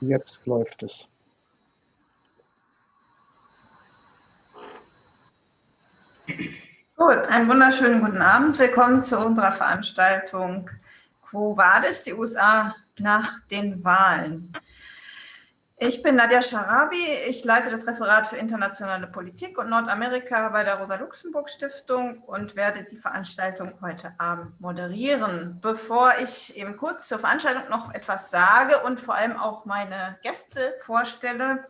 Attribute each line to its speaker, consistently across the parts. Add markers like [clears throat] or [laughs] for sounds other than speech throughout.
Speaker 1: Jetzt läuft es.
Speaker 2: Gut, einen wunderschönen guten Abend. Willkommen zu unserer Veranstaltung Quo Vadis, die USA nach den Wahlen. Ich bin Nadja Scharabi, ich leite das Referat für internationale Politik und Nordamerika bei der Rosa-Luxemburg-Stiftung und werde die Veranstaltung heute Abend moderieren. Bevor ich eben kurz zur Veranstaltung noch etwas sage und vor allem auch meine Gäste vorstelle,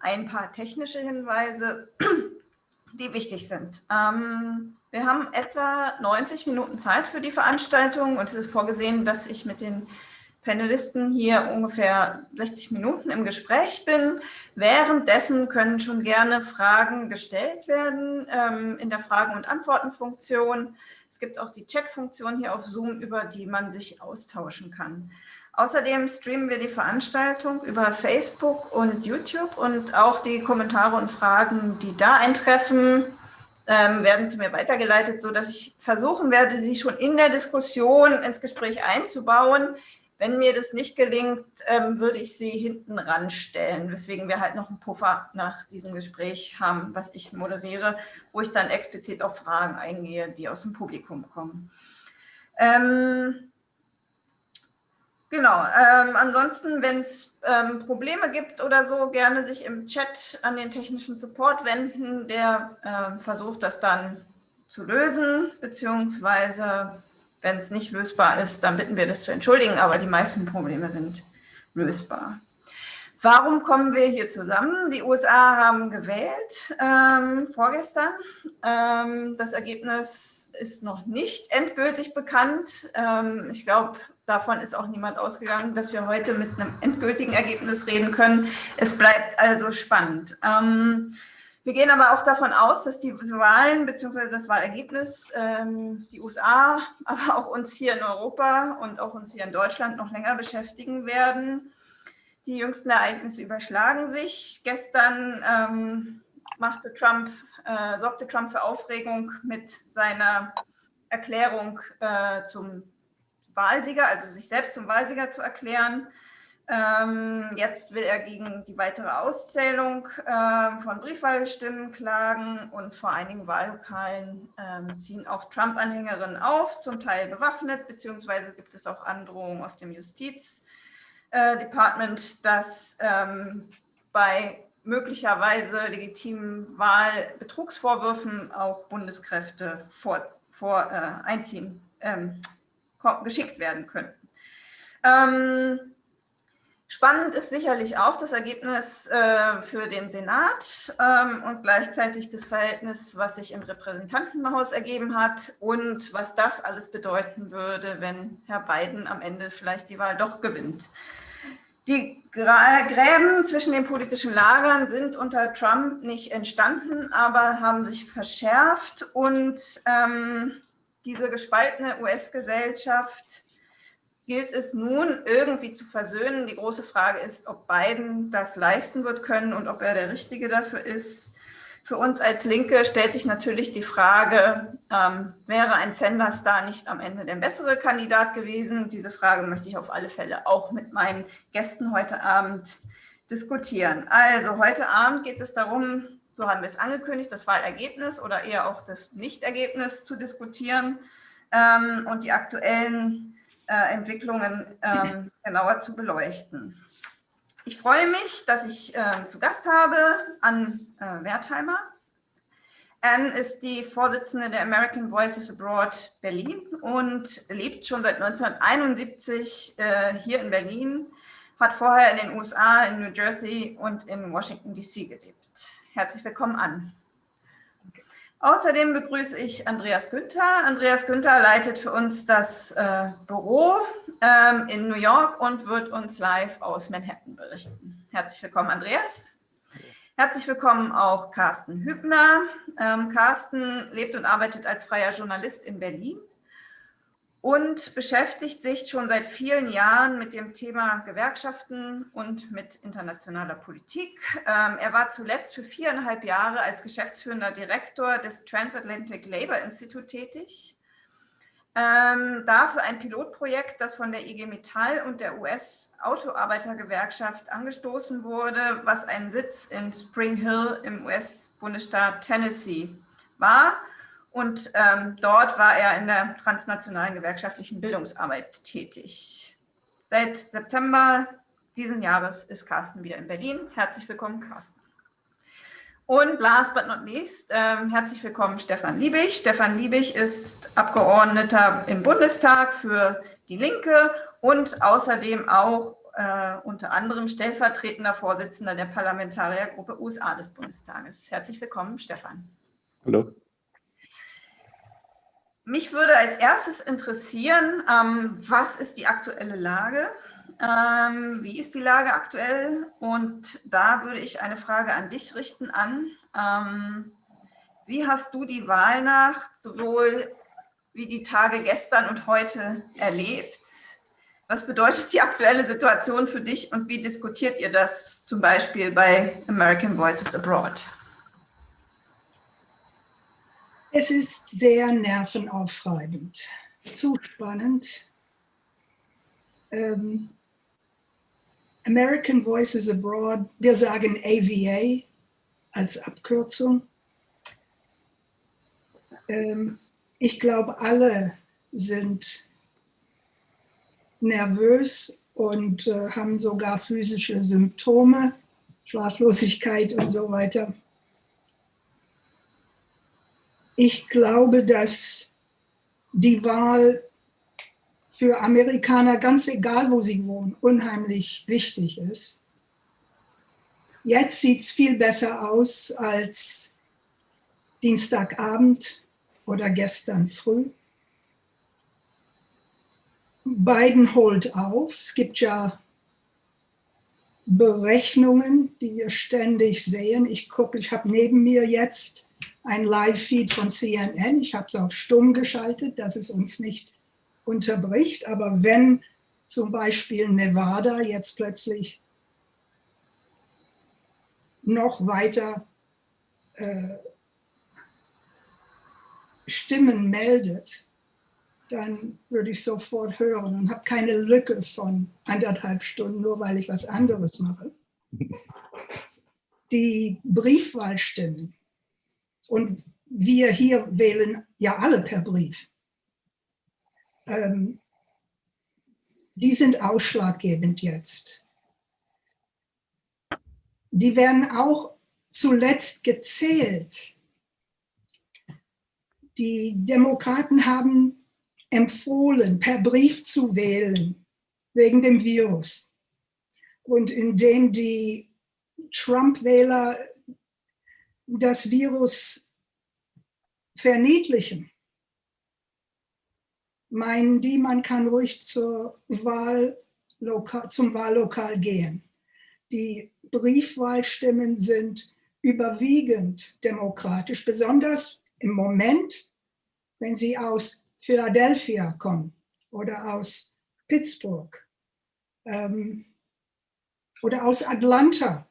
Speaker 2: ein paar technische Hinweise, [clears throat] die wichtig sind. Ähm, wir haben etwa 90 Minuten Zeit für die Veranstaltung und es ist vorgesehen, dass ich mit den Panelisten hier ungefähr 60 Minuten im Gespräch bin. Währenddessen können schon gerne Fragen gestellt werden ähm, in der Fragen- und Antworten-Funktion. Es gibt auch die Chat-Funktion hier auf Zoom, über die man sich austauschen kann. Außerdem streamen wir die Veranstaltung über Facebook und YouTube und auch die Kommentare und Fragen, die da eintreffen, ähm, werden zu mir weitergeleitet, sodass ich versuchen werde, sie schon in der Diskussion ins Gespräch einzubauen. Wenn mir das nicht gelingt, ähm, würde ich sie hinten ranstellen, weswegen wir halt noch einen Puffer nach diesem Gespräch haben, was ich moderiere, wo ich dann explizit auf Fragen eingehe, die aus dem Publikum kommen. Ähm, genau, ähm, ansonsten, wenn es ähm, Probleme gibt oder so, gerne sich im Chat an den technischen Support wenden, der äh, versucht das dann zu lösen, beziehungsweise wenn es nicht lösbar ist, dann bitten wir das zu entschuldigen, aber die meisten Probleme sind lösbar. Warum kommen wir hier zusammen? Die USA haben gewählt ähm, vorgestern. Ähm, das Ergebnis ist noch nicht endgültig bekannt. Ähm, ich glaube, davon ist auch niemand ausgegangen, dass wir heute mit einem endgültigen Ergebnis reden können. Es bleibt also spannend. Wir gehen aber auch davon aus, dass die Wahlen bzw. das Wahlergebnis ähm, die USA, aber auch uns hier in Europa und auch uns hier in Deutschland noch länger beschäftigen werden. Die jüngsten Ereignisse überschlagen sich. Gestern ähm, machte Trump, äh, sorgte Trump für Aufregung mit seiner Erklärung äh, zum Wahlsieger, also sich selbst zum Wahlsieger zu erklären. Ähm, jetzt will er gegen die weitere Auszählung äh, von Briefwahlstimmen klagen und vor einigen Wahllokalen äh, ziehen auch Trump-Anhängerinnen auf, zum Teil bewaffnet, beziehungsweise gibt es auch Androhungen aus dem Justizdepartment, äh, dass ähm, bei möglicherweise legitimen Wahlbetrugsvorwürfen auch Bundeskräfte vor, vor äh, einziehen, ähm, geschickt werden könnten. Spannend ist sicherlich auch das Ergebnis äh, für den Senat ähm, und gleichzeitig das Verhältnis, was sich im Repräsentantenhaus ergeben hat und was das alles bedeuten würde, wenn Herr Biden am Ende vielleicht die Wahl doch gewinnt. Die Gräben zwischen den politischen Lagern sind unter Trump nicht entstanden, aber haben sich verschärft und ähm, diese gespaltene US-Gesellschaft gilt es nun irgendwie zu versöhnen. Die große Frage ist, ob Biden das leisten wird können und ob er der Richtige dafür ist. Für uns als Linke stellt sich natürlich die Frage, ähm, wäre ein Sanders da nicht am Ende der bessere Kandidat gewesen? Diese Frage möchte ich auf alle Fälle auch mit meinen Gästen heute Abend diskutieren. Also heute Abend geht es darum, so haben wir es angekündigt, das Wahlergebnis oder eher auch das Nichtergebnis zu diskutieren ähm, und die aktuellen äh, Entwicklungen ähm, genauer zu beleuchten. Ich freue mich, dass ich äh, zu Gast habe Ann äh, Wertheimer. Anne ist die Vorsitzende der American Voices Abroad Berlin und lebt schon seit 1971 äh, hier in Berlin, hat vorher in den USA, in New Jersey und in Washington DC gelebt. Herzlich willkommen an. Außerdem begrüße ich Andreas Günther. Andreas Günther leitet für uns das äh, Büro ähm, in New York und wird uns live aus Manhattan berichten. Herzlich willkommen, Andreas. Herzlich willkommen auch Carsten Hübner. Ähm, Carsten lebt und arbeitet als freier Journalist in Berlin und beschäftigt sich schon seit vielen Jahren mit dem Thema Gewerkschaften und mit internationaler Politik. Ähm, er war zuletzt für viereinhalb Jahre als geschäftsführender Direktor des Transatlantic Labour Institute tätig. ähm, dafür ein Pilotprojekt, das von der IG Metall und der US-Autoarbeitergewerkschaft angestoßen wurde, was einen Sitz in Spring Hill im US-Bundesstaat Tennessee war. Und ähm, dort war er in der transnationalen gewerkschaftlichen Bildungsarbeit tätig. Seit September diesen Jahres ist Carsten wieder in Berlin. Herzlich willkommen, Carsten. Und last but not least, äh, herzlich willkommen Stefan Liebig. Stefan Liebig ist Abgeordneter im Bundestag für die Linke und außerdem auch äh, unter anderem stellvertretender Vorsitzender der Parlamentariergruppe USA des Bundestages. Herzlich willkommen, Stefan.
Speaker 1: Hallo.
Speaker 2: Mich würde als erstes interessieren, ähm, was ist die aktuelle Lage? Ähm, wie ist die Lage aktuell? Und da würde ich eine Frage an dich richten an. Ähm, wie hast du die Wahlnacht sowohl wie die Tage gestern und heute erlebt? Was bedeutet die aktuelle Situation für dich und wie diskutiert ihr das zum Beispiel bei American Voices Abroad?
Speaker 3: Es ist sehr nervenaufreibend, zu spannend. Ähm, American Voices Abroad, wir sagen AVA als Abkürzung. Ähm, ich glaube, alle sind nervös und äh, haben sogar physische Symptome, Schlaflosigkeit und so weiter. Ich glaube, dass die Wahl für Amerikaner, ganz egal wo sie wohnen, unheimlich wichtig ist. Jetzt sieht es viel besser aus als Dienstagabend oder gestern früh. Biden holt auf. Es gibt ja Berechnungen, die wir ständig sehen. Ich gucke, ich habe neben mir jetzt ein Live-Feed von CNN. Ich habe es auf stumm geschaltet, dass es uns nicht unterbricht. Aber wenn zum Beispiel Nevada jetzt plötzlich noch weiter äh, Stimmen meldet, dann würde ich sofort hören und habe keine Lücke von anderthalb Stunden, nur weil ich was anderes mache. [laughs] Die Briefwahlstimmen und wir hier wählen ja alle per Brief ähm, die sind ausschlaggebend jetzt. Die werden auch zuletzt gezählt. Die Demokraten haben empfohlen, per Brief zu wählen, wegen dem Virus. Und indem die Trump-Wähler das Virus verniedlichen, meinen die, man kann ruhig zur Wahllokal, zum Wahllokal gehen. Die Briefwahlstimmen sind überwiegend demokratisch, besonders im Moment, wenn sie aus Philadelphia kommen oder aus Pittsburgh ähm, oder aus Atlanta.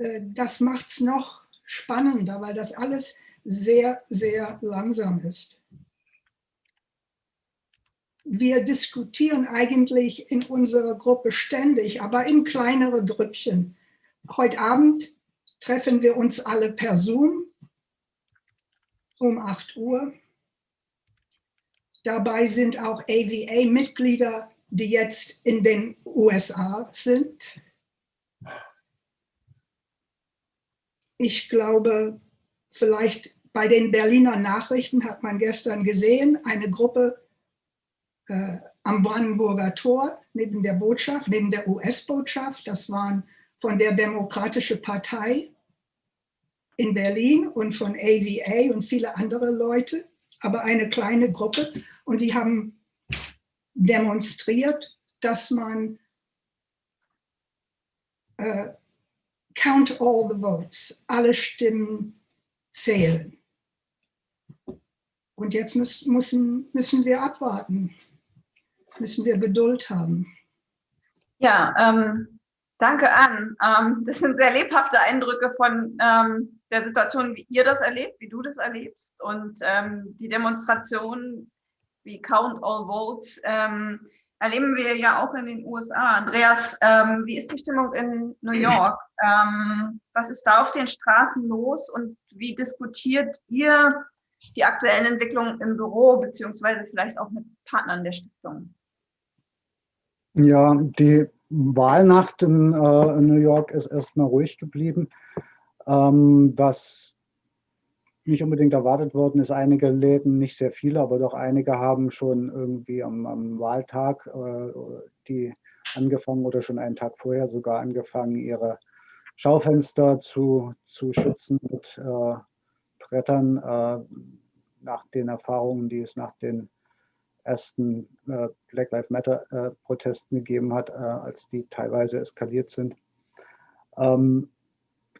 Speaker 3: Äh, das macht es noch spannender, weil das alles sehr, sehr langsam ist wir diskutieren eigentlich in unserer Gruppe ständig, aber in kleinere Grüppchen. Heute Abend treffen wir uns alle per Zoom um 8 Uhr. Dabei sind auch AVA-Mitglieder, die jetzt in den USA sind. Ich glaube, vielleicht bei den Berliner Nachrichten hat man gestern gesehen, eine Gruppe äh, am Brandenburger Tor neben der Botschaft, neben der US-Botschaft. Das waren von der Demokratische Partei in Berlin und von AVA und viele andere Leute, aber eine kleine Gruppe. Und die haben demonstriert, dass man äh, count all the votes, alle Stimmen zählen. Und jetzt müssen, müssen wir abwarten müssen wir Geduld haben.
Speaker 2: Ja, ähm, danke an. Ähm, das sind sehr lebhafte Eindrücke von ähm, der Situation, wie ihr das erlebt, wie du das erlebst und ähm, die Demonstrationen wie Count All Votes ähm, erleben wir ja auch in den USA. Andreas, ähm, wie ist die Stimmung in New York? Ähm, was ist da auf den Straßen los und wie diskutiert ihr die aktuellen Entwicklungen im Büro beziehungsweise vielleicht auch mit Partnern der Stiftung?
Speaker 1: Ja, die Wahlnacht in, äh, in New York ist erstmal ruhig geblieben. Ähm, was nicht unbedingt erwartet worden ist, einige Läden, nicht sehr viele, aber doch einige haben schon irgendwie am, am Wahltag äh, die angefangen oder schon einen Tag vorher sogar angefangen, ihre Schaufenster zu, zu schützen mit äh, Brettern äh, nach den Erfahrungen, die es nach den ersten äh, Black Lives Matter äh, Protesten gegeben hat, äh, als die teilweise eskaliert sind. Ähm,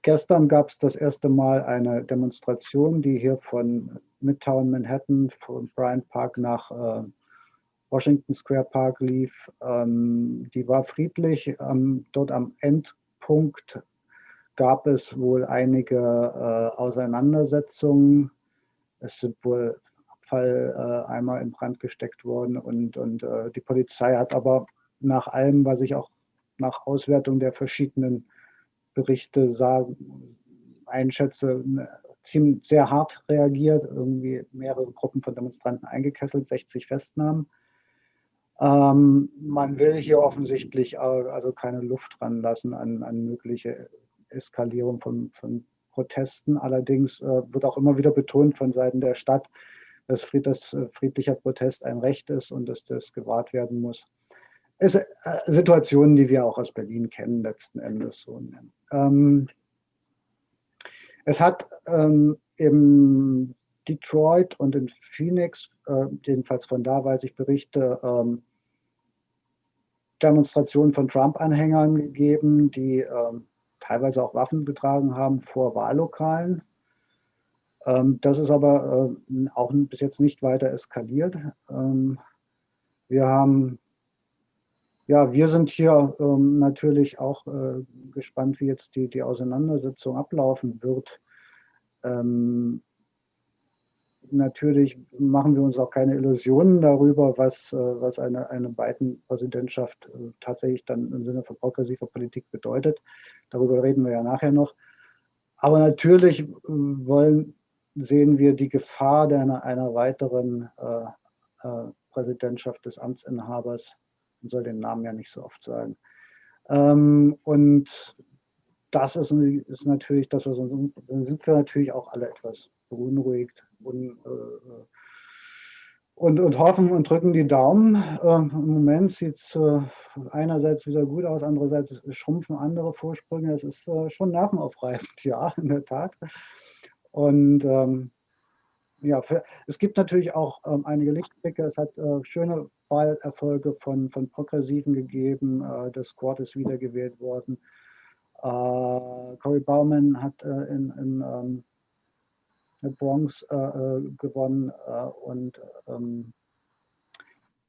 Speaker 1: gestern gab es das erste Mal eine Demonstration, die hier von Midtown Manhattan, von Bryant Park nach äh, Washington Square Park lief. Ähm, die war friedlich. Ähm, dort am Endpunkt gab es wohl einige äh, Auseinandersetzungen. Es sind wohl Abfalleimer äh, in Brand gesteckt worden und, und äh, die Polizei hat aber nach allem, was ich auch nach Auswertung der verschiedenen Berichte sagen, einschätze, ziemlich sehr hart reagiert, irgendwie mehrere Gruppen von Demonstranten eingekesselt, 60 Festnahmen. Ähm, man will hier offensichtlich also keine Luft ranlassen an, an mögliche Eskalierung von, von Protesten. Allerdings äh, wird auch immer wieder betont von Seiten der Stadt, dass, fried, dass äh, friedlicher Protest ein Recht ist und dass das gewahrt werden muss. Sind äh, Situationen, die wir auch aus Berlin kennen, letzten Endes. So. Ähm, es hat ähm, in Detroit und in Phoenix, äh, jedenfalls von da weiß ich Berichte, ähm, Demonstrationen von Trump-Anhängern gegeben, die ähm, teilweise auch Waffen getragen haben vor Wahllokalen. Ähm, das ist aber äh, auch bis jetzt nicht weiter eskaliert. Ähm, wir haben, ja, wir sind hier ähm, natürlich auch äh, gespannt, wie jetzt die, die Auseinandersetzung ablaufen wird. Ähm, natürlich machen wir uns auch keine Illusionen darüber, was, äh, was eine, eine Biden-Präsidentschaft äh, tatsächlich dann im Sinne von progressiver Politik bedeutet. Darüber reden wir ja nachher noch. Aber natürlich äh, wollen, sehen wir die Gefahr einer, einer weiteren äh, äh, Präsidentschaft des Amtsinhabers. Man soll den Namen ja nicht so oft sagen. Ähm, und das ist, ist natürlich das, was uns, sind wir natürlich auch alle etwas beunruhigt und, äh, und, und, hoffen und drücken die Daumen. Äh, Im Moment sieht es äh, einerseits wieder gut aus, andererseits schrumpfen andere Vorsprünge. Es ist äh, schon nervenaufreibend, [laughs] ja, in der Tat. Und ähm, ja, für, es gibt natürlich auch ähm, einige Lichtblicke. Es hat äh, schöne Wahlerfolge von, von Progressiven gegeben. Äh, das Squad ist wiedergewählt worden. Äh, Cory Bauman hat äh, in, in ähm, Bronx äh, äh, gewonnen und ähm,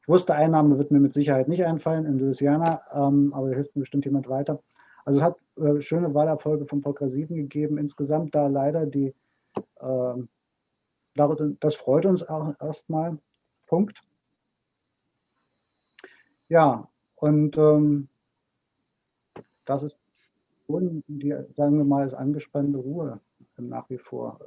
Speaker 1: ich wusste, Einnahme wird mir mit Sicherheit nicht einfallen in Louisiana, ähm, aber da hilft mir bestimmt jemand weiter. Also es hat äh, schöne Wahlerfolge von Progressiven gegeben. Insgesamt da leider die, äh, das freut uns auch erstmal. Punkt. Ja, und ähm, das ist die, sagen wir mal, ist angespannte Ruhe nach wie vor.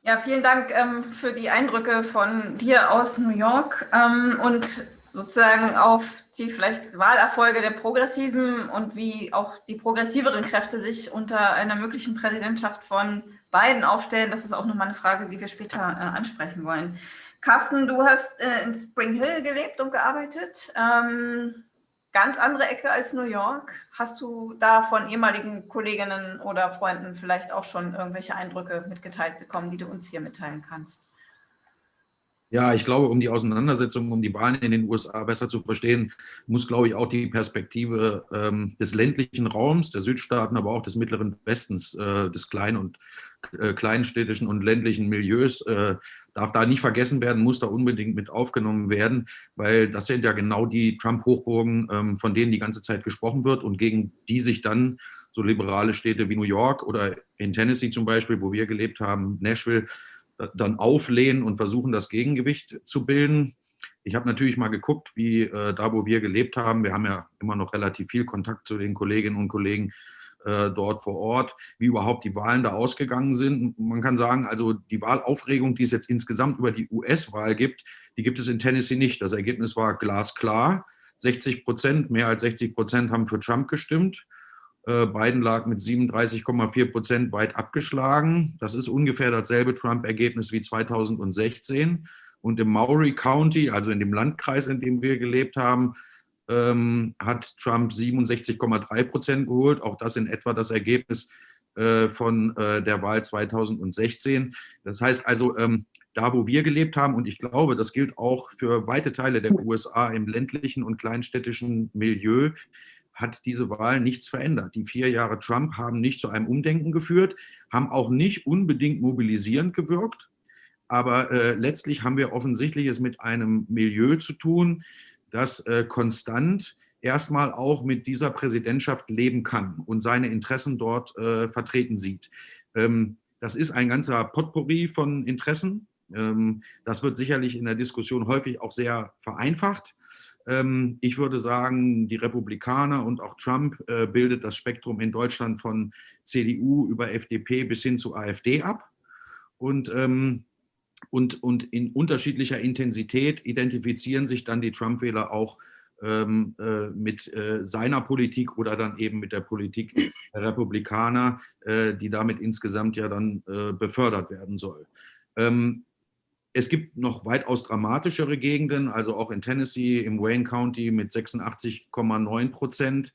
Speaker 2: Ja, vielen Dank ähm, für die Eindrücke von dir aus New York ähm, und sozusagen auf die vielleicht Wahlerfolge der Progressiven und wie auch die progressiveren Kräfte sich unter einer möglichen Präsidentschaft von Biden aufstellen. Das ist auch nochmal eine Frage, die wir später äh, ansprechen wollen. Carsten, du hast äh, in Spring Hill gelebt und gearbeitet. Ähm, ganz andere Ecke als New York. Hast du da von ehemaligen Kolleginnen oder Freunden vielleicht auch schon irgendwelche Eindrücke mitgeteilt bekommen, die du uns hier mitteilen kannst?
Speaker 4: Ja, ich glaube, um die Auseinandersetzung um die Wahlen in den USA besser zu verstehen, muss, glaube ich, auch die Perspektive ähm, des ländlichen Raums, der Südstaaten, aber auch des mittleren Westens, äh, des kleinen und äh, kleinstädtischen und ländlichen Milieus äh, darf da nicht vergessen werden, muss da unbedingt mit aufgenommen werden, weil das sind ja genau die Trump-Hochburgen, ähm, von denen die ganze Zeit gesprochen wird und gegen die sich dann so liberale Städte wie New York oder in Tennessee zum Beispiel, wo wir gelebt haben, Nashville, dann auflehnen und versuchen, das Gegengewicht zu bilden. Ich habe natürlich mal geguckt, wie äh, da, wo wir gelebt haben, wir haben ja immer noch relativ viel Kontakt zu den Kolleginnen und Kollegen äh, dort vor Ort, wie überhaupt die Wahlen da ausgegangen sind. Man kann sagen, also die Wahlaufregung, die es jetzt insgesamt über die US-Wahl gibt, die gibt es in Tennessee nicht. Das Ergebnis war glasklar. 60 Prozent, mehr als 60 Prozent haben für Trump gestimmt. Äh, Biden lag mit 37,4 Prozent weit abgeschlagen. Das ist ungefähr dasselbe Trump-Ergebnis wie 2016. Und im Maury County, also in dem Landkreis, in dem wir gelebt haben, ähm, hat Trump 67,3 Prozent geholt. Auch das in etwa das Ergebnis äh, von äh, der Wahl 2016. Das heißt also, ähm, da wo wir gelebt haben, und ich glaube, das gilt auch für weite Teile der USA im ländlichen und kleinstädtischen Milieu, hat diese Wahl nichts verändert. Die vier Jahre Trump haben nicht zu einem Umdenken geführt, haben auch nicht unbedingt mobilisierend gewirkt. Aber äh, letztlich haben wir offensichtlich es mit einem Milieu zu tun, das äh, konstant erstmal auch mit dieser Präsidentschaft leben kann und seine Interessen dort äh, vertreten sieht. Ähm, das ist ein ganzer Potpourri von Interessen. Ähm, das wird sicherlich in der Diskussion häufig auch sehr vereinfacht. Ähm, ich würde sagen, die Republikaner und auch Trump äh, bildet das Spektrum in Deutschland von CDU über FDP bis hin zu AfD ab. Und, ähm, und, und in unterschiedlicher Intensität identifizieren sich dann die Trump-Wähler auch ähm, äh, mit äh, seiner Politik oder dann eben mit der Politik der Republikaner, die damit insgesamt ja dann befördert werden soll. Es gibt noch weitaus dramatischere Gegenden, also auch in Tennessee, im Wayne County mit 86,9 Prozent.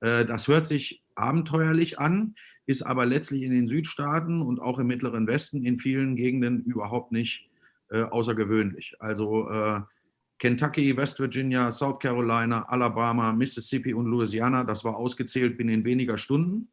Speaker 4: Äh, das hört sich abenteuerlich an, ist aber letztlich in den Südstaaten und auch im Mittleren Westen in vielen Gegenden überhaupt nicht äh, außergewöhnlich. Also äh, Kentucky, West Virginia, South Carolina, Alabama, Mississippi und Louisiana, das war ausgezählt binnen weniger Stunden.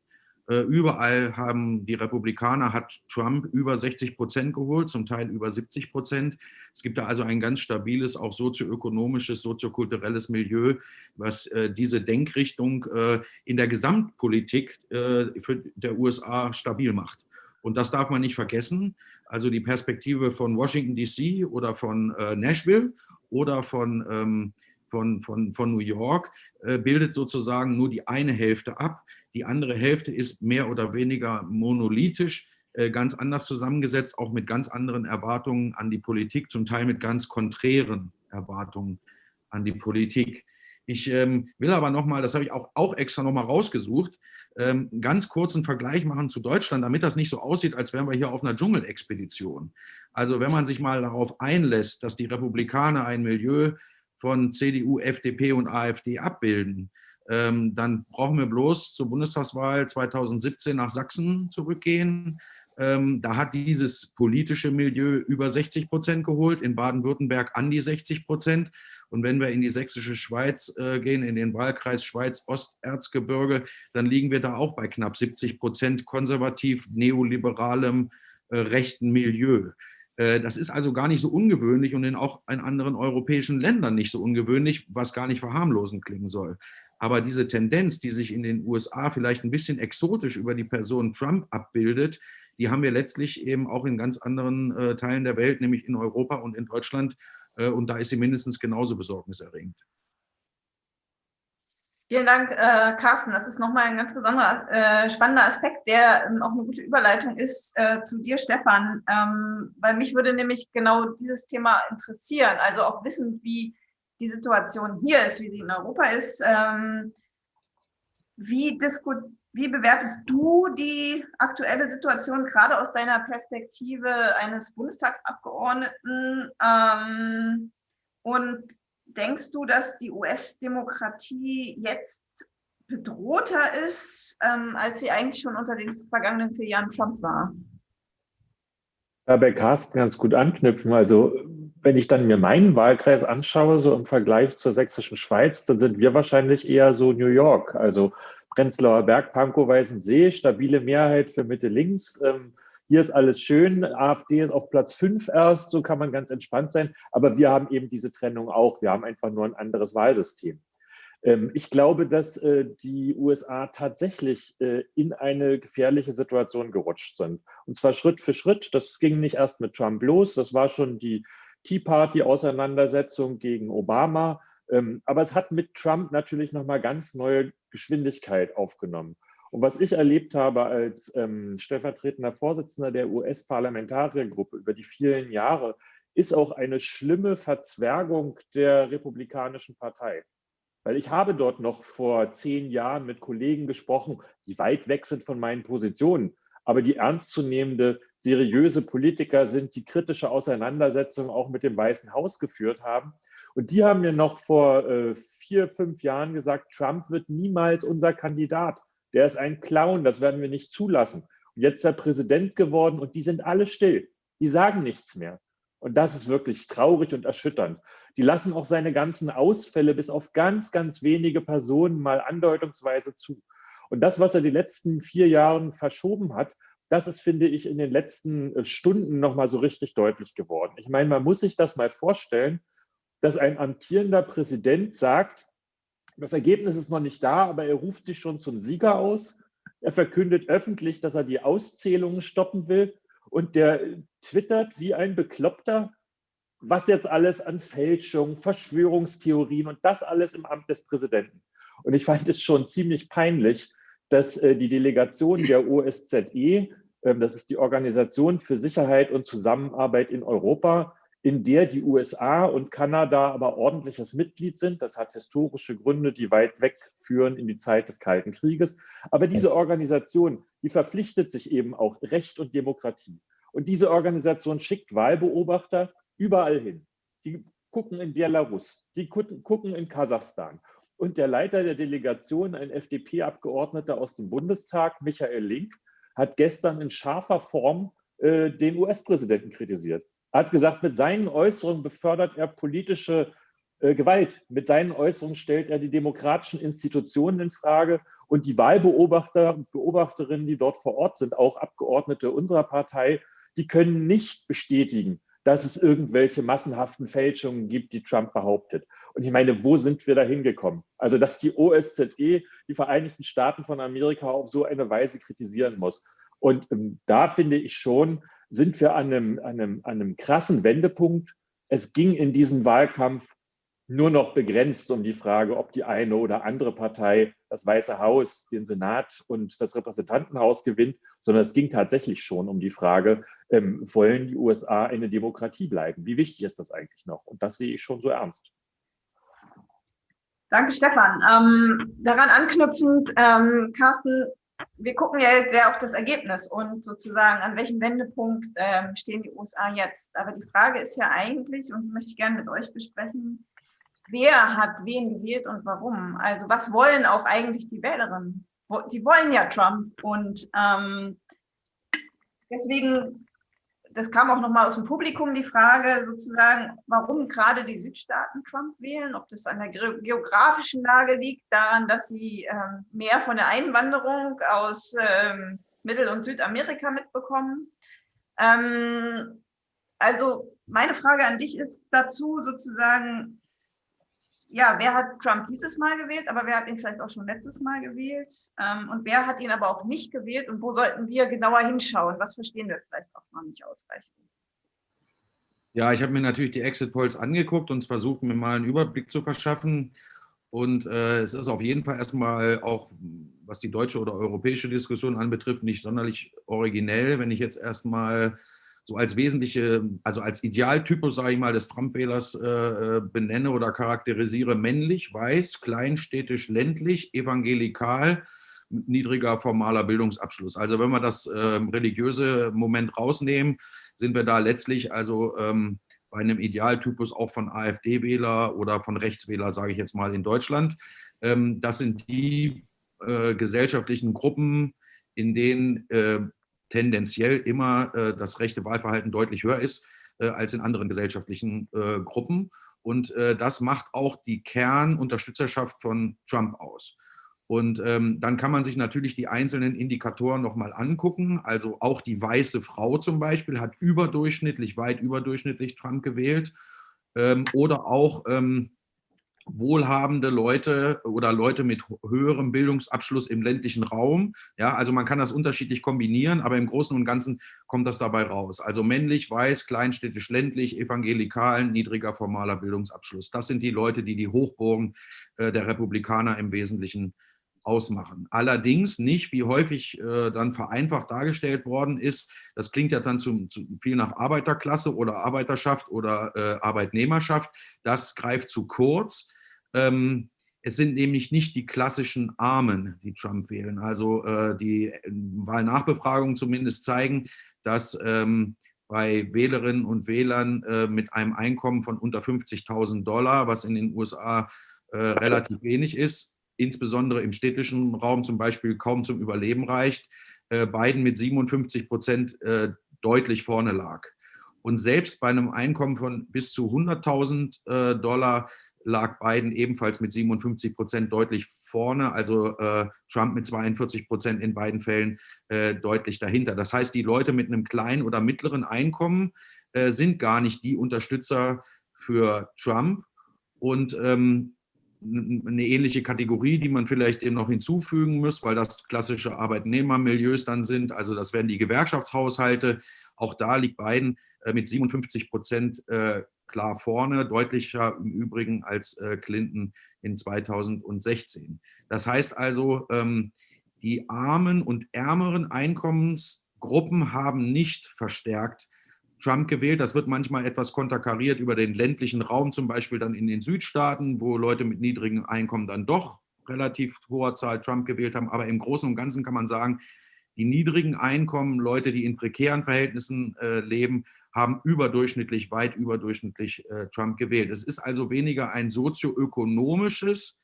Speaker 4: Äh, überall haben die Republikaner, hat Trump über 60 Prozent geholt, zum Teil über 70 Prozent. Es gibt da also ein ganz stabiles, auch sozioökonomisches, soziokulturelles Milieu, was äh, diese Denkrichtung äh, in der Gesamtpolitik für der USA stabil macht. Und das darf man nicht vergessen. Also die Perspektive von Washington DC oder von Nashville oder von, ähm, von, von, von New York bildet sozusagen nur die eine Hälfte ab. Die andere Hälfte ist mehr oder weniger monolithisch, äh, ganz anders zusammengesetzt, auch mit ganz anderen Erwartungen an die Politik, zum Teil mit ganz konträren Erwartungen an die Politik. Ich ähm, will aber nochmal, das habe ich auch, auch extra nochmal rausgesucht, ähm, ganz kurzen Vergleich machen zu Deutschland, damit das nicht so aussieht, als wären wir hier auf einer Dschungelexpedition. Also wenn man sich mal darauf einlässt, dass die Republikaner ein Milieu von CDU, FDP und AfD abbilden, ähm, dann brauchen wir bloß zur Bundestagswahl 2017 nach Sachsen zurückgehen. Ähm, da hat dieses politische Milieu über 60 Prozent geholt, in Baden-Württemberg an die 60 Prozent. Und wenn wir in die sächsische Schweiz äh, gehen, in den Wahlkreis Schweiz-Osterzgebirge, dann liegen wir da auch bei knapp 70 Prozent konservativ, neoliberalem, äh, rechten Milieu. Äh, das ist also gar nicht so ungewöhnlich und in auch in anderen europäischen Ländern nicht so ungewöhnlich, was gar nicht verharmlosend klingen soll. Aber diese Tendenz, die sich in den USA vielleicht ein bisschen exotisch über die Person Trump abbildet, die haben wir letztlich eben auch in ganz anderen äh, Teilen der Welt, nämlich in Europa und in Deutschland. Äh, und da ist sie mindestens genauso besorgniserregend.
Speaker 2: Vielen Dank, äh, Carsten. Das ist nochmal ein ganz besonderer, äh, spannender Aspekt, der ähm, auch eine gute Überleitung ist äh, zu dir, Stefan. Ähm, weil mich würde nämlich genau dieses Thema interessieren. Also auch wissen, wie die Situation hier ist, wie sie in Europa ist. Ähm, wie, wie bewertest du die aktuelle Situation gerade aus deiner Perspektive eines Bundestagsabgeordneten? Ähm, und denkst du, dass die US-Demokratie jetzt bedrohter ist, ähm, als sie eigentlich schon unter den vergangenen vier Jahren Trump war?
Speaker 5: Da bei Carsten ganz gut anknüpfen. Also wenn ich dann mir meinen Wahlkreis anschaue, so im Vergleich zur sächsischen Schweiz, dann sind wir wahrscheinlich eher so New York. Also Prenzlauer Berg, Pankow, Weißensee, stabile Mehrheit für Mitte-Links. Ähm, hier ist alles schön, AfD ist auf Platz 5 erst, so kann man ganz entspannt sein. Aber wir haben eben diese Trennung auch. Wir haben einfach nur ein anderes Wahlsystem. Ähm, ich glaube, dass äh, die USA tatsächlich äh, in eine gefährliche Situation gerutscht sind. Und zwar Schritt für Schritt. Das ging nicht erst mit Trump los. Das war schon die Tea Party-Auseinandersetzung gegen Obama. Ähm, aber es hat mit Trump natürlich nochmal ganz neue Geschwindigkeit aufgenommen. Und was ich erlebt habe als ähm, stellvertretender Vorsitzender der US-Parlamentariergruppe über die vielen Jahre, ist auch eine schlimme Verzwergung der Republikanischen Partei. Weil ich habe dort noch vor zehn Jahren mit Kollegen gesprochen, die weit weg sind von meinen Positionen, aber die ernstzunehmende, seriöse Politiker sind, die kritische Auseinandersetzungen auch mit dem Weißen Haus geführt haben. Und die haben mir noch vor äh, vier, fünf Jahren gesagt, Trump wird niemals unser Kandidat. Der ist ein Clown, das werden wir nicht zulassen. Und jetzt ist er Präsident geworden und die sind alle still. Die sagen nichts mehr. Und das ist wirklich traurig und erschütternd. Die lassen auch seine ganzen Ausfälle bis auf ganz, ganz wenige Personen mal andeutungsweise zu. Und das, was er die letzten vier Jahre verschoben hat, das ist, finde ich, in den letzten äh, Stunden nochmal so richtig deutlich geworden. Ich meine, man muss sich das mal vorstellen, dass ein amtierender Präsident sagt, das Ergebnis ist noch nicht da, aber er ruft sich schon zum Sieger aus. Er verkündet öffentlich, dass er die Auszählungen stoppen will und der twittert wie ein Bekloppter, was jetzt alles an Fälschung, Verschwörungstheorien und das alles im Amt des Präsidenten. Und ich fand es schon ziemlich peinlich, dass äh, die Delegation der OSZE, äh, das ist die Organisation für Sicherheit und Zusammenarbeit in Europa, in der die USA und Kanada aber ordentliches Mitglied sind. Das hat historische Gründe, die weit wegführen in die Zeit des Kalten Krieges. Aber diese Organisation, die verpflichtet sich eben auch Recht und Demokratie. Und diese Organisation schickt Wahlbeobachter überall hin. Die gucken in Belarus, die gucken in Kasachstan. Und der Leiter der Delegation, ein FDP-Abgeordneter aus dem Bundestag, Michael Link, hat gestern in scharfer Form äh, den US-Präsidenten kritisiert. Er hat gesagt, mit seinen Äußerungen befördert er politische äh, Gewalt. Mit seinen Äußerungen stellt er die demokratischen Institutionen in Frage und die Wahlbeobachter und Beobachterinnen, die dort vor Ort sind, auch Abgeordnete unserer Partei, die können nicht bestätigen, dass es irgendwelche massenhaften Fälschungen gibt, die Trump behauptet. Und ich meine, wo sind wir da hingekommen? Also, dass die OSZE die Vereinigten Staaten von Amerika auf so eine Weise kritisieren muss. Und ähm, da finde ich schon, sind wir an einem, an, einem, an einem krassen Wendepunkt. Es ging in diesem Wahlkampf nur noch begrenzt um die Frage, ob die eine oder andere Partei das Weiße Haus, den Senat und das Repräsentantenhaus gewinnt, sondern es ging tatsächlich schon um die Frage, ähm, wollen die USA eine Demokratie bleiben? Wie wichtig ist das eigentlich noch? Und das sehe ich schon so ernst.
Speaker 2: Danke, Stefan. Ähm, daran anknüpfend, ähm, Carsten, wir gucken ja jetzt sehr auf das Ergebnis und sozusagen, an welchem Wendepunkt ähm, stehen die USA jetzt. Aber die Frage ist ja eigentlich, und die möchte ich gerne mit euch besprechen, wer hat wen gewählt und warum? Also was wollen auch eigentlich die Wählerinnen? Die wollen ja Trump und ähm, deswegen das kam auch nochmal aus dem Publikum, die Frage sozusagen, warum gerade die Südstaaten Trump wählen, ob das an der geografischen Lage liegt, daran, dass sie ähm, mehr von der Einwanderung aus ähm, Mittel- und Südamerika mitbekommen. Ähm, also meine Frage an dich ist dazu sozusagen, ja, wer hat Trump dieses Mal gewählt, aber wer hat ihn vielleicht auch schon letztes Mal gewählt? Ähm, und wer hat ihn aber auch nicht gewählt? Und wo sollten wir genauer hinschauen? Was verstehen wir vielleicht auch noch nicht ausreichend?
Speaker 4: Ja, ich habe mir natürlich die Exit Polls angeguckt und versucht, mir mal einen Überblick zu verschaffen. Und äh, es ist auf jeden Fall erstmal auch, was die deutsche oder europäische Diskussion anbetrifft, nicht sonderlich originell, wenn ich jetzt erstmal so als wesentliche, also als Idealtypus, sage ich mal, des Trump-Wählers äh, äh, benenne oder charakterisiere, männlich, weiß, kleinstädtisch, ländlich, evangelikal, niedriger formaler Bildungsabschluss. Also wenn wir das äh, religiöse Moment rausnehmen, sind wir da letztlich also ähm, bei einem Idealtypus auch von AfD-Wähler oder von Rechtswähler, sage ich jetzt mal, in Deutschland. Ähm, das sind die äh, gesellschaftlichen Gruppen, in denen äh, tendenziell immer äh, das rechte Wahlverhalten deutlich höher ist äh, als in anderen gesellschaftlichen äh, Gruppen. Und das macht auch die Kernunterstützerschaft von Trump aus. Und ähm, dann kann man sich natürlich die einzelnen Indikatoren nochmal angucken. Also auch die weiße Frau zum Beispiel hat überdurchschnittlich, weit überdurchschnittlich Trump gewählt. Ähm, oder auch ähm, wohlhabende Leute oder Leute mit höherem Bildungsabschluss im ländlichen Raum. Ja, also man kann das unterschiedlich kombinieren, aber im Großen und Ganzen kommt das dabei raus. Also männlich, weiß, kleinstädtisch, ländlich, evangelikalen, niedriger formaler Bildungsabschluss. Das sind die Leute, die die Hochburgen äh, der Republikaner im Wesentlichen ausmachen. Allerdings nicht, wie häufig äh, dann vereinfacht dargestellt worden ist, das klingt ja dann zu, zu viel nach Arbeiterklasse oder Arbeiterschaft oder äh, Arbeitnehmerschaft, das greift zu kurz. Ähm, es sind nämlich nicht die klassischen Armen, die Trump wählen. Also äh, die äh, Wahlnachbefragungen zumindest zeigen, dass ähm, bei Wählerinnen und Wählern äh, mit einem Einkommen von unter 50.000 Dollar, was in den USA äh, relativ wenig ist, insbesondere im städtischen Raum zum Beispiel kaum zum Überleben reicht, äh, Biden mit 57 Prozent äh, deutlich vorne lag. Und selbst bei einem Einkommen von bis zu 100.000 äh, Dollar lag Biden ebenfalls mit 57 Prozent deutlich vorne, also äh, Trump mit 42 Prozent in beiden Fällen äh, deutlich dahinter. Das heißt, die Leute mit einem kleinen oder mittleren Einkommen äh, sind gar nicht die Unterstützer für Trump. Und ähm, eine ähnliche Kategorie, die man vielleicht eben noch hinzufügen muss, weil das klassische Arbeitnehmermilieus dann sind. Also das wären die Gewerkschaftshaushalte. Auch da liegt Biden äh, mit 57 Prozent äh, klar vorne, deutlicher im Übrigen als äh, Clinton in 2016. Das heißt also, ähm, die armen und ärmeren Einkommensgruppen haben nicht verstärkt Trump gewählt. Das wird manchmal etwas konterkariert über den ländlichen Raum, zum Beispiel dann in den Südstaaten, wo Leute mit niedrigem Einkommen dann doch relativ hoher Zahl Trump gewählt haben. Aber im Großen und Ganzen kann man sagen, die niedrigen Einkommen, Leute, die in prekären Verhältnissen äh, leben, haben überdurchschnittlich, weit überdurchschnittlich äh, Trump gewählt. Es ist also weniger ein sozioökonomisches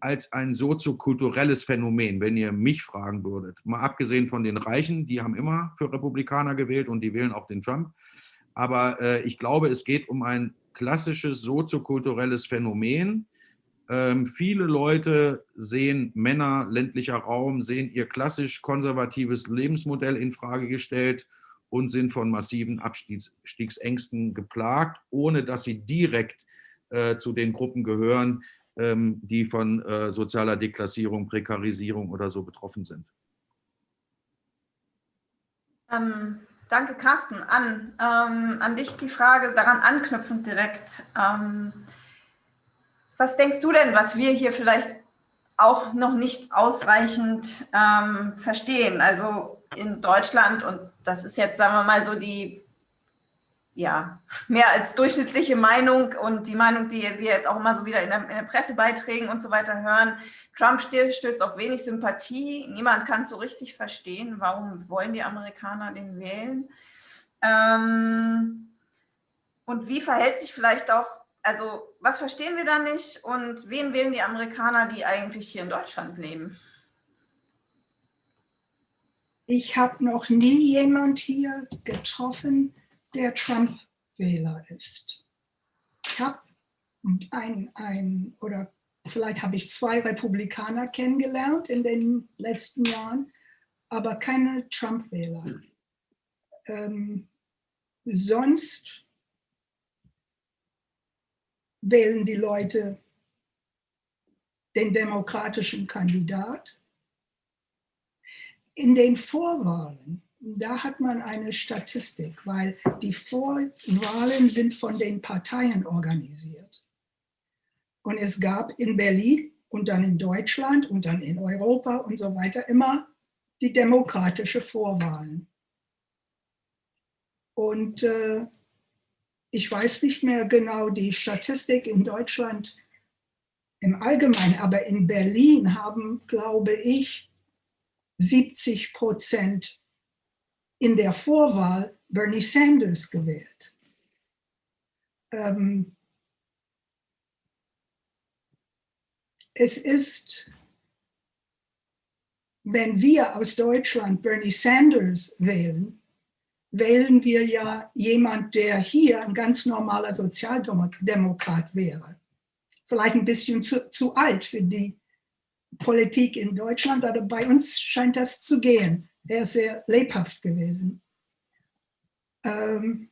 Speaker 4: als ein soziokulturelles Phänomen, wenn ihr mich fragen würdet. Mal abgesehen von den Reichen, die haben immer für Republikaner gewählt und die wählen auch den Trump. Aber äh, ich glaube, es geht um ein klassisches soziokulturelles Phänomen. Ähm, viele Leute sehen Männer, ländlicher Raum, sehen ihr klassisch konservatives Lebensmodell in Frage gestellt und sind von massiven Abstiegsängsten geplagt, ohne dass sie direkt äh, zu den Gruppen gehören, ähm, die von äh, sozialer Deklassierung, Prekarisierung oder so betroffen sind.
Speaker 2: Ähm, danke, Carsten. An, ähm, an dich die Frage, daran anknüpfend direkt. Ähm, was denkst du denn, was wir hier vielleicht auch noch nicht ausreichend ähm, verstehen? Also in Deutschland, und das ist jetzt, sagen wir mal, so die ja, mehr als durchschnittliche Meinung und die Meinung, die wir jetzt auch immer so wieder in den Pressebeiträgen und so weiter hören. Trump stößt auf wenig Sympathie. Niemand kann es so richtig verstehen, warum wollen die Amerikaner den wählen. Ähm, und wie verhält sich vielleicht auch, also was verstehen wir da nicht und wen wählen die Amerikaner, die eigentlich hier in Deutschland leben?
Speaker 3: Ich habe noch nie jemand hier getroffen, der Trump-Wähler ist. Ich habe ein, ein, oder vielleicht habe ich zwei Republikaner kennengelernt in den letzten Jahren, aber keine Trump-Wähler. Ähm, sonst wählen die Leute den demokratischen Kandidat. In den Vorwahlen da hat man eine Statistik, weil die Vorwahlen sind von den Parteien organisiert. Und es gab in Berlin und dann in Deutschland und dann in Europa und so weiter immer die demokratische Vorwahlen. Und äh, ich weiß nicht mehr genau die Statistik in Deutschland im Allgemeinen, aber in Berlin haben, glaube ich, 70 Prozent in der Vorwahl Bernie Sanders gewählt. Ähm, es ist, wenn wir aus Deutschland Bernie Sanders wählen, wählen wir ja jemand, der hier ein ganz normaler Sozialdemokrat wäre. Vielleicht ein bisschen zu, zu alt für die Politik in Deutschland, aber bei uns scheint das zu gehen. Er ist sehr lebhaft gewesen. Ähm,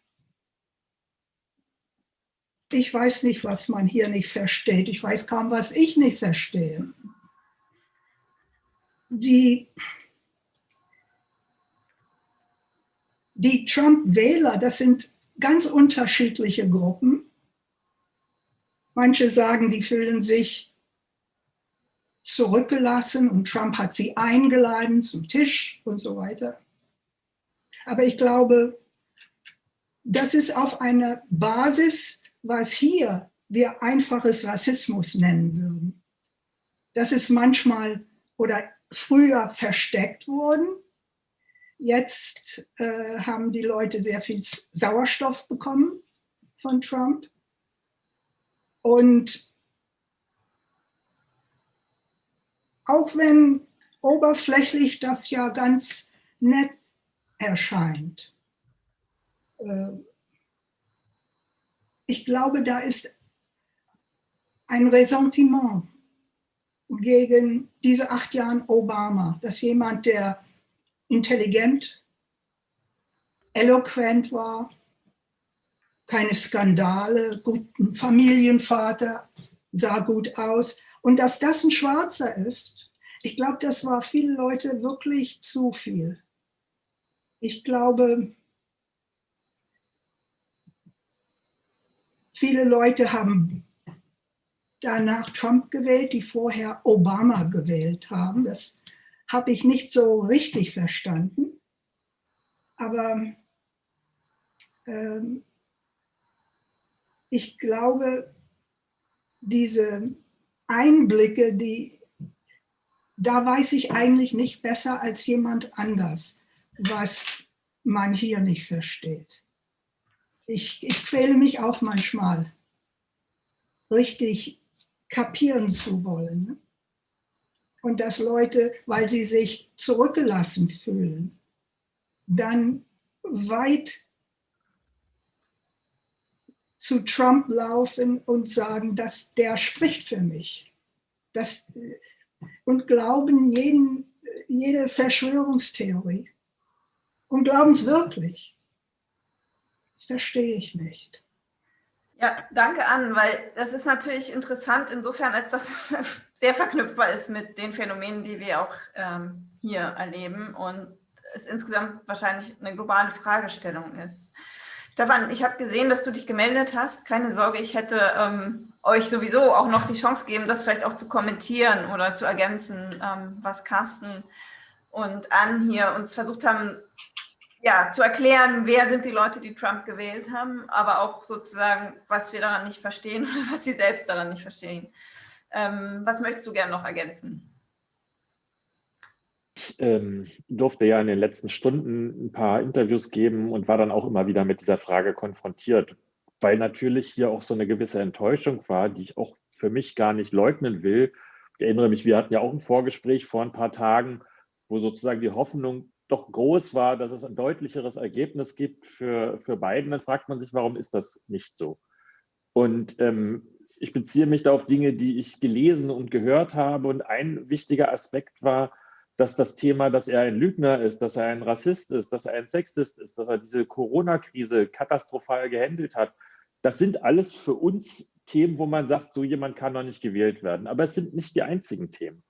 Speaker 3: ich weiß nicht, was man hier nicht versteht. Ich weiß kaum, was ich nicht verstehe. Die, die Trump-Wähler, das sind ganz unterschiedliche Gruppen. Manche sagen, die fühlen sich zurückgelassen und Trump hat sie eingeladen zum Tisch und so weiter. Aber ich glaube, das ist auf einer Basis, was hier wir einfaches Rassismus nennen würden. Das ist manchmal oder früher versteckt worden. Jetzt äh, haben die Leute sehr viel Sauerstoff bekommen von Trump. Und auch wenn oberflächlich das ja ganz nett erscheint, äh, ich glaube, da ist ein Ressentiment gegen diese acht Jahre Obama, dass jemand, der intelligent, eloquent war, keine Skandale, guten Familienvater, sah gut aus. Und dass das ein Schwarzer ist, ich glaube, das war vielen Leute wirklich zu viel. Ich glaube, viele Leute haben danach Trump gewählt, die vorher Obama gewählt haben. Das habe ich nicht so richtig verstanden. Aber ähm, ich glaube, diese Einblicke, die, da weiß ich eigentlich nicht besser als jemand anders, was man hier nicht versteht. Ich, ich quäle mich auch manchmal, richtig kapieren zu wollen. Und dass Leute, weil sie sich zurückgelassen fühlen, dann weit zu Trump laufen und sagen, dass der spricht für mich. Das, und glauben jeden, jede Verschwörungstheorie. Und glauben es wirklich. Das verstehe ich nicht.
Speaker 2: Ja, danke an, weil das ist natürlich interessant insofern, als das [laughs] sehr verknüpfbar ist mit den Phänomenen, die wir auch ähm, hier erleben und es insgesamt wahrscheinlich eine globale Fragestellung ist. Stefan, ich habe gesehen, dass du dich gemeldet hast. Keine Sorge, ich hätte ähm, euch sowieso auch noch die Chance gegeben, das vielleicht auch zu kommentieren oder zu ergänzen, ähm, was Carsten und Ann hier uns versucht haben, ja, zu erklären, wer sind die Leute, die Trump gewählt haben, aber auch sozusagen, was wir daran nicht verstehen [laughs] oder was sie selbst daran nicht verstehen. Ähm, was möchtest du gerne noch ergänzen?
Speaker 5: Ich ähm, durfte ja in den letzten Stunden ein paar Interviews geben und war dann auch immer wieder mit dieser Frage konfrontiert, weil natürlich hier auch so eine gewisse Enttäuschung war, die ich auch für mich gar nicht leugnen will. Ich erinnere mich, wir hatten ja auch ein Vorgespräch vor ein paar Tagen, wo sozusagen die Hoffnung doch groß war, dass es ein deutlicheres Ergebnis gibt für, für Biden. Dann fragt man sich, warum ist das nicht so? Und ähm, ich beziehe mich da auf Dinge, die ich gelesen und gehört habe. Und ein wichtiger Aspekt war, dass das Thema, dass er ein Lügner ist, dass er ein Rassist ist, dass er ein Sexist ist, dass er diese Corona-Krise katastrophal gehandelt hat, das sind alles für uns Themen, wo man sagt, so jemand kann noch nicht gewählt werden. Aber es sind nicht die einzigen Themen.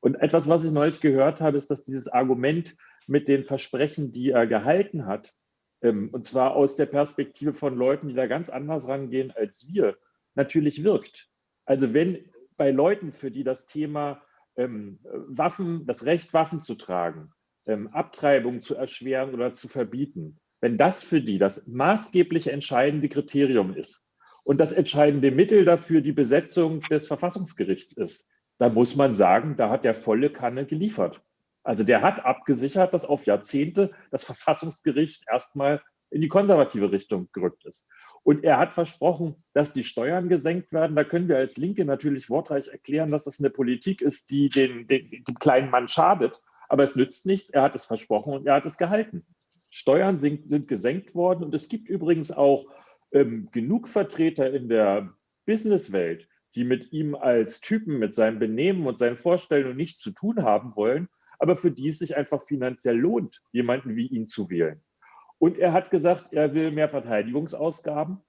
Speaker 5: Und etwas, was ich neulich gehört habe, ist, dass dieses Argument mit den Versprechen, die er gehalten hat, ähm, und zwar aus der Perspektive von Leuten, die da ganz anders rangehen als wir, natürlich wirkt. Also wenn bei Leuten, für die das Thema ähm, Waffen, das Recht, Waffen zu tragen, ähm, Abtreibung zu erschweren oder zu verbieten, wenn das für die das maßgeblich entscheidende Kriterium ist und das entscheidende Mittel dafür die Besetzung des Verfassungsgerichts ist, dann muss man sagen, da hat der volle Kanne geliefert. Also der hat abgesichert, dass auf Jahrzehnte das Verfassungsgericht erstmal in die konservative Richtung gerückt ist. Und er hat versprochen, dass die Steuern gesenkt werden. Da können wir als Linke natürlich wortreich erklären, dass das eine Politik ist, die den, den, dem kleinen Mann schadet. Aber es nützt nichts. Er hat es versprochen und er hat es gehalten. Steuern sind, sind gesenkt worden. Und es gibt übrigens auch ähm, genug Vertreter in der Businesswelt, die mit ihm als Typen, mit seinem Benehmen und seinen Vorstellungen nichts zu tun haben wollen, aber für die es sich einfach finanziell lohnt, jemanden wie ihn zu wählen. Und er hat gesagt, er will mehr Verteidigungsausgaben.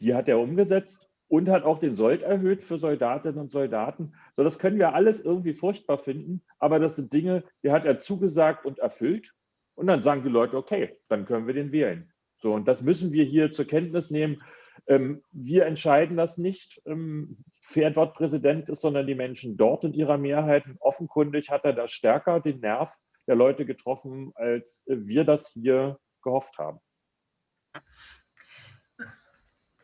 Speaker 5: die hat er umgesetzt und hat auch den Sold erhöht für Soldatinnen und Soldaten. So, das können wir alles irgendwie furchtbar finden, aber das sind Dinge, die hat er zugesagt und erfüllt. Und dann sagen die Leute, okay, dann können wir den wählen. So, und das müssen wir hier zur Kenntnis nehmen. Ähm, wir entscheiden das nicht, ähm, wer dort Präsident ist, sondern die Menschen dort in ihrer Mehrheit. Und offenkundig hat er da stärker den Nerv der Leute getroffen, als wir das hier gehofft haben.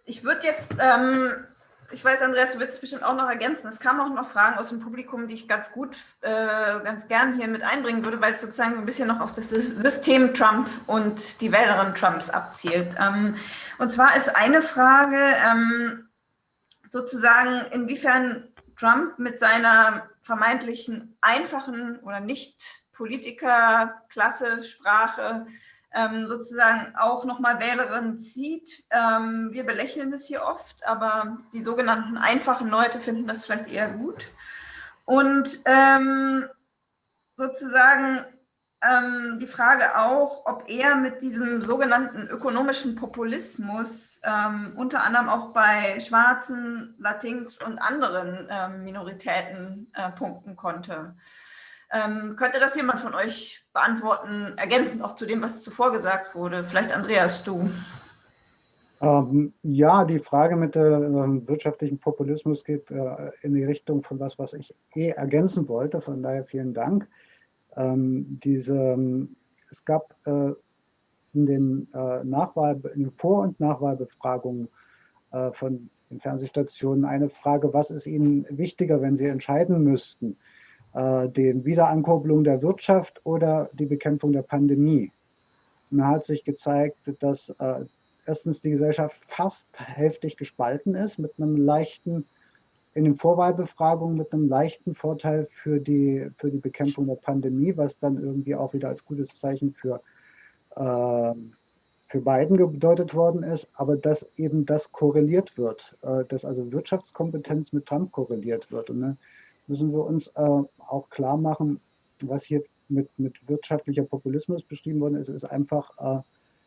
Speaker 2: Ich würde jetzt, ähm, ich weiß, Andreas, du willst es bestimmt auch noch ergänzen. Es kamen auch noch Fragen aus dem Publikum, die ich ganz gut, äh, ganz gern hier mit einbringen würde, weil es sozusagen ein bisschen noch auf das System Trump und die Wählerin Trumps abzielt. Ähm, und zwar ist eine Frage ähm, sozusagen, inwiefern Trump mit seiner vermeintlichen einfachen oder nicht Politikerklasse, Sprache ähm, sozusagen auch nochmal Wählerinnen zieht. Ähm, wir belächeln das hier oft, aber die sogenannten einfachen Leute finden das vielleicht eher gut. Und ähm, sozusagen ähm, die Frage auch, ob er mit diesem sogenannten ökonomischen Populismus ähm, unter anderem auch bei Schwarzen, Latinx und anderen ähm, Minoritäten äh, punkten konnte. Ähm, könnte das jemand von euch beantworten, ergänzend auch zu dem, was zuvor gesagt wurde? Vielleicht Andreas, du.
Speaker 1: Ähm, ja, die Frage mit dem äh, wirtschaftlichen Populismus geht äh, in die Richtung von was, was ich eh ergänzen wollte. Von daher vielen Dank. Ähm, diese, ähm, es gab äh, in den, äh, Nachwahl, in den Vor- und Nachwahlbefragungen äh, von den Fernsehstationen eine Frage, was ist Ihnen wichtiger, wenn Sie entscheiden müssten? Äh, den Wiederankurbelung der Wirtschaft oder die Bekämpfung der Pandemie. Und da hat sich gezeigt, dass äh, erstens die Gesellschaft fast hälftig gespalten ist, mit einem leichten, in den Vorwahlbefragungen mit einem leichten Vorteil für die, für die Bekämpfung der Pandemie, was dann irgendwie auch wieder als gutes Zeichen für, äh, für Biden gedeutet worden ist, aber dass eben das korreliert wird, äh, dass also Wirtschaftskompetenz mit Trump korreliert wird. Und ne, müssen wir uns äh, auch klar machen, was hier mit, mit wirtschaftlicher Populismus beschrieben worden ist, ist einfach äh,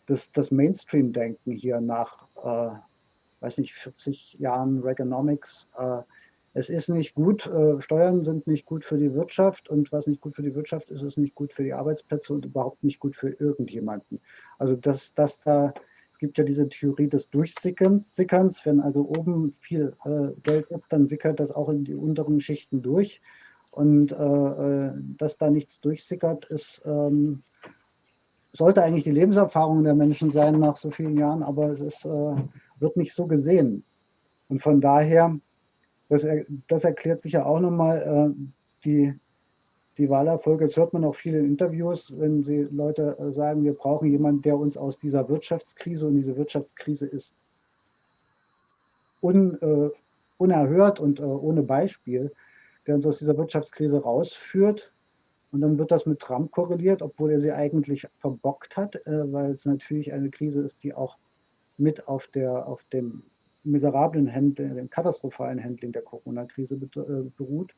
Speaker 1: das, das Mainstream-Denken hier nach, äh, weiß nicht, 40 Jahren Reaganomics. Äh, es ist nicht gut, äh, Steuern sind nicht gut für die Wirtschaft und was nicht gut für die Wirtschaft ist, ist nicht gut für die Arbeitsplätze und überhaupt nicht gut für irgendjemanden. Also dass, dass da gibt ja diese Theorie des Durchsickerns. Wenn also oben viel äh, Geld ist, dann sickert das auch in die unteren Schichten durch. Und äh, äh, dass da nichts durchsickert, ist, ähm, sollte eigentlich die Lebenserfahrung der Menschen sein nach so vielen Jahren, aber es ist, äh, wird nicht so gesehen. Und von daher, das, das erklärt sich ja auch nochmal äh, die die Wahlerfolge, das hört man auch viel in Interviews, wenn sie Leute äh, sagen, wir brauchen jemanden, der uns aus dieser Wirtschaftskrise, und diese Wirtschaftskrise ist un, äh, unerhört und äh, ohne Beispiel, der uns aus dieser Wirtschaftskrise rausführt. Und dann wird das mit Trump korreliert, obwohl er sie eigentlich verbockt hat, äh, weil es natürlich eine Krise ist, die auch mit auf, der, auf dem miserablen Handling, dem katastrophalen Handling der Corona-Krise äh, beruht.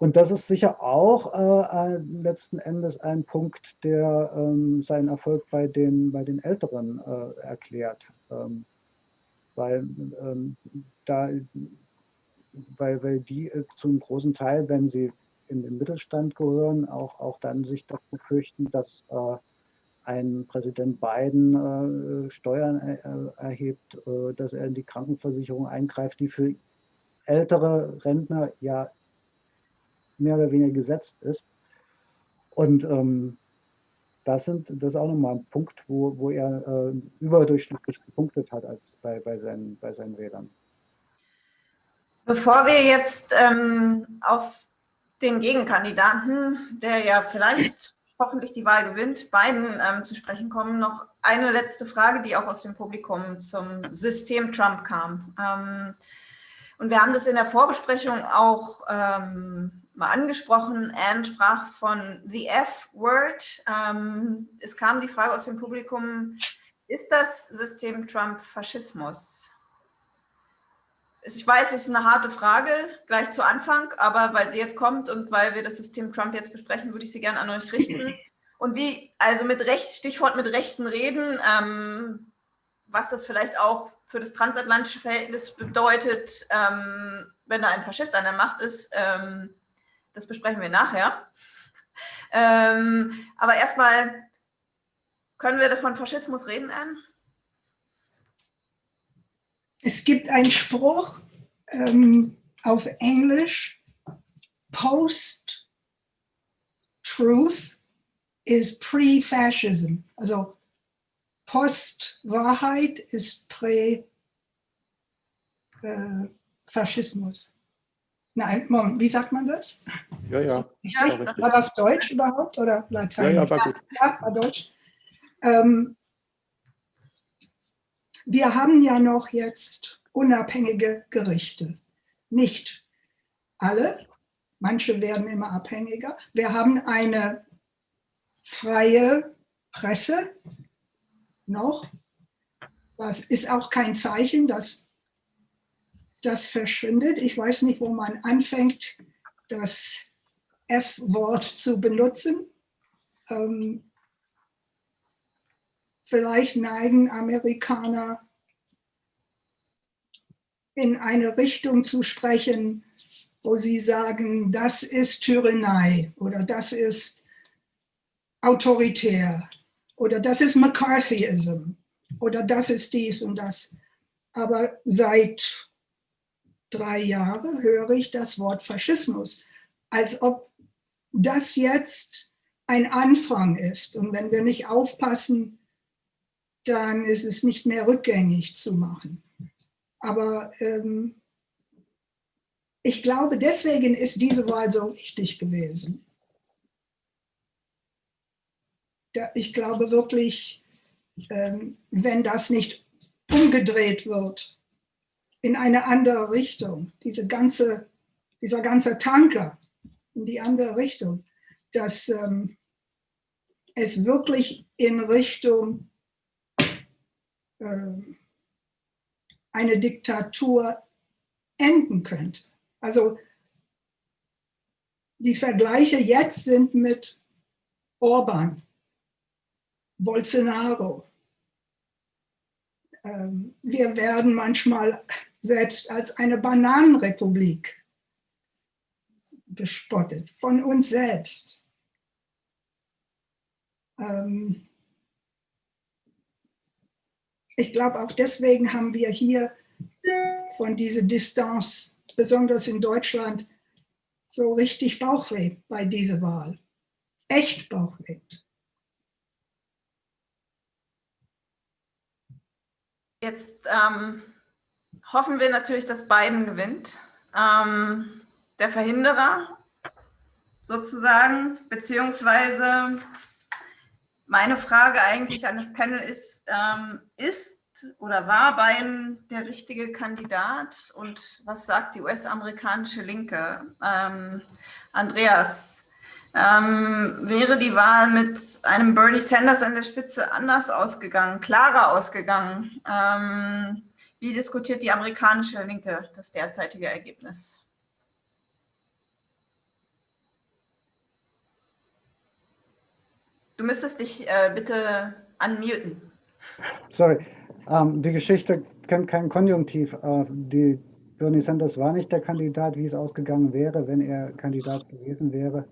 Speaker 1: Und das ist sicher auch äh, letzten Endes ein Punkt, der ähm, seinen Erfolg bei den, bei den Älteren äh, erklärt. Ähm, weil, ähm, da, weil, weil die äh, zum großen Teil, wenn sie in den Mittelstand gehören, auch, auch dann sich davor fürchten, dass äh, ein Präsident Biden äh, Steuern äh, erhebt, dass er in die Krankenversicherung eingreift, die für ältere Rentner ja mehr oder weniger gesetzt ist. Und ähm, das, sind, das ist auch nochmal ein Punkt, wo, wo er äh, überdurchschnittlich gepunktet hat als bei, bei, seinen, bei seinen Rädern.
Speaker 2: Bevor wir jetzt ähm, auf den Gegenkandidaten, der ja vielleicht hoffentlich die Wahl gewinnt, beiden ähm, zu sprechen kommen, noch eine letzte Frage, die auch aus dem Publikum zum System Trump kam. Ähm, und wir haben das in der Vorbesprechung auch ähm, mal angesprochen. Anne sprach von The F-Word. Ähm, es kam die Frage aus dem Publikum, ist das System Trump Faschismus? Ich weiß, es ist eine harte Frage, gleich zu Anfang, aber weil sie jetzt kommt und weil wir das System Trump jetzt besprechen, würde ich sie gerne an euch richten. [laughs] Und wie, also mit Recht, Stichwort mit rechten Reden, ähm, was das vielleicht auch für das transatlantische Verhältnis bedeutet, ähm, wenn da ein Faschist an der Macht ist, ähm, das besprechen wir nachher. Ähm, aber erstmal, können wir von Faschismus reden, Anne?
Speaker 3: Es gibt einen Spruch ähm, auf Englisch, Post-Truth is pre-Fascism. Also Post-Wahrheit ist Prä-Faschismus. Nein, Moment, wie sagt man das?
Speaker 5: Ja, ja.
Speaker 3: ja war das Deutsch überhaupt oder Latein?
Speaker 5: Ja, ja, war gut.
Speaker 3: Ja, war Deutsch. Ähm, wir haben ja noch jetzt unabhängige Gerichte. Nicht alle, manche werden immer abhängiger. Wir haben eine freie Presse noch. Das ist auch kein Zeichen, dass das verschwindet. Ich weiß nicht, wo man anfängt, das F-Wort zu benutzen. Ähm, vielleicht neigen Amerikaner in eine Richtung zu sprechen, wo sie sagen, das ist Tyrannei oder das ist autoritär oder das ist McCarthyism oder das ist dies und das. Aber seit drei Jahren höre ich das Wort Faschismus, als ob das jetzt ein Anfang ist. Und wenn wir nicht aufpassen, dann ist es nicht mehr rückgängig zu machen. Aber ähm, ich glaube, deswegen ist diese Wahl so wichtig gewesen. Ich glaube wirklich, ähm, wenn das nicht umgedreht wird in eine andere Richtung, diese ganze, dieser ganze Tanker in die andere Richtung, dass ähm, es wirklich in Richtung ähm, eine Diktatur enden könnte. Also die Vergleiche jetzt sind mit Orban, Bolsonaro. Ähm, wir werden manchmal selbst als eine Bananenrepublik gespottet, von uns selbst. Ähm, ich glaube, auch deswegen haben wir hier von dieser Distanz, besonders in Deutschland, so richtig Bauchweh bei dieser Wahl. Echt Bauchweh.
Speaker 2: Jetzt ähm, hoffen wir natürlich, dass Biden gewinnt. Ähm, der Verhinderer sozusagen, beziehungsweise meine Frage eigentlich an das Panel ist, ähm, ist oder war Biden der richtige Kandidat und was sagt die US-amerikanische Linke? Ähm, Andreas, ähm, wäre die Wahl mit einem Bernie Sanders an der Spitze anders ausgegangen, klarer ausgegangen? Ähm, wie diskutiert die amerikanische Linke das derzeitige Ergebnis? Du müsstest dich äh, bitte unmuten.
Speaker 1: Sorry, ähm, die Geschichte kennt keinen Konjunktiv. Äh, die Bernie Sanders war nicht der Kandidat, wie es ausgegangen wäre, wenn er Kandidat gewesen wäre.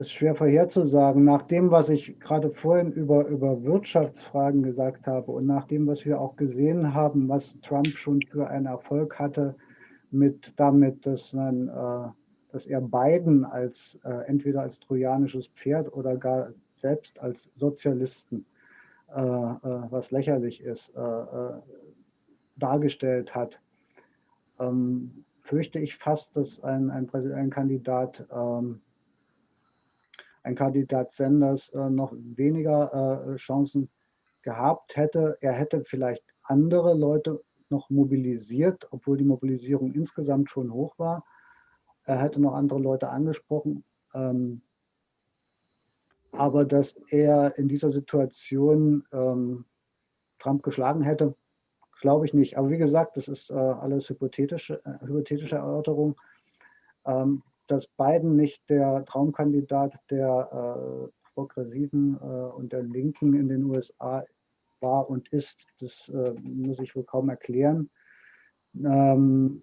Speaker 1: Ist schwer vorherzusagen. Nach dem, was ich gerade vorhin über, über Wirtschaftsfragen gesagt habe und nach dem, was wir auch gesehen haben, was Trump schon für einen Erfolg hatte, mit damit, dass man äh, dass er Biden als äh, entweder als trojanisches Pferd oder gar selbst als Sozialisten, äh, äh was lächerlich ist, äh, äh, dargestellt hat, ähm, fürchte ich fast, dass ein, ein, ein Kandidat, ähm, ein Kandidat Sanders noch weniger Chancen gehabt hätte. Er hätte vielleicht andere Leute noch mobilisiert, obwohl die Mobilisierung insgesamt schon hoch war er hätte noch andere Leute angesprochen. Ähm, aber dass er in dieser Situation ähm, Trump geschlagen hätte, glaube ich nicht. Aber wie gesagt, das ist äh, alles hypothetische, äh, hypothetische Erörterung. Ähm, dass Biden nicht der Traumkandidat der äh, Progressiven äh, und der Linken in den USA war und ist, das äh, muss ich wohl kaum erklären. Ähm,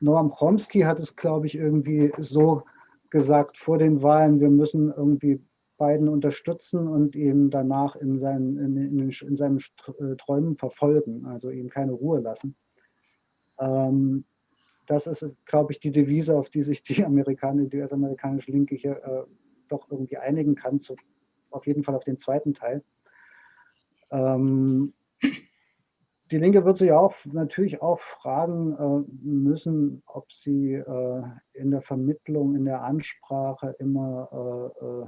Speaker 1: Noam Chomsky hat es, glaube ich, irgendwie so gesagt vor den Wahlen, wir müssen irgendwie Biden unterstützen und ihn danach in seinen, in, in, in seinen äh, Träumen verfolgen, also ihm keine Ruhe lassen. Ähm, das ist, glaube ich, die Devise, auf die sich die [laughs] Amerikaner, die US-amerikanische Linke hier äh, doch irgendwie einigen kann, zu, auf jeden Fall auf den zweiten Teil. Ähm, die Linke wird sich auch natürlich auch fragen äh, müssen, ob sie äh, in der Vermittlung, in der Ansprache immer äh, äh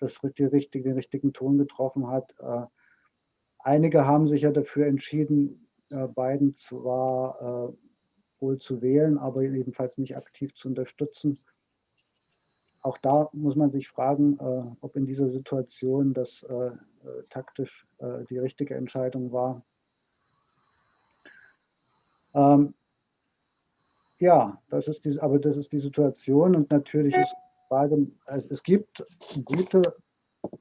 Speaker 1: das, die richtige, den richtigen Ton getroffen hat. Äh, einige haben sich ja dafür entschieden, äh, Biden zwar wohl zu wählen, aber jedenfalls nicht aktiv zu unterstützen. Auch da muss man sich fragen, ob in dieser Situation das taktisch die richtige Entscheidung war. Ähm, ja, das ist die, aber das ist die Situation und natürlich ist die Frage, äh, es gibt gute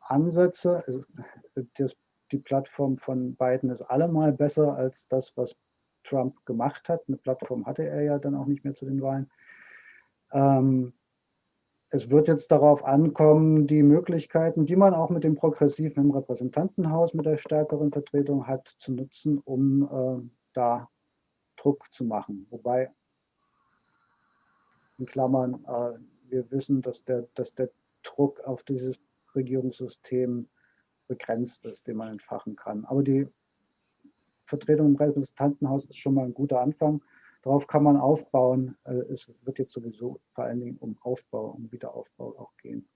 Speaker 1: Ansätze. Es, das, die Plattform von Biden ist allemal besser als das, was Trump gemacht hat. Eine Plattform hatte er ja dann auch nicht mehr zu den Wahlen. Ähm, es wird jetzt darauf ankommen, die Möglichkeiten, die man auch mit dem Progressiven im Repräsentantenhaus mit der stärkeren Vertretung hat, zu nutzen, um äh, da Druck zu machen. Wobei, in Klammern, äh, wir wissen, dass der, dass der Druck auf dieses Regierungssystem begrenzt ist, den man entfachen kann. Aber die Vertretung im Repräsentantenhaus ist schon mal ein guter Anfang. Darauf kann man aufbauen. Äh, es wird jetzt sowieso vor allen Dingen um Aufbau, um Wiederaufbau auch gehen.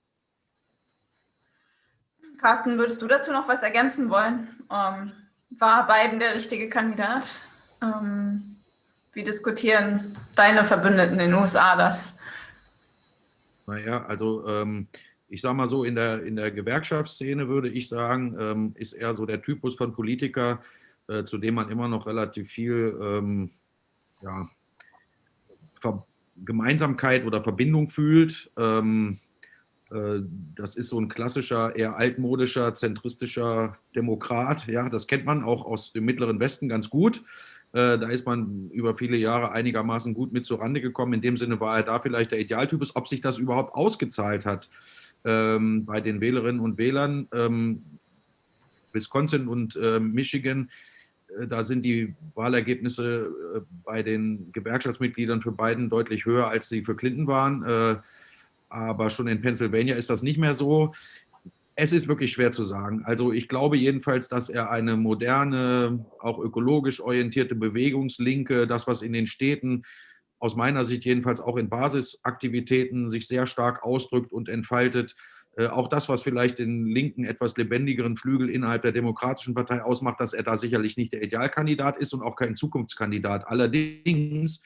Speaker 2: Carsten, würdest du dazu noch was ergänzen wollen? Ähm, war Biden der richtige Kandidat? Ähm, wie diskutieren deine Verbündeten in den USA das?
Speaker 4: Naja, also ähm, ich sage mal so, in der, in der Gewerkschaftsszene würde ich sagen, ähm, ist er so der Typus von Politiker, äh, zu dem man immer noch relativ viel ähm, ja, Gemeinsamkeit oder Verbindung fühlt. Ähm, äh, das ist so ein klassischer, eher altmodischer, zentristischer Demokrat. Ja, das kennt man auch aus dem Mittleren Westen ganz gut. Äh, da ist man über viele Jahre einigermaßen gut mit zurande gekommen. In dem Sinne war er da vielleicht der Idealtypus. Ob sich das überhaupt ausgezahlt hat ähm, bei den Wählerinnen und Wählern, ähm, Wisconsin und äh, Michigan, da sind die Wahlergebnisse äh, bei den Gewerkschaftsmitgliedern für Biden deutlich höher, als sie für Clinton waren. Äh, aber schon in Pennsylvania ist das nicht mehr so. Es ist wirklich schwer zu sagen. Also ich glaube jedenfalls, dass er eine moderne, auch ökologisch orientierte Bewegungslinke, das, was in den Städten aus meiner Sicht jedenfalls auch in Basisaktivitäten sich sehr stark ausdrückt und entfaltet, äh, auch das, was vielleicht den linken, etwas lebendigeren Flügel innerhalb der Demokratischen Partei ausmacht, dass er da sicherlich nicht der Idealkandidat ist und auch kein Zukunftskandidat. Allerdings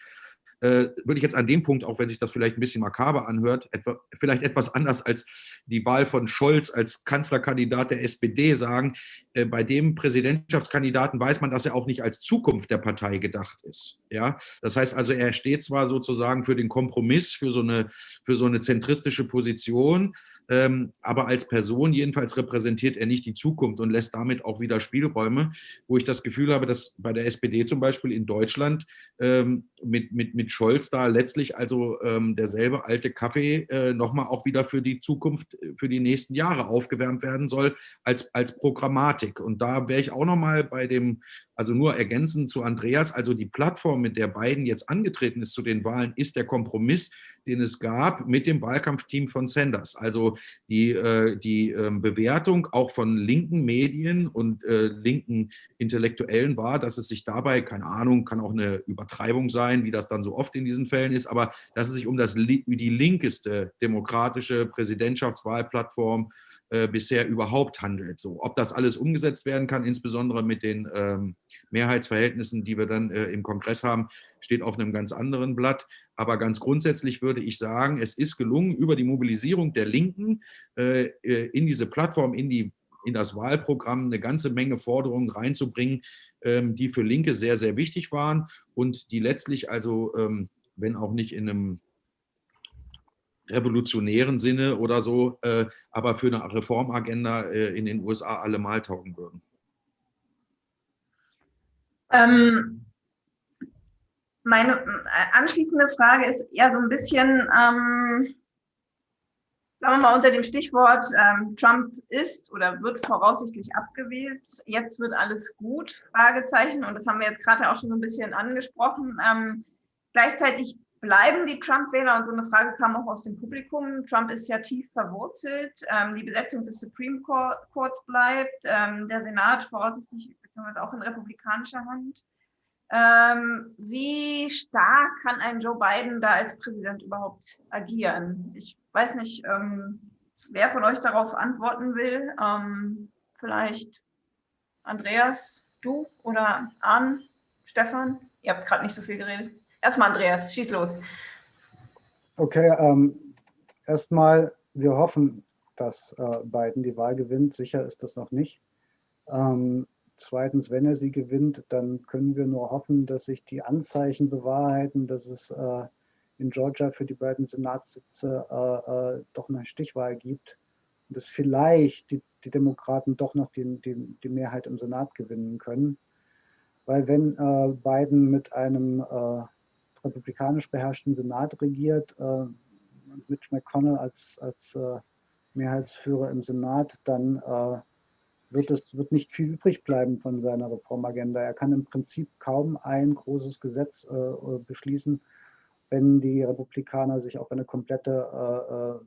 Speaker 4: äh, würde ich jetzt an dem Punkt, auch wenn sich das vielleicht ein bisschen makaber anhört, etwa, vielleicht etwas anders als die Wahl von Scholz als Kanzlerkandidat der SPD sagen, äh, bei dem Präsidentschaftskandidaten weiß man, dass er auch nicht als Zukunft der Partei gedacht ist. Ja? Das heißt also, er steht zwar sozusagen für den Kompromiss, für so eine, für so eine zentristische Position, ähm, aber als Person jedenfalls repräsentiert er nicht die Zukunft und lässt damit auch wieder Spielräume, wo ich das Gefühl habe, dass bei der SPD zum Beispiel in Deutschland ähm, mit, mit, mit Scholz da letztlich also ähm, derselbe alte Kaffee äh, nochmal auch wieder für die Zukunft, für die nächsten Jahre aufgewärmt werden soll als, als Programmatik. Und da wäre ich auch nochmal bei dem, also nur ergänzend zu Andreas, also die Plattform, mit der Biden jetzt angetreten ist zu den Wahlen, ist der Kompromiss, den es gab mit dem Wahlkampfteam von Sanders. Also die, äh, die ähm, Bewertung auch von linken Medien und äh, linken Intellektuellen war, dass es sich dabei, keine Ahnung, kann auch eine Übertreibung sein, wie das dann so oft in diesen Fällen ist, aber dass es sich um das, die linkeste demokratische Präsidentschaftswahlplattform äh, bisher überhaupt handelt. So, ob das alles umgesetzt werden kann, insbesondere mit den ähm, Mehrheitsverhältnissen, die wir dann äh, im Kongress haben, steht auf einem ganz anderen Blatt. Aber ganz grundsätzlich würde ich sagen, es ist gelungen, über die Mobilisierung der Linken äh, äh, in diese Plattform, in, die, in das Wahlprogramm eine ganze Menge Forderungen reinzubringen, ähm, die für Linke sehr, sehr wichtig waren und die letztlich also, ähm, wenn auch nicht in einem revolutionären Sinne oder so, äh, aber für eine Reformagenda äh, in den USA allemal taugen würden.
Speaker 2: Ähm, meine äh, anschließende Frage ist eher so ein bisschen, ähm, sagen wir mal unter dem Stichwort, ähm, Trump ist oder wird voraussichtlich abgewählt. Jetzt wird alles gut, Fragezeichen. Und das haben wir jetzt gerade auch schon so ein bisschen angesprochen. Ähm, gleichzeitig bleiben die Trump-Wähler und so eine Frage kam auch aus dem Publikum. Trump ist ja tief verwurzelt. Ähm, die Besetzung des Supreme Courts bleibt. Ähm, der Senat voraussichtlich beziehungsweise auch in republikanischer Hand. Ähm, wie stark kann ein Joe Biden da als Präsident überhaupt agieren? Ich weiß nicht, ähm, wer von euch darauf antworten will. Ähm, vielleicht Andreas, du oder Arn, Stefan? Ihr habt gerade nicht so viel geredet. Erstmal Andreas, schieß los.
Speaker 1: Okay, ähm, erstmal, wir hoffen, dass äh, Biden die Wahl gewinnt. Sicher ist das noch nicht. Ähm, Zweitens, wenn er sie gewinnt, dann können wir nur hoffen, dass sich die Anzeichen bewahrheiten, dass es äh, in Georgia für die beiden Senatssitze äh, äh, doch eine Stichwahl gibt und dass vielleicht die, die Demokraten doch noch die, die, die, Mehrheit im Senat gewinnen können. Weil wenn äh, Biden mit einem äh, republikanisch beherrschten Senat regiert, äh, Mitch McConnell als, als Mehrheitsführer im Senat, dann wird es wird nicht viel übrig bleiben von seiner Reformagenda. Er kann im Prinzip kaum ein großes Gesetz äh, äh beschließen, wenn die Republikaner sich auf eine komplette äh, äh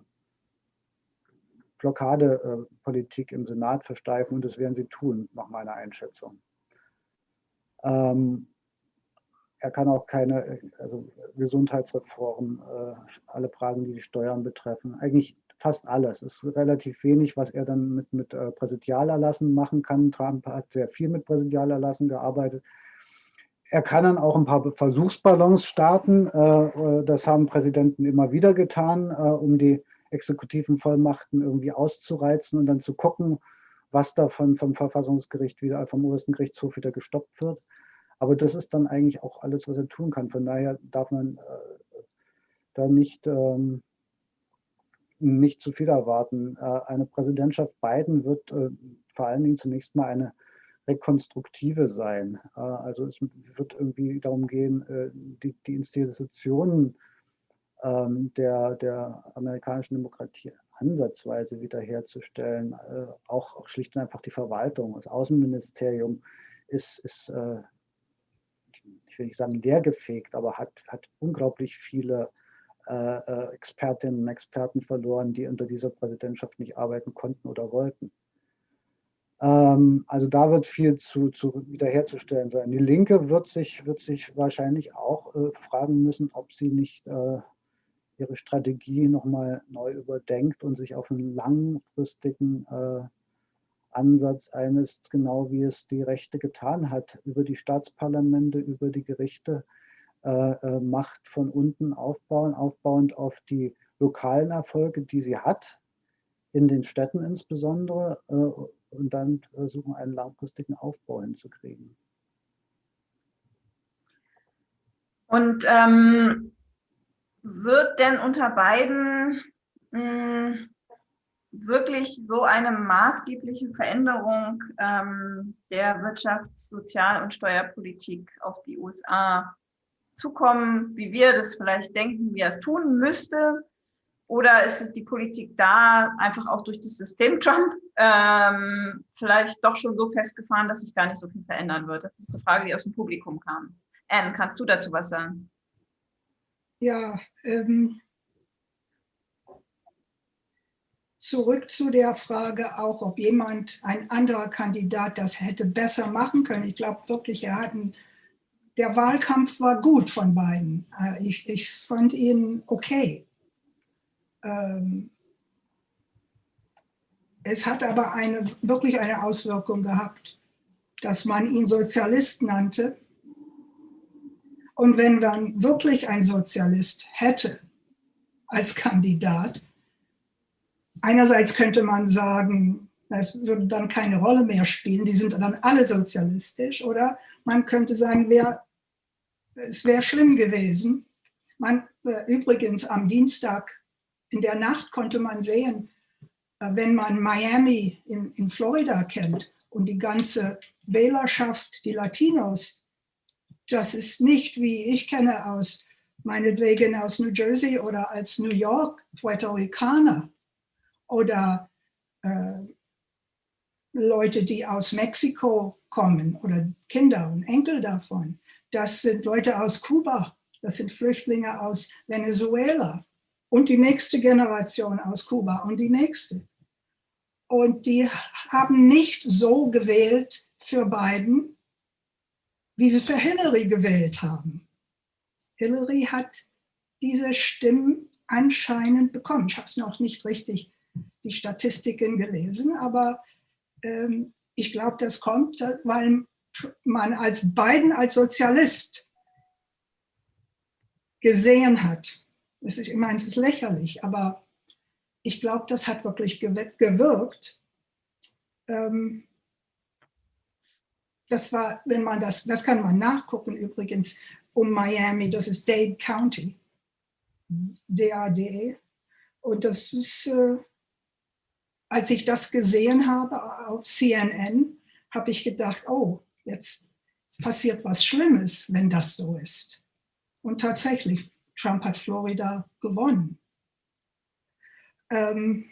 Speaker 1: Blockadepolitik im Senat versteifen und das werden sie tun, nach meiner Einschätzung. Ähm, er kann auch keine also Gesundheitsreform, äh, alle Fragen, die die Steuern betreffen, eigentlich fast alles. Es ist relativ wenig, was er dann mit, mit äh, Präsidialerlassen machen kann. Trump hat sehr viel mit Präsidialerlassen gearbeitet. Er kann dann auch ein paar Versuchsballons starten. Äh, äh, das haben Präsidenten immer wieder getan, um die exekutiven Vollmachten irgendwie auszureizen und dann zu gucken, was da vom, vom Verfassungsgericht wieder, vom obersten Gerichtshof wieder gestoppt wird. Aber das ist dann eigentlich auch alles, was er tun kann. Von daher darf man äh, da nicht ähm, nicht zu viel erwarten. Äh, eine Präsidentschaft Biden wird äh, vor allen Dingen zunächst mal eine rekonstruktive sein. Äh, also es wird irgendwie darum gehen, die, Institutionen ähm, der, der amerikanischen Demokratie ansatzweise wiederherzustellen. Auch schlicht und einfach die Verwaltung, das Außenministerium ist, ist ich will nicht sagen leergefegt, aber hat, hat unglaublich viele Expertinnen und Experten verloren, die unter dieser Präsidentschaft nicht arbeiten konnten oder wollten. Ähm, also da wird viel zu, zu wiederherzustellen sein. Die Linke wird sich, wird sich wahrscheinlich auch äh, fragen müssen, ob sie nicht äh, ihre Strategie nochmal neu überdenkt und sich auf einen langfristigen äh, Ansatz eines, genau wie es die Rechte getan hat, über die Staatsparlamente, über die Gerichte, äh, äh, Macht von unten aufbauen, aufbauend auf die lokalen Erfolge, die sie hat, in den Städten insbesondere, äh, und dann versuchen, einen langfristigen Aufbau hinzukriegen.
Speaker 2: Und ähm, wird denn unter beiden mh, hm, wirklich so eine maßgebliche Veränderung ähm, der Wirtschafts-, Sozial- und Steuerpolitik auf die USA zukommen, wie wir das vielleicht denken, wie er es tun müsste? Oder ist es die Politik da einfach auch durch das System Trump ähm, vielleicht doch schon so festgefahren, dass sich gar nicht so viel verändern wird? Das ist eine Frage, die aus dem Publikum kam. Anne, kannst du dazu was sagen?
Speaker 3: Ja, ähm, zurück zu der Frage auch, ob jemand, ein anderer Kandidat das hätte besser machen können. Ich glaube wirklich, er hat einen der Wahlkampf war gut von beiden. Äh, ich, ich fand ihn okay. Ähm, es hat aber eine, wirklich eine Auswirkung gehabt, dass man ihn Sozialist nannte. Und wenn man wirklich ein Sozialist hätte als Kandidat, einerseits könnte man sagen, es würde dann keine Rolle mehr spielen, die sind dann alle sozialistisch. Oder man könnte sagen, wär, es wäre schlimm gewesen. Man, äh, übrigens am Dienstag in der Nacht konnte man sehen, äh, wenn man Miami in, in Florida kennt und die ganze Wählerschaft, die Latinos, das ist nicht, wie ich kenne aus, meinetwegen aus New Jersey oder als New York, Puerto Ricaner oder äh, Leute, die aus Mexiko kommen oder Kinder und Enkel davon. Das sind Leute aus Kuba, das sind Flüchtlinge aus Venezuela und die nächste Generation aus Kuba und die nächste. Und die haben nicht so gewählt für Biden, wie sie für Hillary gewählt haben. Hillary hat diese Stimmen anscheinend bekommen. Ich habe es noch nicht richtig, die Statistiken gelesen, aber ähm, ich glaube, das kommt, weil man als Biden als Sozialist gesehen hat. Das ist, ich meine, das ist lächerlich, aber ich glaube, das hat wirklich gewirkt. Ähm, das war, wenn man das, das kann man nachgucken übrigens, um Miami, das ist Dade County, DAD. Und das ist, äh, als ich das gesehen habe auf CNN, habe ich gedacht, oh, jetzt passiert was Schlimmes, wenn das so ist. Und tatsächlich, Trump hat Florida gewonnen. Ähm,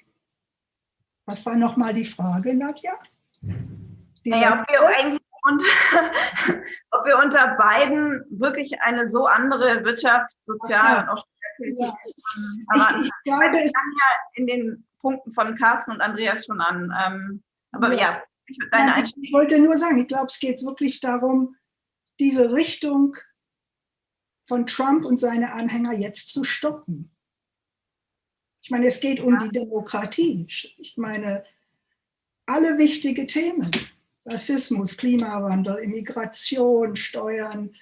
Speaker 3: was war nochmal die Frage, Nadja?
Speaker 2: Die naja, ob wir, und, [laughs] ob wir unter beiden wirklich eine so andere Wirtschaft, Sozial- und auch Steuerpolitik ja. haben. Ich, ich glaube, es kann ja in den Punkten von Carsten und Andreas schon an. Ähm, aber ja, ja
Speaker 3: ich, Nein, ich wollte nur sagen, ich glaube, es geht wirklich darum, diese Richtung von Trump und seine Anhänger jetzt zu stoppen. Ich meine, es geht um ja. die Demokratie. Ich meine, alle wichtige Themen, Rassismus, Klimawandel, Immigration, Steuern,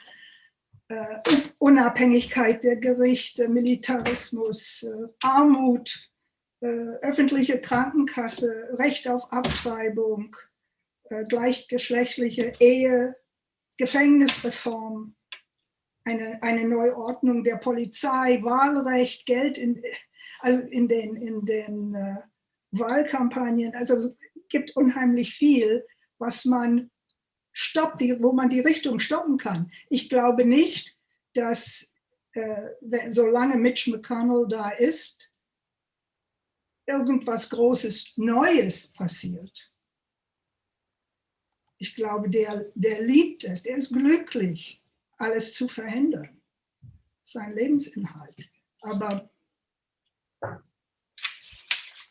Speaker 3: äh, Unabhängigkeit der Gerichte, Militarismus, äh, Armut, äh, öffentliche Krankenkasse, Recht auf Abtreibung, gleichgeschlechtliche Ehe, Gefängnisreform, eine, eine Neuordnung der Polizei, Wahlrecht, Geld in, also in den, in den äh, Wahlkampagnen. Also es gibt unheimlich viel, was man stoppt, wo man die Richtung stoppen kann. Ich glaube nicht, dass äh, solange Mitch McConnell da ist, irgendwas Großes Neues passiert. Ich glaube, der, der liebt es, der ist glücklich, alles zu verhindern. Sein Lebensinhalt. Aber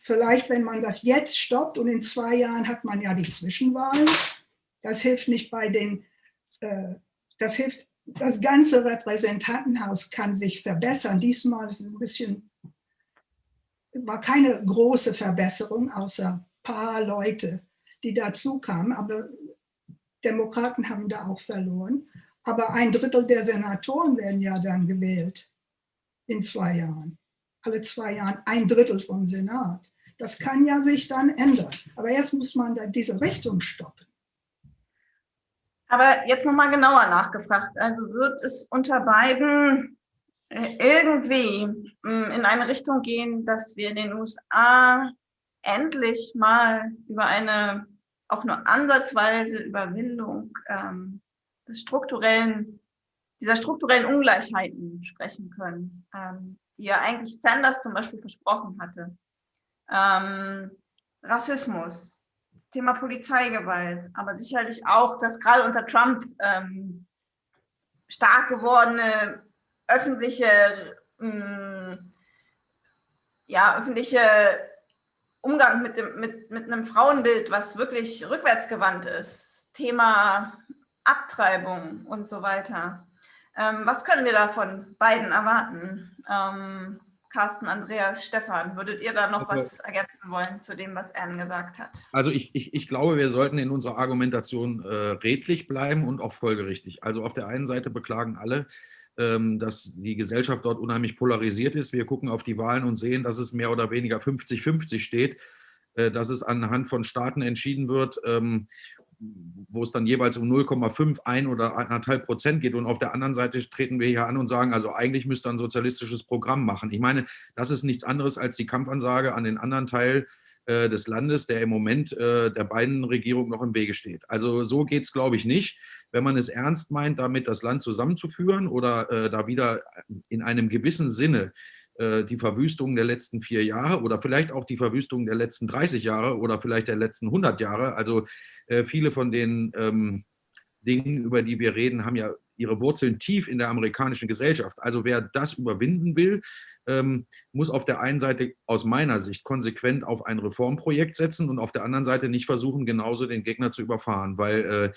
Speaker 3: vielleicht, wenn man das jetzt stoppt und in zwei Jahren hat man ja die Zwischenwahlen, das hilft nicht bei den, äh, das hilft, das ganze Repräsentantenhaus kann sich verbessern. Diesmal ist ein bisschen war keine große Verbesserung, außer ein paar Leute, die dazu kamen. Aber Demokraten haben da auch verloren. Aber ein Drittel der Senatoren werden ja dann gewählt in zwei Jahren. Alle zwei Jahren ein Drittel vom Senat. Das kann ja sich dann ändern. Aber jetzt muss man da diese Richtung stoppen.
Speaker 2: Aber jetzt nochmal genauer nachgefragt. Also wird es unter beiden irgendwie mm, in eine Richtung gehen, dass wir in den USA endlich mal über eine auch nur ansatzweise Überwindung ähm, des strukturellen, dieser strukturellen Ungleichheiten sprechen können, ähm, die ja eigentlich Sanders zum Beispiel versprochen hatte. Ähm, Rassismus, das Thema Polizeigewalt, aber sicherlich auch, dass gerade unter Trump ähm, stark gewordene öffentliche, mh, mm, ja, öffentliche Umgang mit, dem, mit, mit einem Frauenbild, was wirklich rückwärtsgewandt ist, Thema Abtreibung und so weiter. Ähm, was können wir da von beiden erwarten? Ähm, Carsten, Andreas, Stefan, würdet ihr da noch also, was ergänzen wollen zu dem, was Ern gesagt hat?
Speaker 4: Also ich, ich, ich glaube, wir sollten in unserer Argumentation äh, redlich bleiben und auch folgerichtig. Also auf der einen Seite beklagen alle, dass die Gesellschaft dort unheimlich polarisiert ist. Wir gucken auf die Wahlen und sehen, dass es mehr oder weniger 50-50 steht, äh, dass es anhand von Staaten entschieden wird. Ähm, wo es dann jeweils um 0,5, 1 oder 1,5 Prozent geht. Und auf der anderen Seite treten wir hier an und sagen, also eigentlich müsste ein sozialistisches Programm machen. Ich meine, das ist nichts anderes als die Kampfansage an den anderen Teil äh, des Landes, der im Moment äh, der beiden Regierungen noch im Wege steht. Also so geht es, glaube ich, nicht. Wenn man es ernst meint, damit das Land zusammenzuführen oder äh, da wieder in einem gewissen Sinne die Verwüstung der letzten vier Jahre oder vielleicht auch die Verwüstung der letzten 30 Jahre oder vielleicht der letzten 100 Jahre. Also viele von den ähm, Dingen, über die wir reden, haben ja ihre Wurzeln tief in der amerikanischen Gesellschaft. Also wer das überwinden will, ähm, muss auf der einen Seite aus meiner Sicht konsequent auf ein Reformprojekt setzen und auf der anderen Seite nicht versuchen, genauso den Gegner zu überfahren, weil äh,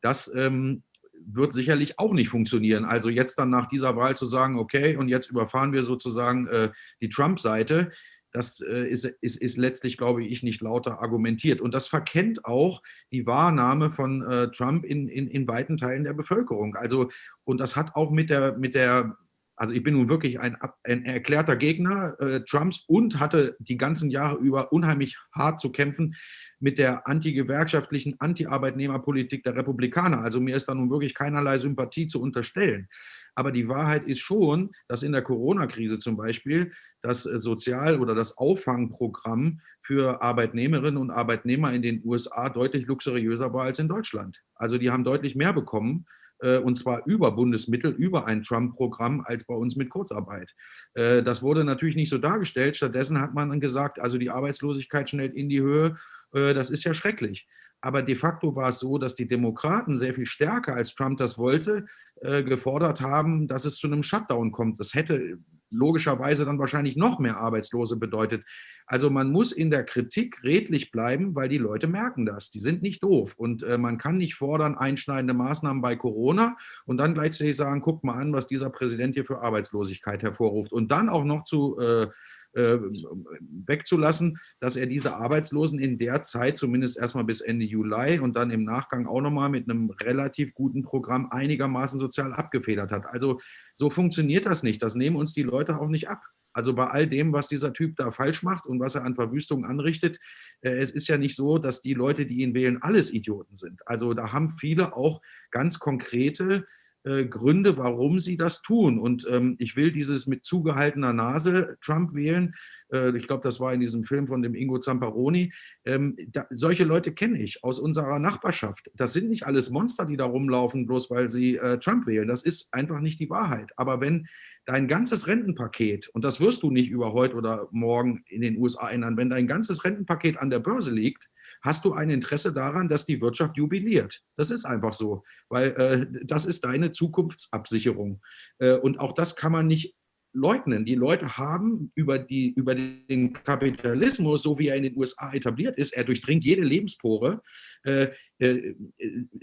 Speaker 4: das ähm, wird sicherlich auch nicht funktionieren. Also jetzt dann nach dieser Wahl zu sagen, okay, und jetzt überfahren wir sozusagen äh, die Trump-Seite, das äh, ist, ist, ist letztlich, glaube ich, nicht lauter argumentiert. Und das verkennt auch die Wahrnahme von äh, Trump in, in, in weiten Teilen der Bevölkerung. Also, und das hat auch mit der, mit der also ich bin nun wirklich ein, ein erklärter Gegner äh, Trumps und hatte die ganzen Jahre über unheimlich hart zu kämpfen mit der antigewerkschaftlichen, anti-Arbeitnehmerpolitik der Republikaner. Also mir ist da nun wirklich keinerlei Sympathie zu unterstellen. Aber die Wahrheit ist schon, dass in der Corona-Krise zum Beispiel das äh, Sozial- oder das Auffangprogramm für Arbeitnehmerinnen und Arbeitnehmer in den USA deutlich luxuriöser war als in Deutschland. Also die haben deutlich mehr bekommen und zwar über Bundesmittel, über ein Trump-Programm als bei uns mit Kurzarbeit. Äh, das wurde natürlich nicht so dargestellt. Stattdessen hat man dann gesagt, also die Arbeitslosigkeit schnellt in die Höhe äh, das ist ja schrecklich. Aber de facto war es so, dass die Demokraten sehr viel stärker, als Trump das wollte, äh, gefordert haben, dass es zu einem Shutdown kommt. Das hätte logischerweise dann wahrscheinlich noch mehr Arbeitslose bedeutet. Also man muss in der Kritik redlich bleiben, weil die Leute merken das. Die sind nicht doof. Und äh, man kann nicht fordern, einschneidende Maßnahmen bei Corona und dann gleichzeitig sagen, guckt mal an, was dieser Präsident hier für Arbeitslosigkeit hervorruft. Und dann auch noch zu äh, äh, wegzulassen, dass er diese Arbeitslosen in der Zeit, zumindest erstmal bis Ende Juli und dann im Nachgang auch nochmal mit einem relativ guten Programm einigermaßen sozial abgefedert hat. Also so funktioniert das nicht. Das nehmen uns die Leute auch nicht ab. Also bei all dem, was dieser Typ da falsch macht und was er an Verwüstung anrichtet, äh, es ist ja nicht so, dass die Leute, die ihn wählen, alles Idioten sind. Also da haben viele auch ganz konkrete Gründe, warum sie das tun. Und ähm, ich will dieses mit zugehaltener Nase Trump wählen. Äh, ich glaube, das war in diesem Film von dem Ingo Zamparoni. Ähm, da, solche Leute kenne ich aus unserer Nachbarschaft. Das sind nicht alles Monster, die da rumlaufen, bloß weil sie äh, Trump wählen. Das ist einfach nicht die Wahrheit. Aber wenn dein ganzes Rentenpaket, und das wirst du nicht über heute oder morgen in den USA ändern, wenn dein ganzes Rentenpaket an der Börse liegt, hast du ein Interesse daran, dass die Wirtschaft jubiliert. Das ist einfach so, weil äh, das ist deine Zukunftsabsicherung. Äh, und auch das kann man nicht leugnen. Die Leute haben über, die, über den Kapitalismus, so wie er in den USA etabliert ist, er durchdringt jede Lebenspore, äh, äh,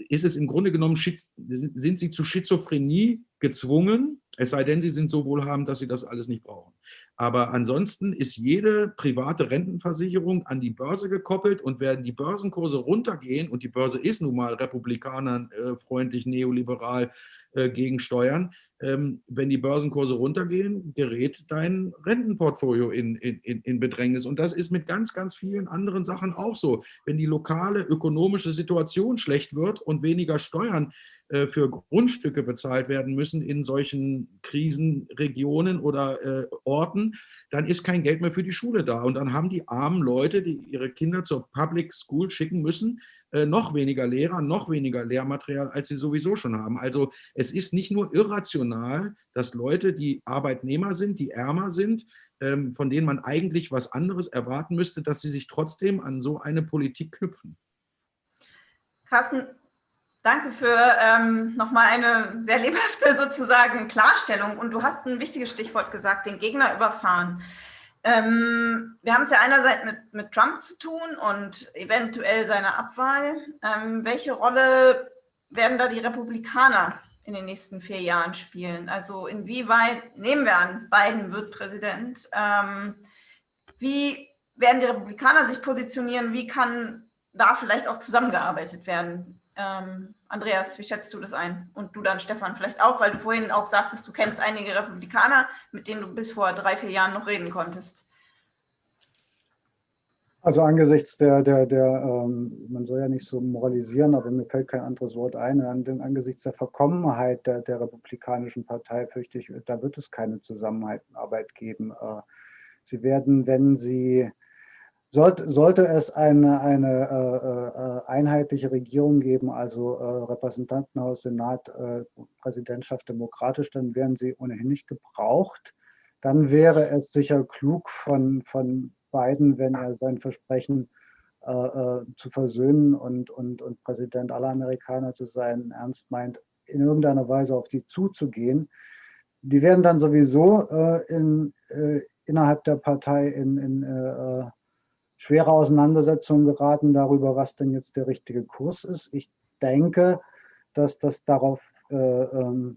Speaker 4: ist es im Grunde genommen, sind sie zu Schizophrenie gezwungen, es sei denn, sie sind so wohlhabend, dass sie das alles nicht brauchen. Aber ansonsten ist jede private Rentenversicherung an die Börse gekoppelt und werden die Börsenkurse runtergehen und die Börse ist nun mal republikanerfreundlich, neoliberal äh, gegen Steuern, ähm, wenn die Börsenkurse runtergehen, gerät dein Rentenportfolio in, in, in Bedrängnis. Und das ist mit ganz, ganz vielen anderen Sachen auch so. Wenn die lokale ökonomische Situation schlecht wird und weniger Steuern äh, für Grundstücke bezahlt werden müssen in solchen Krisenregionen oder äh, Orten, dann ist kein Geld mehr für die Schule da. Und dann haben die armen Leute, die ihre Kinder zur Public School schicken müssen, äh, noch weniger Lehrer, noch weniger Lehrmaterial, als sie sowieso schon haben. Also es ist nicht nur irrational, dass Leute, die Arbeitnehmer sind, die ärmer sind, ähm, von denen man eigentlich was anderes erwarten müsste, dass sie sich trotzdem an so eine Politik knüpfen.
Speaker 2: Carsten, Danke für ähm, nochmal eine sehr lebhafte [laughs] sozusagen Klarstellung. Und du hast ein wichtiges Stichwort gesagt, den Gegner überfahren. Ähm, wir haben es ja einerseits mit, mit Trump zu tun und eventuell seiner Abwahl. Ähm, welche Rolle werden da die Republikaner in den nächsten vier Jahren spielen? Also inwieweit, nehmen wir an, Biden wird Präsident, ähm, wie werden die Republikaner sich positionieren? Wie kann da vielleicht auch zusammengearbeitet werden? Ähm, Andreas, wie schätzt du das ein? Und du dann, Stefan, vielleicht auch, weil du vorhin auch sagtest, du kennst einige Republikaner, mit denen du bis vor drei, vier Jahren noch reden konntest.
Speaker 1: Also angesichts der, der, der ähm, man soll ja nicht so moralisieren, aber mir fällt kein anderes Wort ein, angesichts der Verkommenheit der, der Republikanischen Partei fürchte ich, da wird es keine Zusammenarbeit geben. Äh, sie werden, wenn sie, sollte, sollte es eine, eine äh, äh, einheitliche Regierung geben, also äh, Repräsentantenhaus, Senat, äh, Präsidentschaft demokratisch, dann werden sie ohnehin nicht gebraucht. Dann wäre es sicher klug von, von Biden, wenn er sein Versprechen äh, äh, zu versöhnen und, und, und Präsident aller Amerikaner zu sein, ernst meint, in irgendeiner Weise auf die zuzugehen. Die werden dann sowieso in, innerhalb der Partei in, in schwere Auseinandersetzungen geraten darüber, was denn jetzt der richtige Kurs ist. Ich denke, dass das darauf ähm,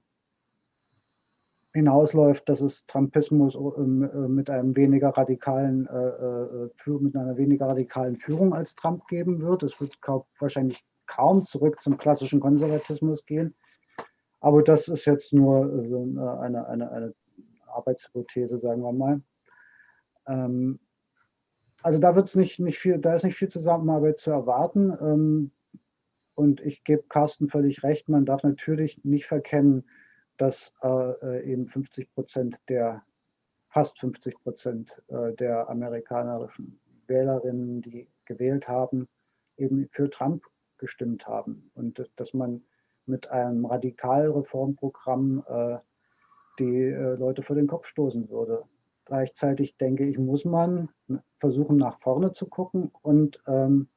Speaker 1: hinausläuft, dass es Trumpismus ähm, äh, mit einem weniger radikalen äh, äh mit einer weniger radikalen Führung als Trump geben wird. Es wird kaum, wahrscheinlich kaum zurück zum klassischen Konservatismus gehen. Aber das ist jetzt nur äh, eine, eine, eine Arbeitshypothese, sagen wir mal. Ähm, also da wird es nicht, nicht viel, da ist nicht viel Zusammenarbeit zu erwarten. Ähm, und ich gebe Carsten völlig recht, man darf natürlich nicht verkennen, dass äh, eben 50 Prozent der, fast 50 Prozent äh, der amerikanischen Wählerinnen, die gewählt haben, eben für Trump gestimmt haben. Und dass man mit einem Radikalreformprogramm äh, die äh, Leute vor den Kopf stoßen würde. Gleichzeitig denke ich, muss man versuchen, nach vorne zu gucken und ähm,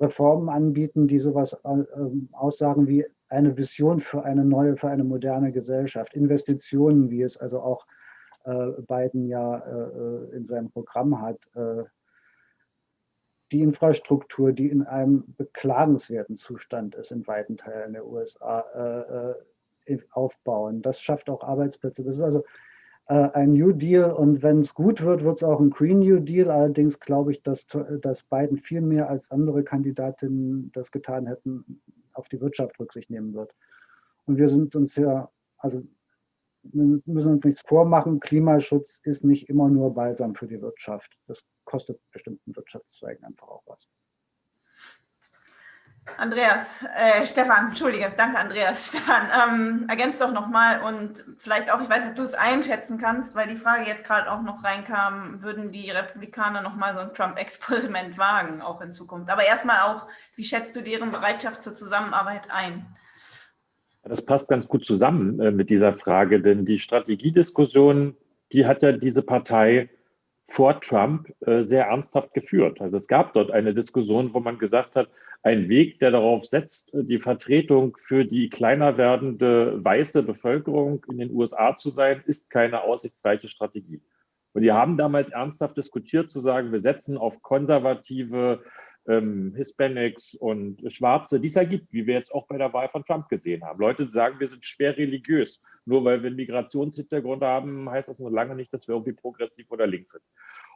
Speaker 1: Reformen anbieten, die sowas äh, ähm, aussagen wie eine Vision für eine neue, für eine moderne Gesellschaft. Investitionen, wie es also auch äh, Biden ja äh, in seinem Programm hat. Äh, die Infrastruktur, die in einem beklagenswerten Zustand ist in weiten Teilen der USA, äh, äh, aufbauen. Das schafft auch Arbeitsplätze. Das ist also äh, ein New Deal und wenn es gut wird, wird es auch ein Green New Deal. Allerdings glaube ich, dass, dass Biden viel mehr als andere Kandidatinnen das getan hätten, auf die Wirtschaft Rücksicht nehmen wird. Und wir sind uns ja, also wir müssen uns nichts vormachen, Klimaschutz ist nicht immer nur balsam für die Wirtschaft. Das kostet bestimmten Wirtschaftszweigen einfach auch was.
Speaker 2: Andreas, äh, Stefan, entschuldige, danke Andreas. [laughs] Stefan, ähm, ergänzt doch nochmal und vielleicht auch, ich weiß nicht, ob du es einschätzen kannst, weil die Frage jetzt gerade auch noch reinkam, würden die Republikaner nochmal so ein Trump-Experiment wagen, auch in Zukunft. Aber erstmal auch, wie schätzt du deren Bereitschaft zur Zusammenarbeit ein?
Speaker 5: Das passt ganz gut zusammen äh, mit dieser Frage, denn die Strategiediskussion, die hat ja diese Partei vor Trump äh, sehr ernsthaft geführt. Also es gab dort eine Diskussion, wo man gesagt hat, ein Weg, der darauf setzt, die Vertretung für die kleiner werdende weiße Bevölkerung in den USA zu sein, ist keine aussichtsreiche Strategie. Und die haben damals ernsthaft diskutiert, zu sagen, wir setzen auf konservative ähm, Hispanics und Schwarze, die es ja gibt, wie wir jetzt auch bei der Wahl von Trump gesehen haben. Leute sagen, wir sind schwer religiös. Nur weil wir einen Migrationshintergrund haben, heißt das noch lange nicht, dass wir irgendwie progressiv oder links sind.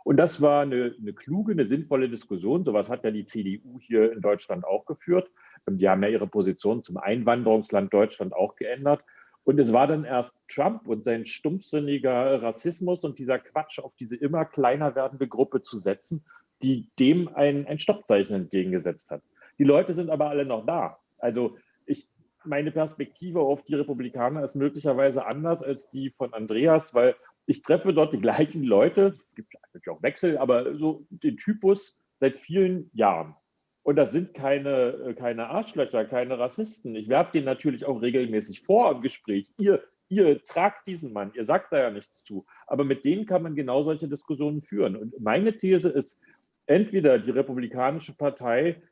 Speaker 5: Und das war eine, eine kluge, eine sinnvolle Diskussion. Sowas hat ja die CDU hier in Deutschland auch geführt. Die haben ja ihre Position zum Einwanderungsland Deutschland auch geändert. Und es war dann erst Trump und sein stumpfsinniger Rassismus und dieser Quatsch auf diese immer kleiner werdende Gruppe zu setzen, die dem ein, ein Stoppzeichen entgegengesetzt hat. Die Leute sind aber alle noch da. Also ich, meine Perspektive auf die Republikaner ist möglicherweise anders als die von Andreas, weil ich treffe dort die gleichen Leute, es gibt natürlich auch Wechsel, aber so den Typus seit vielen Jahren. Und das sind keine, äh, keine Arschlöcher, keine Rassisten. Ich werfe denen natürlich auch regelmäßig vor im Gespräch, ihr, ihr tragt diesen Mann, ihr sagt da ja nichts zu. Aber mit denen kann man genau solche Diskussionen führen. Und meine These ist, entweder die Republikanische Partei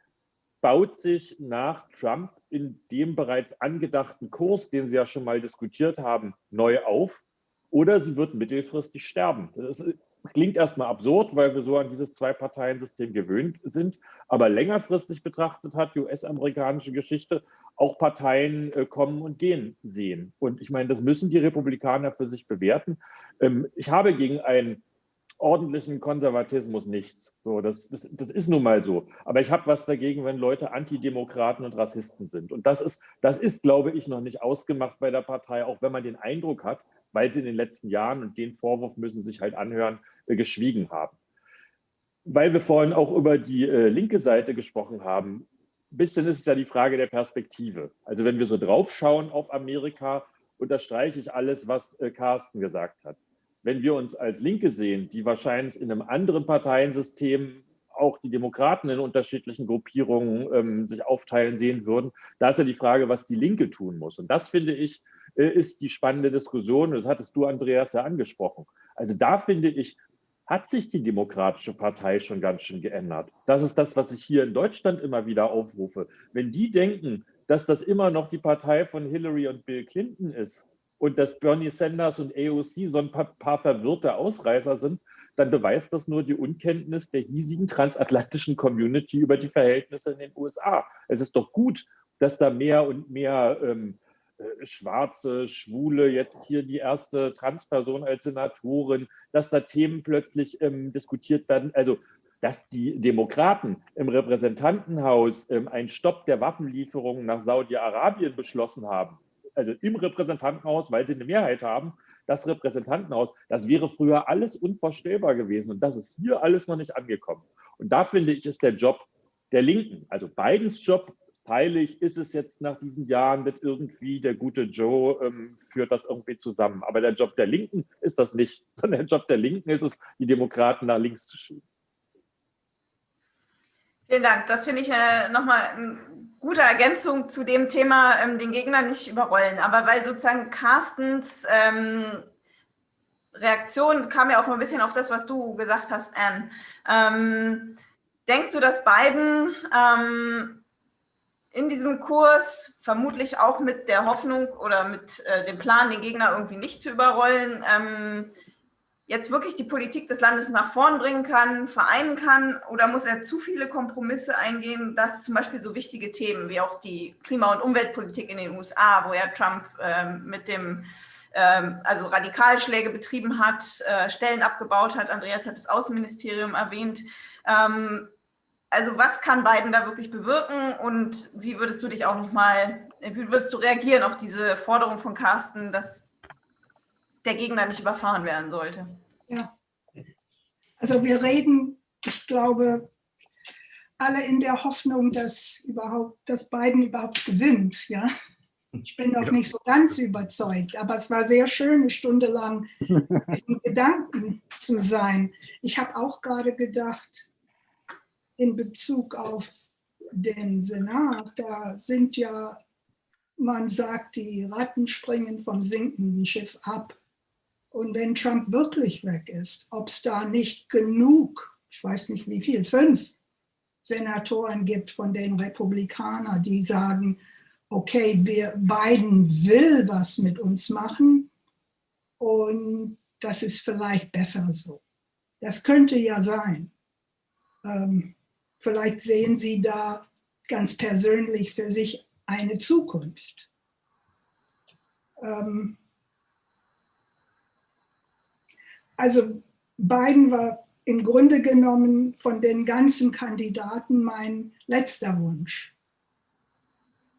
Speaker 5: baut sich nach Trump in dem bereits angedachten Kurs, den sie ja schon mal diskutiert haben, neu auf oder sie wird mittelfristig sterben. Das klingt erstmal absurd, weil wir so an dieses Zwei-Parteien-System gewöhnt sind. Aber längerfristig betrachtet hat die US-amerikanische Geschichte auch Parteien äh, kommen und gehen sehen. Und ich meine, das müssen die Republikaner für sich bewerten. Ähm, ich habe gegen einen ordentlichen Konservatismus nichts. So, das, das, das ist nun mal so. Aber ich habe was dagegen, wenn Leute Antidemokraten und Rassisten sind. Und das ist, das ist, glaube ich, noch nicht ausgemacht bei der Partei, auch wenn man den Eindruck hat, weil sie in den letzten Jahren, und den Vorwurf müssen sich halt anhören, äh, geschwiegen haben. weil wir vorhin auch über die äh, linke Seite gesprochen haben, ein bisschen ist es ja die Frage der Perspektive. Also wenn wir so draufschauen auf Amerika, unterstreiche ich alles, was äh, Carsten gesagt hat. Wenn wir uns als Linke sehen, die wahrscheinlich in einem anderen Parteiensystem auch die Demokraten in unterschiedlichen Gruppierungen ähm, sich aufteilen sehen würden, da ist ja die Frage, was die Linke tun muss. Und das finde ich, ist die spannende Diskussion. Das hattest du, Andreas, ja angesprochen. Also da finde ich, hat sich die Demokratische Partei schon ganz schön geändert. Das ist das, was ich hier in Deutschland immer wieder aufrufe. Wenn die denken, dass das immer noch die Partei von Hillary und Bill Clinton ist und dass Bernie Sanders und AOC so ein paar, paar verwirrte Ausreißer sind, dann beweist das nur die Unkenntnis der hiesigen transatlantischen Community über die Verhältnisse in den USA. Es ist doch gut, dass da mehr und mehr ähm, äh, Schwarze, Schwule, jetzt hier die erste Transperson als Senatorin, dass da Themen plötzlich ähm, diskutiert werden. Also, dass die Demokraten im Repräsentantenhaus ähm, einen Stopp der Waffenlieferungen nach Saudi-Arabien beschlossen haben, also im Repräsentantenhaus, weil sie eine Mehrheit haben, das Repräsentantenhaus, das wäre früher alles unvorstellbar gewesen. Und das ist hier alles noch nicht angekommen. Und da finde ich, ist der Job der Linken, also Bidens Job, teile ich, ist es jetzt nach diesen Jahren mit irgendwie der gute Joe ähm, führt das irgendwie zusammen. Aber der Job der Linken ist das nicht, [laughs] sondern der Job der Linken ist es, die Demokraten nach links zu schieben.
Speaker 2: Vielen Dank. Das finde ich äh, nochmal eine gute Ergänzung zu dem Thema, ähm, den Gegner nicht überrollen. Aber weil sozusagen Carstens ähm, Reaktion kam ja auch ein bisschen auf das, was du gesagt hast, Anne. Ähm, denkst du, dass Biden ähm, in diesem Kurs, vermutlich auch mit der Hoffnung oder mit äh, dem Plan, den Gegner irgendwie nicht zu überrollen, ähm, jetzt wirklich die Politik des Landes nach vorn bringen kann, vereinen kann? Oder muss er zu viele Kompromisse eingehen, dass zum Beispiel so wichtige Themen wie auch die Klima- und Umweltpolitik in den USA, wo ja Trump ähm, mit dem ähm, also Radikalschläge betrieben hat, äh, Stellen abgebaut hat, Andreas hat das Außenministerium erwähnt, ähm, also was kann Biden da wirklich bewirken und wie würdest du dich auch nochmal, wie würdest du reagieren auf diese Forderung von Carsten, dass der Gegner nicht überfahren werden sollte?
Speaker 3: Ja, also wir reden, ich glaube, alle in der Hoffnung, dass überhaupt, dass Biden überhaupt gewinnt, ja. Ich bin noch ja. nicht so ganz überzeugt, aber es war sehr schön, eine Stunde lang [laughs] diesen Gedanken zu sein. Ich habe auch gerade gedacht, in Bezug auf den Senat, da sind ja, man sagt, die Ratten springen vom sinkenden Schiff ab. Und wenn Trump wirklich weg ist, ob es da nicht genug, ich weiß nicht wie viel, fünf Senatoren gibt von den Republikanern, die sagen, okay, wir, Biden will was mit uns machen und das ist vielleicht besser so. Das könnte ja sein. Ähm, Vielleicht sehen Sie da ganz persönlich für sich eine Zukunft. Ähm also Biden war im Grunde genommen von den ganzen Kandidaten mein letzter Wunsch.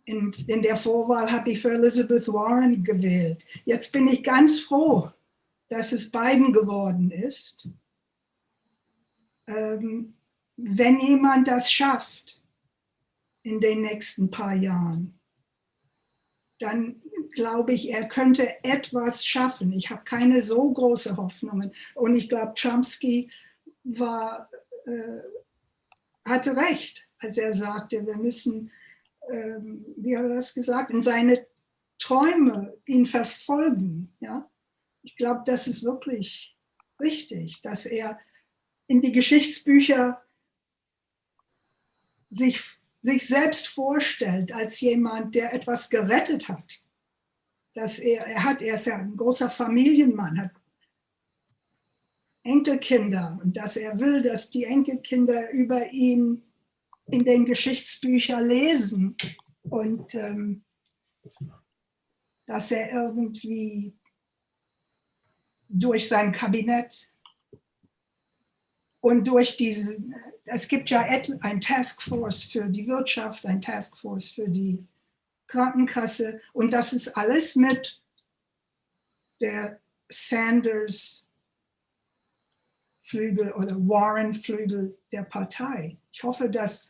Speaker 3: In, in der Vorwahl habe ich für Elizabeth Warren gewählt. Jetzt bin ich ganz froh, dass es Biden geworden ist. Ähm, wenn jemand das schafft in den nächsten paar Jahren, dann glaube ich, er könnte etwas schaffen. Ich habe keine so große Hoffnungen. Und ich glaube, Chomsky war, äh, hatte recht, als er sagte, wir müssen, äh, wie hat er das gesagt, in seine Träume ihn verfolgen. Ja? Ich glaube, das ist wirklich richtig, dass er in die Geschichtsbücher sich, sich selbst vorstellt als jemand, der etwas gerettet hat. Dass er, er hat, er ist ja ein großer Familienmann, hat Enkelkinder und dass er will, dass die Enkelkinder über ihn in den Geschichtsbüchern lesen und ähm, dass er irgendwie durch sein Kabinett und durch diesen es gibt ja ein Taskforce für die Wirtschaft, ein Taskforce für die Krankenkasse und das ist alles mit der Sanders Flügel oder Warren-Flügel der Partei. Ich hoffe, dass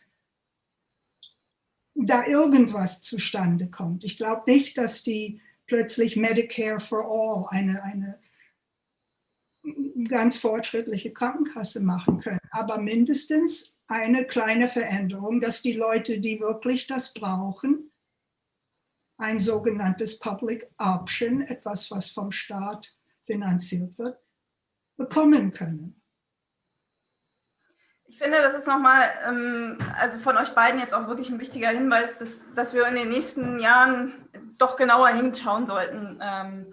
Speaker 3: da irgendwas zustande kommt. Ich glaube nicht, dass die plötzlich Medicare for All, eine, eine ganz fortschrittliche Krankenkasse machen können, aber mindestens eine kleine Veränderung, dass die Leute, die wirklich das brauchen, ein sogenanntes Public Option, etwas, was vom Staat finanziert wird, bekommen können.
Speaker 2: Ich finde, das ist nochmal, ähm, also von euch beiden jetzt auch wirklich ein wichtiger Hinweis, dass, dass wir in den nächsten Jahren doch genauer hinschauen sollten, ähm,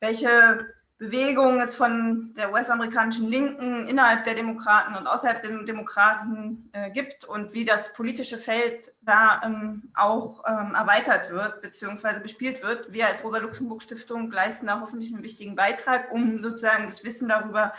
Speaker 2: welche Bewegungen es von der US-amerikanischen Linken innerhalb der Demokraten und außerhalb der Demokraten äh, gibt und wie das politische Feld da ähm, auch ähm, erweitert wird bzw. bespielt wird. Wir als Rosa-Luxemburg-Stiftung leisten da hoffentlich einen wichtigen Beitrag, um sozusagen das Wissen darüber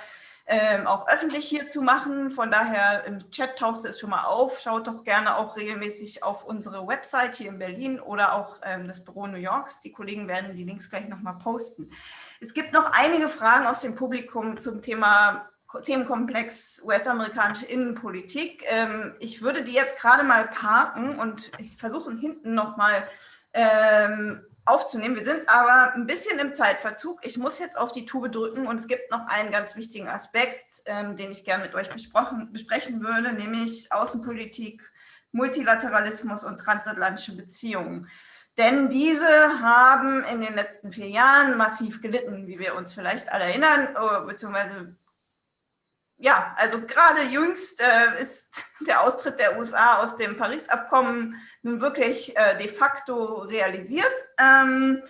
Speaker 2: ähm, auch öffentlich hier zu machen. Von daher im Chat tauchte es schon mal auf. Schaut doch gerne auch regelmäßig auf unsere Website hier in Berlin oder auch ähm, das Büro New Yorks. Die Kollegen werden die Links gleich nochmal posten. Es gibt noch einige Fragen aus dem Publikum zum Thema Themenkomplex US-amerikanische Innenpolitik. Ähm, ich würde die jetzt gerade mal parken und versuchen hinten nochmal ähm, aufzunehmen. Wir sind aber ein bisschen im Zeitverzug. Ich muss jetzt auf die Tube drücken und es gibt noch einen ganz wichtigen Aspekt, ähm, den ich gerne mit euch besprechen würde, nämlich Außenpolitik, Multilateralismus und transatlantische Beziehungen. Denn diese haben in den letzten vier Jahren massiv gelitten, wie wir uns vielleicht alle erinnern, oh, beziehungsweise ja, also gerade jüngst äh, ist [laughs] der Austritt der USA aus dem Paris-Abkommen nun wirklich äh, de facto realisiert. Ähm,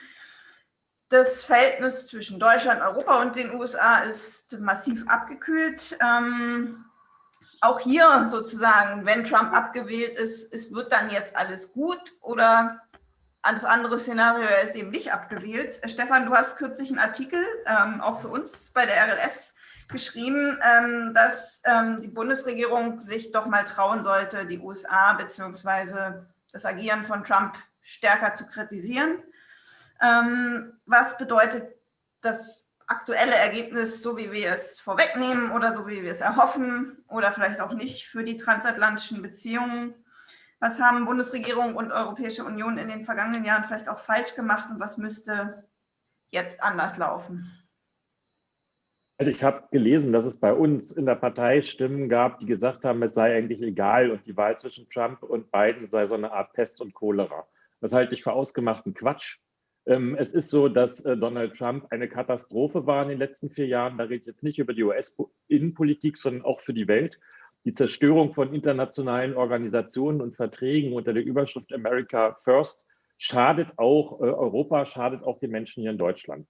Speaker 2: das Verhältnis zwischen Deutschland, Europa und den USA ist massiv abgekühlt. Ähm, auch hier sozusagen, wenn Trump abgewählt ist, es wird dann jetzt alles gut oder das andere Szenario, er ist eben nicht abgewählt. Stefan, du hast kürzlich einen Artikel, ähm, auch für uns bei der RLS, geschrieben, ähm, dass ähm, die Bundesregierung sich doch mal trauen sollte, die USA bzw. das Agieren von Trump stärker zu kritisieren. Ähm, was bedeutet das aktuelle Ergebnis, so wie wir es vorwegnehmen oder so wie wir es erhoffen oder vielleicht auch nicht für die transatlantischen Beziehungen? Was haben Bundesregierung und Europäische Union in den vergangenen Jahren vielleicht auch falsch gemacht und was müsste jetzt anders laufen?
Speaker 5: Also ich habe gelesen, dass es bei uns in der Partei Stimmen gab, die gesagt haben, es sei eigentlich egal und die Wahl zwischen Trump und Biden sei so eine Art Pest und Cholera. Das halte ich für ausgemachten Quatsch. Ähm, es ist so, dass äh, Donald Trump eine Katastrophe war in den letzten vier Jahren. Da rede ich jetzt nicht über die US-Innenpolitik, sondern auch für die Welt. Die Zerstörung von internationalen Organisationen und Verträgen unter der Überschrift America First schadet auch äh, Europa, schadet auch den Menschen hier in Deutschland.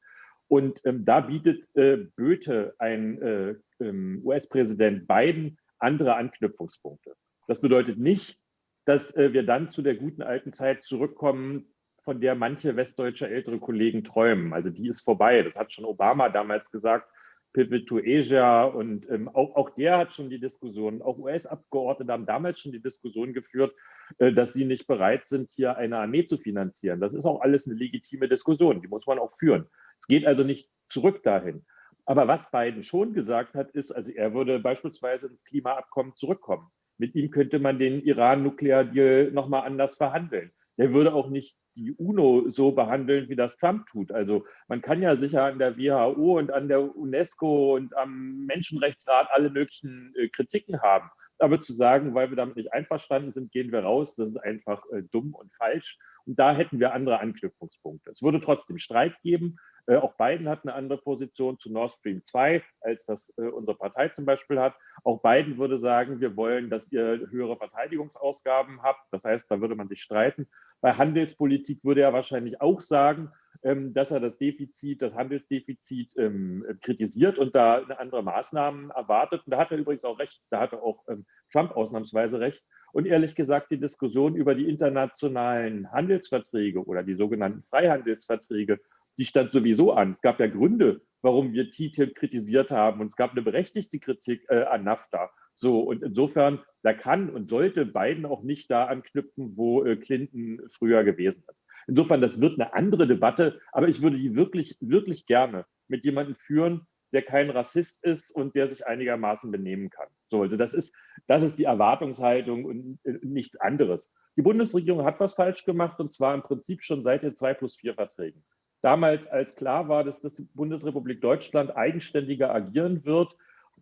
Speaker 5: Und ähm, da bietet äh, Böte, ein äh, ähm, US-Präsident Biden, andere Anknüpfungspunkte. Das bedeutet nicht, dass äh, wir dann zu der guten alten Zeit zurückkommen, von der manche westdeutsche ältere Kollegen träumen. Also die ist vorbei. Das hat schon Obama damals gesagt, Pivot to Asia. Und ähm, auch, auch der hat schon die Diskussion, auch US-Abgeordnete haben damals schon die Diskussion geführt, äh, dass sie nicht bereit sind, hier eine Armee zu finanzieren. Das ist auch alles eine legitime Diskussion, die muss man auch führen. Es geht also nicht zurück dahin. Aber was Biden schon gesagt hat, ist, also er würde beispielsweise ins Klimaabkommen zurückkommen. Mit ihm könnte man den Iran-Nuklear-Deal nochmal anders verhandeln. Der würde auch nicht die UNO so behandeln, wie das Trump tut. Also man kann ja sicher an der WHO und an der UNESCO und am Menschenrechtsrat alle möglichen äh, Kritiken haben. Aber zu sagen, weil wir damit nicht einverstanden sind, gehen wir raus, das ist einfach äh, dumm und falsch. Und da hätten wir andere Anknüpfungspunkte. Es würde trotzdem Streit geben, auch Biden hat eine andere Position zu Nord Stream 2, als das äh, unsere Partei zum Beispiel hat. Auch Biden würde sagen, wir wollen, dass ihr höhere Verteidigungsausgaben habt. Das heißt, da würde man sich streiten. Bei Handelspolitik würde er wahrscheinlich auch sagen, ähm, dass er das Defizit, das Handelsdefizit ähm, kritisiert und da andere Maßnahmen erwartet. Und da hat er übrigens auch recht, da hat er auch ähm, Trump ausnahmsweise recht. Und ehrlich gesagt, die Diskussion über die internationalen Handelsverträge oder die sogenannten Freihandelsverträge die stand sowieso an. Es gab ja Gründe, warum wir TTIP kritisiert haben und es gab eine berechtigte Kritik äh, an NAFTA. So, und insofern, da kann und sollte Biden auch nicht da anknüpfen, wo äh, Clinton früher gewesen ist. Insofern, das wird eine andere Debatte, aber ich würde die wirklich, wirklich gerne mit jemandem führen, der kein Rassist ist und der sich einigermaßen benehmen kann. So, also das ist, das ist die Erwartungshaltung und äh, nichts anderes. Die Bundesregierung hat was falsch gemacht und zwar im Prinzip schon seit den 2 plus 4 Verträgen. Damals, als klar war, dass die Bundesrepublik Deutschland eigenständiger agieren wird,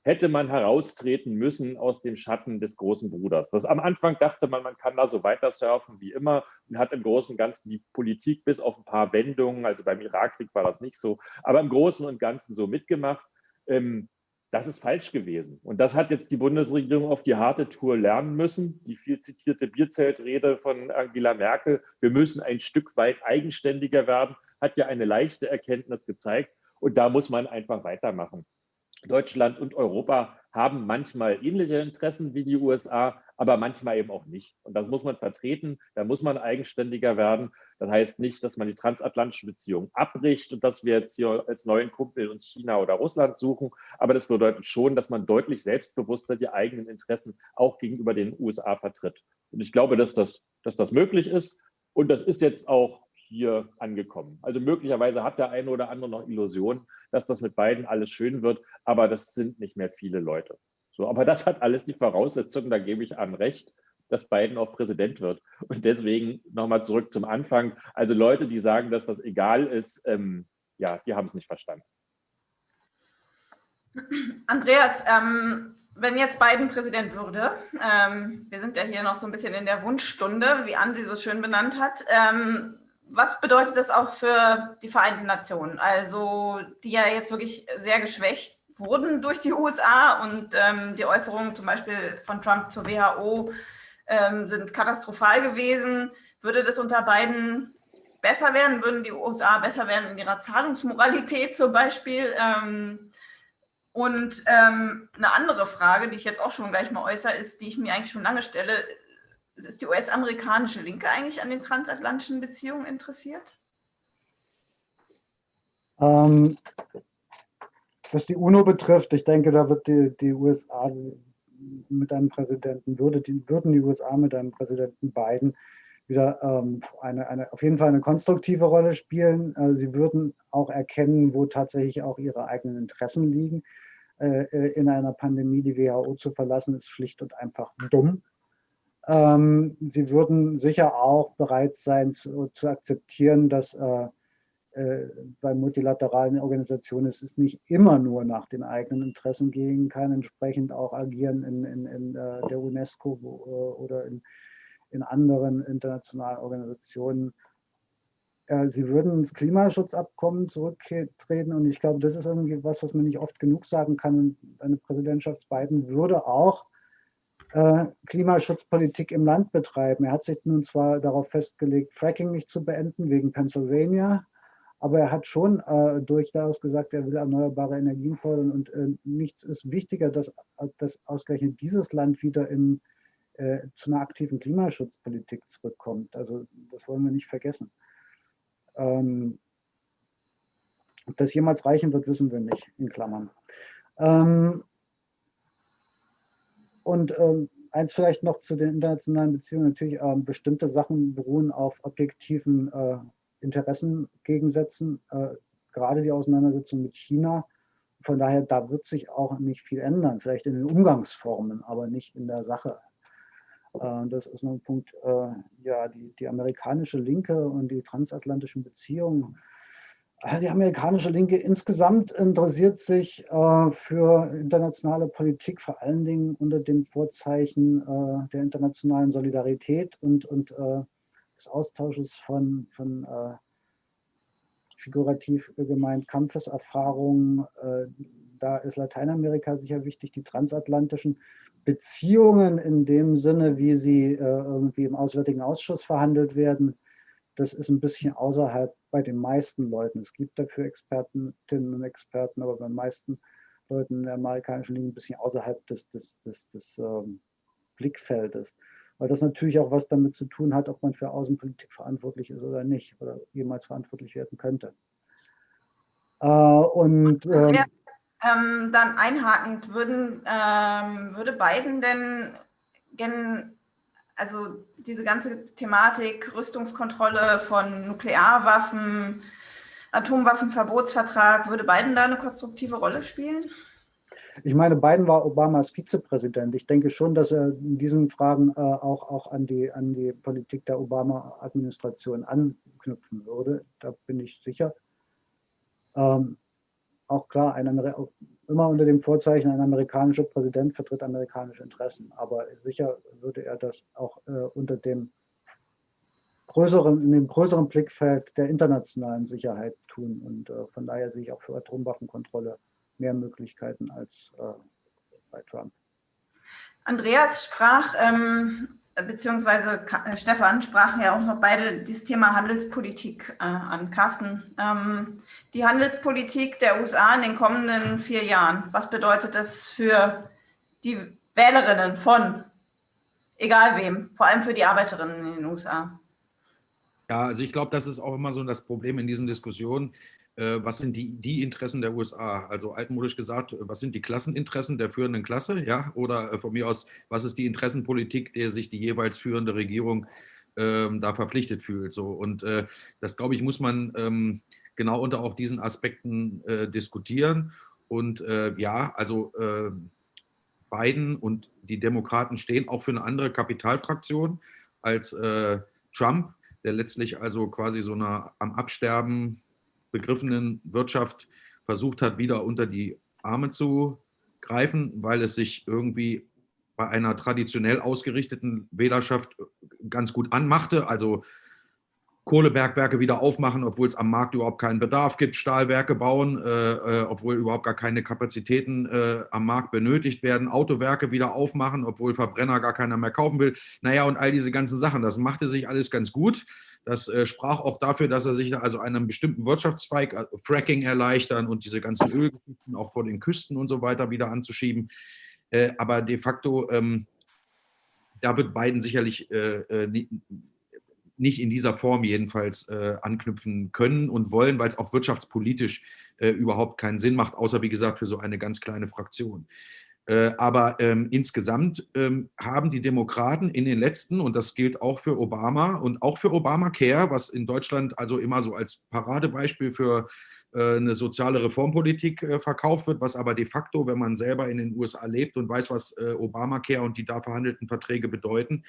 Speaker 5: hätte man heraustreten müssen aus dem Schatten des großen Bruders. Das, am Anfang dachte man, man kann da so weiter surfen wie immer und hat im Großen und Ganzen die Politik bis auf ein paar Wendungen, also beim Irakkrieg war das nicht so, aber im Großen und Ganzen so mitgemacht. Ähm, das ist falsch gewesen. Und das hat jetzt die Bundesregierung auf die harte Tour lernen müssen. Die viel zitierte Bierzeltrede von Angela Merkel, wir müssen ein Stück weit eigenständiger werden, hat ja eine leichte Erkenntnis gezeigt. Und da muss man einfach weitermachen. Deutschland und Europa haben manchmal ähnliche Interessen wie die USA, aber manchmal eben auch nicht. Und das muss man vertreten, da muss man eigenständiger werden. Das heißt nicht, dass man die transatlantischen Beziehungen abbricht und dass wir jetzt hier als neuen Kumpel uns China oder Russland suchen, aber das bedeutet schon, dass man deutlich selbstbewusster die eigenen Interessen auch gegenüber den USA vertritt. Und ich glaube, dass das, dass das möglich ist. Und das ist jetzt auch hier angekommen. Also möglicherweise hat der eine oder andere noch Illusionen, dass das mit beiden alles schön wird, aber das sind nicht mehr viele Leute. So, aber das hat alles die Voraussetzungen, da gebe ich an recht, dass Biden auch Präsident wird. Und deswegen nochmal zurück zum Anfang. Also Leute, die sagen, dass das egal ist, ähm, ja, die haben es nicht verstanden.
Speaker 2: Andreas, ähm, wenn jetzt Biden Präsident würde, ähm, wir sind ja hier noch so ein bisschen in der Wunschstunde, wie Ansi so schön benannt hat, ähm, was bedeutet das auch für die Vereinten Nationen? Also die ja jetzt wirklich sehr geschwächt wurden durch die USA und ähm, die Äußerungen zum Beispiel von Trump zur WHO ähm, sind katastrophal gewesen. Würde das unter beiden besser werden? Würden die USA besser werden in ihrer Zahlungsmoralität zum Beispiel? Ähm, und ähm, eine andere Frage, die ich jetzt auch schon gleich mal äußere, ist, die ich mir eigentlich schon lange stelle, ist die US-amerikanische Linke eigentlich an den transatlantischen Beziehungen interessiert?
Speaker 1: Ähm, was die UNO betrifft, ich denke, da wird die, die USA mit einem Präsidenten, würde die, würden die USA mit einem Präsidenten Biden wieder ähm, eine, eine, auf jeden Fall eine konstruktive Rolle spielen. Äh, sie würden auch erkennen, wo tatsächlich auch ihre eigenen Interessen liegen. Äh, äh in einer Pandemie die WHO zu verlassen, ist schlicht und einfach dumm. Ähm, sie würden sicher auch bereit sein zu, zu akzeptieren, dass äh, äh, bei multilateralen Organisationen es ist nicht immer nur nach den eigenen Interessen gehen kann, entsprechend auch agieren in, in, in äh, der UNESCO wo, äh, oder in, in anderen internationalen Organisationen. Äh, sie würden ins Klimaschutzabkommen zurücktreten und ich glaube, das ist irgendwie was, was man nicht oft genug sagen kann. Eine Präsidentschaft Biden würde auch äh, Klimaschutzpolitik im Land betreiben. Er hat sich nun zwar darauf festgelegt, Fracking nicht zu beenden wegen Pennsylvania, aber er hat schon äh, durchaus gesagt, er will erneuerbare Energien fördern und äh, nichts ist wichtiger, dass, dass ausgerechnet dieses Land wieder in, äh, zu einer aktiven Klimaschutzpolitik zurückkommt. Also das wollen wir nicht vergessen. Ähm, ob das jemals reichen wird, wissen wir nicht, in Klammern. Ähm, und ähm, eins vielleicht noch zu den internationalen Beziehungen. Natürlich, ähm, bestimmte Sachen beruhen auf objektiven äh, Interessengegensätzen, äh, gerade die Auseinandersetzung mit China. Von daher, da wird sich auch nicht viel ändern, vielleicht in den Umgangsformen, aber nicht in der Sache. Äh, das ist noch ein Punkt, äh, ja, die, die amerikanische Linke und die transatlantischen Beziehungen die amerikanische Linke insgesamt interessiert sich äh, für internationale Politik, vor allen Dingen unter dem Vorzeichen äh, der internationalen Solidarität und, und äh, des Austausches von, von äh, figurativ gemeint Kampfeserfahrungen. Äh, da ist Lateinamerika sicher wichtig, die transatlantischen Beziehungen in dem Sinne, wie sie irgendwie im Auswärtigen Ausschuss verhandelt werden, das ist ein bisschen außerhalb bei den meisten Leuten. Es gibt dafür Expertinnen und Experten, aber bei den meisten Leuten in der amerikanischen Linie ein bisschen außerhalb des, des, des, des ähm, Blickfeldes. Weil das natürlich auch was damit zu tun hat, ob man für Außenpolitik verantwortlich ist oder nicht oder jemals verantwortlich werden könnte. Äh, und ähm,
Speaker 2: ja, ähm, dann einhakend, würden, ähm, würde Biden denn gen also diese ganze Thematik Rüstungskontrolle von Nuklearwaffen, Atomwaffenverbotsvertrag, würde Biden da eine konstruktive Rolle spielen?
Speaker 1: Ich meine, Biden war Obamas Vizepräsident. Ich denke schon, dass er in diesen Fragen äh, auch, auch an, die, an die Politik der Obama-Administration anknüpfen würde. Da bin ich sicher. Ähm, auch klar, ein, immer unter dem Vorzeichen, ein amerikanischer Präsident vertritt amerikanische Interessen. Aber sicher würde er das auch äh, unter dem größeren, in dem größeren Blickfeld der internationalen Sicherheit tun. Und äh, von daher sehe ich auch für Atomwaffenkontrolle mehr Möglichkeiten als äh, bei Trump.
Speaker 2: Andreas sprach, ähm, beziehungsweise äh, Stefan sprachen ja auch noch beide dieses Thema Handelspolitik äh, an. Carsten, ähm, die Handelspolitik der USA in den kommenden vier Jahren, was bedeutet das für die Wählerinnen von egal wem, vor allem für die Arbeiterinnen in den USA?
Speaker 4: Ja, also ich glaube, das ist auch immer so das Problem in diesen Diskussionen. Äh, was sind die, die Interessen der USA? Also altmodisch gesagt, was sind die Klasseninteressen der führenden Klasse? Ja, oder äh, von mir aus, was ist die Interessenpolitik, der sich die jeweils führende Regierung ähm, da verpflichtet fühlt? So und äh, das glaube ich muss man ähm, genau unter auch diesen Aspekten äh, diskutieren. Und äh, ja, also äh, Biden und die Demokraten stehen auch für eine andere Kapitalfraktion als Trump der letztlich also quasi so einer am Absterben begriffenen Wirtschaft versucht hat, wieder unter die Arme zu greifen, weil es sich irgendwie bei einer traditionell ausgerichteten Wählerschaft ganz gut anmachte. Also Kohlebergwerke wieder aufmachen, obwohl es am Markt überhaupt keinen Bedarf gibt, Stahlwerke bauen, äh, äh, obwohl überhaupt gar keine Kapazitäten äh, am Markt benötigt werden, Autowerke wieder aufmachen, obwohl Verbrenner gar keiner mehr kaufen will. Naja, und all diese ganzen Sachen, das machte sich alles ganz gut. Das äh, sprach auch dafür, dass er sich also einem bestimmten Wirtschaftszweig, also Fracking erleichtern und diese ganzen Ölgeschichten auch vor den Küsten und so weiter wieder anzuschieben. Äh, aber de facto, ähm, da wird Biden sicherlich äh, nicht in dieser Form jedenfalls äh, anknüpfen können und wollen, weil es auch wirtschaftspolitisch äh, überhaupt keinen Sinn macht, außer wie gesagt für so eine ganz kleine Fraktion. Äh, aber ähm, insgesamt ähm, haben die Demokraten in den letzten, und das gilt auch für Obama und auch für Obamacare, was in Deutschland also immer so als Paradebeispiel für äh, eine soziale Reformpolitik äh, verkauft wird, was aber de facto, wenn man selber in den USA lebt und weiß, was äh, Obamacare und die da verhandelten Verträge bedeuten,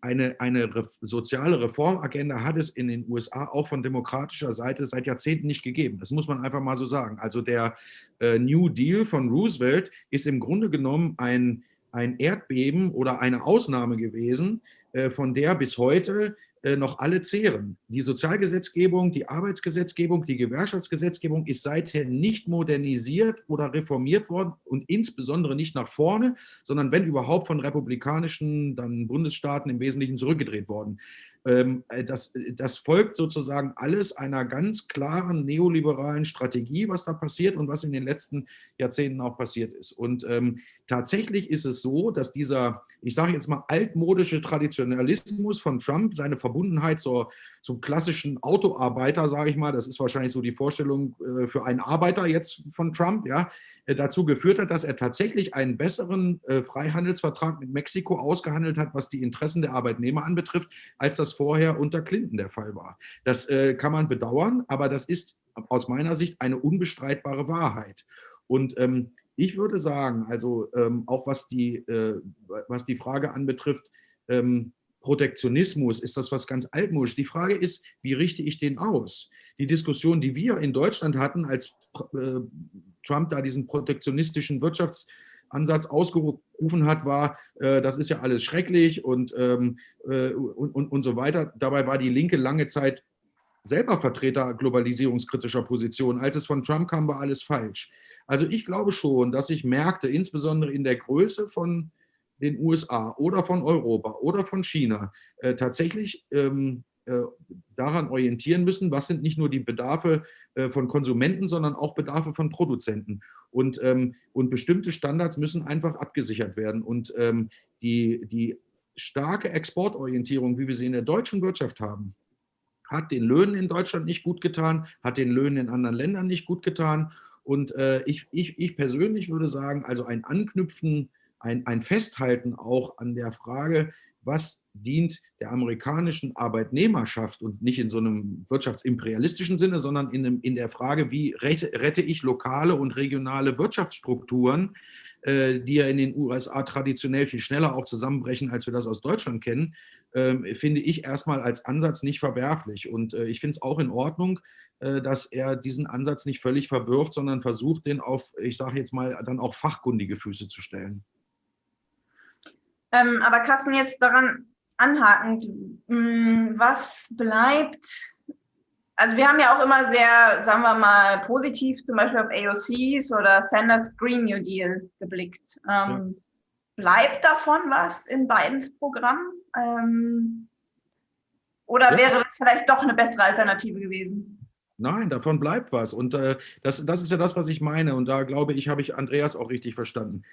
Speaker 4: eine, eine soziale Reformagenda hat es in den USA auch von demokratischer Seite seit Jahrzehnten nicht gegeben. Das muss man einfach mal so sagen. Also der äh, New Deal von Roosevelt ist im Grunde genommen ein, ein Erdbeben oder eine Ausnahme gewesen, äh, von der bis heute noch alle zehren. Die Sozialgesetzgebung, die Arbeitsgesetzgebung, die Gewerkschaftsgesetzgebung ist seither nicht modernisiert oder reformiert worden und insbesondere nicht nach vorne, sondern wenn überhaupt von republikanischen dann Bundesstaaten im Wesentlichen zurückgedreht worden. Ähm, äh, das, äh, das folgt sozusagen alles einer ganz klaren neoliberalen Strategie, was da passiert und was in den letzten Jahrzehnten auch passiert ist. Und ähm, tatsächlich ist es so, dass dieser, ich sage jetzt mal, altmodische Traditionalismus von Trump, seine Verbundenheit zur, zum klassischen Autoarbeiter, sage ich mal, das ist wahrscheinlich so die Vorstellung äh, für einen Arbeiter jetzt von Trump, ja, äh, dazu geführt hat, dass er tatsächlich einen besseren äh, Freihandelsvertrag mit Mexiko ausgehandelt hat, was die Interessen der Arbeitnehmer anbetrifft, als das vorher unter Clinton der Fall war. Das äh, kann man bedauern, aber das ist aus meiner Sicht eine unbestreitbare Wahrheit. Und ähm, ich würde sagen, also ähm, auch was die, äh, was die Frage anbetrifft, ähm, Protektionismus, ist das was ganz altmodisch. Die Frage ist, wie richte ich den aus? Die Diskussion, die wir in Deutschland hatten, als äh, Trump da diesen protektionistischen Wirtschaftsansatz ausgerufen hat, war, äh, das ist ja alles schrecklich und, ähm, äh, und, und, und so weiter. Dabei war die Linke lange Zeit selber Vertreter globalisierungskritischer Positionen. Als es von Trump kam, war alles falsch. Also ich glaube schon, dass sich Märkte, insbesondere in der Größe von den USA oder von Europa oder von China, äh, tatsächlich ähm, äh, daran orientieren müssen, was sind nicht nur die Bedarfe äh, von Konsumenten, sondern auch Bedarfe von Produzenten. Und, ähm, und bestimmte Standards müssen einfach abgesichert werden. Und ähm, die, die starke Exportorientierung, wie wir sie in der deutschen Wirtschaft haben, hat den Löhnen in Deutschland nicht gut getan, hat den Löhnen in anderen Ländern nicht gut getan. Und äh, ich, ich, ich persönlich würde sagen, also ein Anknüpfen, ein, ein Festhalten auch an der Frage, was dient der amerikanischen Arbeitnehmerschaft und nicht in so einem wirtschaftsimperialistischen Sinne, sondern in, einem, in der Frage, wie rette ich lokale und regionale Wirtschaftsstrukturen, äh, die ja in den USA traditionell viel schneller auch zusammenbrechen, als wir das aus Deutschland kennen, finde ich erstmal als Ansatz nicht verwerflich. Und äh, ich finde es auch in Ordnung, äh, dass er diesen Ansatz nicht völlig verwirft, sondern versucht, den auf, ich sage jetzt mal, dann auch fachkundige Füße zu stellen.
Speaker 2: Ähm, aber Carsten, jetzt daran anhakend, hm, was bleibt also wir haben ja auch immer sehr, sagen wir mal, positiv zum Beispiel auf AOCs oder Sanders Green New Deal geblickt. Ähm, ja. Bleibt davon was in Bidens Programm? Ähm, oder ja. wäre das vielleicht doch eine bessere Alternative gewesen?
Speaker 4: Nein, davon bleibt was. Und äh, das, das ist ja das, was ich meine. Und da glaube ich, habe ich Andreas auch richtig verstanden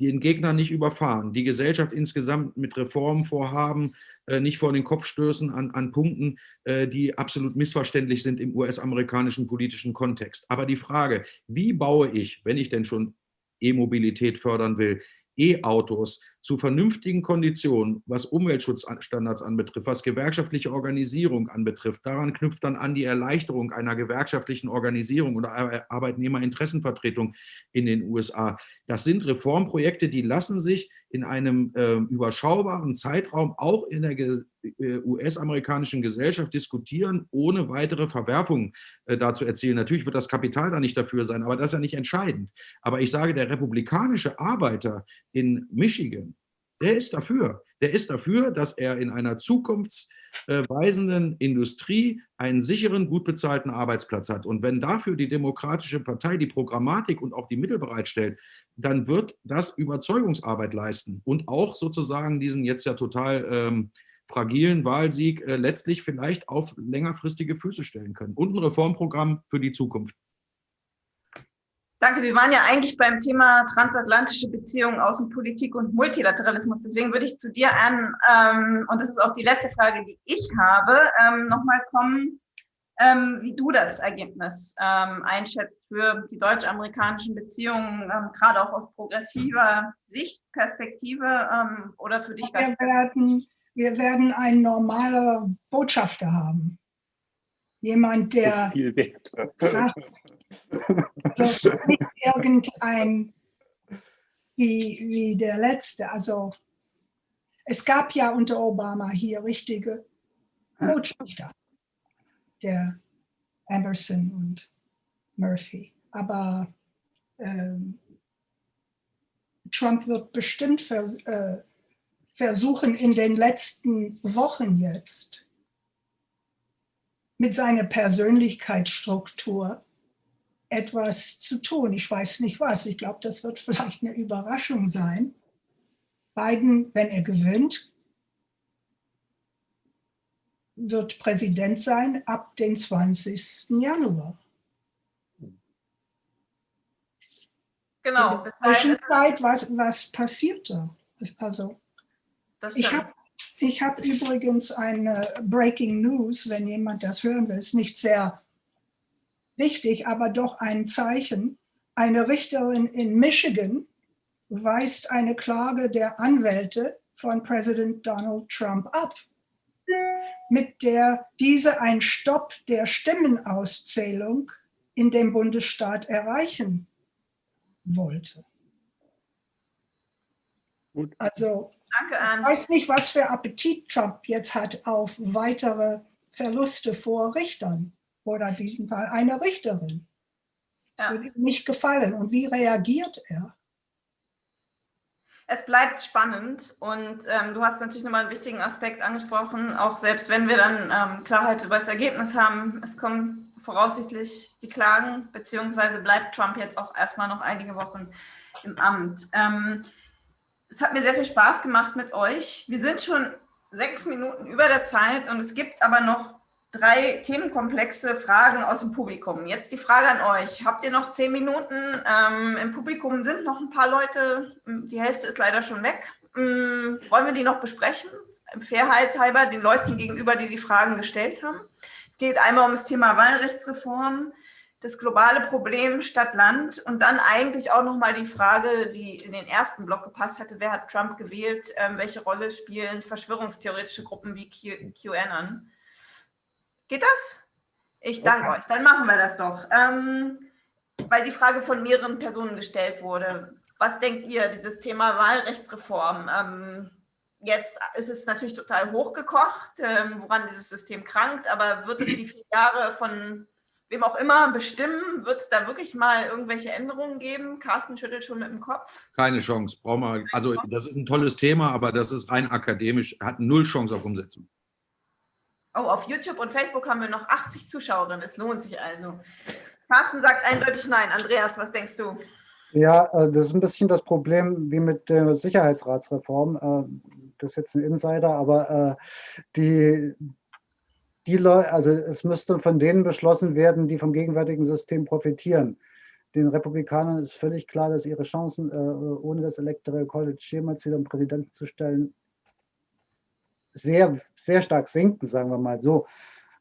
Speaker 4: den Gegner nicht überfahren, die Gesellschaft insgesamt mit Reformvorhaben äh, nicht vor den Kopf stößen an, an Punkten, äh, die absolut missverständlich sind im US-amerikanischen politischen Kontext. Aber die Frage, wie baue ich, wenn ich denn schon E-Mobilität fördern will, E-Autos zu vernünftigen Konditionen, was Umweltschutzstandards anbetrifft, was gewerkschaftliche Organisierung anbetrifft. Daran knüpft dann an die Erleichterung einer gewerkschaftlichen Organisierung oder Arbeitnehmerinteressenvertretung in den USA. Das sind Reformprojekte, die lassen sich in einem äh, überschaubaren Zeitraum auch in der äh, US-amerikanischen Gesellschaft diskutieren, ohne weitere Verwerfungen äh, dazu erzielen. Natürlich wird das Kapital da nicht dafür sein, aber das ist ja nicht entscheidend. Aber ich sage, der republikanische Arbeiter in Michigan, der ist dafür. Der ist dafür, dass er in einer zukunftsweisenden Industrie einen sicheren, gut bezahlten Arbeitsplatz hat. Und wenn dafür die Demokratische Partei die Programmatik und auch die Mittel bereitstellt, dann wird das Überzeugungsarbeit leisten und auch sozusagen diesen jetzt ja total ähm, fragilen Wahlsieg äh, letztlich vielleicht auf längerfristige Füße stellen können. Und ein Reformprogramm für die Zukunft.
Speaker 2: Danke. Wir waren ja eigentlich beim Thema transatlantische Beziehungen, Außenpolitik und Multilateralismus. Deswegen würde ich zu dir an, ähm, und das ist auch die letzte Frage, die ich habe, ähm, nochmal kommen, ähm, wie du das Ergebnis ähm, einschätzt für die deutsch-amerikanischen Beziehungen, ähm, gerade auch aus progressiver Sichtperspektive ähm, oder für dich
Speaker 3: ganz wir werden, wir werden einen normalen Botschafter haben. Jemand, der nach, also nicht irgendein wie, wie der letzte. Also es gab ja unter Obama hier richtige Botschafter, der Emerson und Murphy. Aber ähm, Trump wird bestimmt vers äh, versuchen, in den letzten Wochen jetzt mit seiner Persönlichkeitsstruktur etwas zu tun. Ich weiß nicht was. Ich glaube, das wird vielleicht eine Überraschung sein. Biden, wenn er gewinnt, wird Präsident sein ab dem 20. Januar.
Speaker 2: Genau.
Speaker 3: In der Zwischenzeit, was, was passiert da? Also, ich habe ich hab übrigens eine Breaking News, wenn jemand das hören will, ist nicht sehr wichtig, aber doch ein Zeichen. Eine Richterin in Michigan weist eine Klage der Anwälte von Präsident Donald Trump ab, mit der diese einen Stopp der Stimmenauszählung in dem Bundesstaat erreichen wollte. Also Danke, ich weiß nicht, was für Appetit Trump jetzt hat auf weitere Verluste vor Richtern oder in diesem Fall eine Richterin. Ja. würde ihm nicht gefallen. Und wie reagiert er?
Speaker 2: Es bleibt spannend und ähm, du hast natürlich nochmal einen wichtigen Aspekt angesprochen, auch selbst wenn wir dann ähm, Klarheit über das Ergebnis haben, es kommen voraussichtlich die Klagen, beziehungsweise bleibt Trump jetzt auch erstmal noch einige Wochen im Amt. Ähm, es hat mir sehr viel Spaß gemacht mit euch. Wir sind schon sechs Minuten über der Zeit und es gibt aber noch drei Themenkomplexe Fragen aus dem Publikum. Jetzt die Frage an euch. Habt ihr noch zehn Minuten? Ähm, Im Publikum sind noch ein paar Leute. Die Hälfte ist leider schon weg. Ähm, wollen wir die noch besprechen? Fairheitshalber den Leuten gegenüber, die die Fragen gestellt haben. Es geht einmal um das Thema Wahlrechtsreform. das globale Problem Stadt Land und dann eigentlich auch nochmal die Frage, die in den ersten Block gepasst hatte, wer hat Trump gewählt, ähm, welche Rolle spielen verschwörungstheoretische Gruppen wie QAnon. Geht das? Ich danke okay. euch, dann machen wir das doch. Ähm, weil die Frage von mehreren Personen gestellt wurde. Was denkt ihr, dieses Thema Wahlrechtsreform? Ähm, jetzt ist es natürlich total hochgekocht, ähm, woran dieses System krankt, aber wird es die vier Jahre von wem auch immer bestimmen? Wird es da wirklich mal irgendwelche Änderungen geben? Carsten schüttelt schon mit dem Kopf.
Speaker 4: Keine Chance. Brauchen wir, also das ist ein tolles Thema, aber das ist rein akademisch, hat null Chance auf Umsetzung.
Speaker 2: Oh, auf YouTube und Facebook haben wir noch 80 Zuschauerinnen. Es lohnt sich also. Carsten sagt eindeutig nein. Andreas, was denkst du?
Speaker 1: Ja, äh, das ist ein bisschen das Problem wie mit der Sicherheitsratsreform. Äh, das ist jetzt ein Insider, aber äh, die, die Leute, also es müsste von denen beschlossen werden, die vom gegenwärtigen System profitieren. Den Republikanern ist völlig klar, dass ihre Chancen, ohne das Electoral College jemals wieder einen Präsidenten zu stellen, sehr, sehr stark sinken, sagen wir mal so.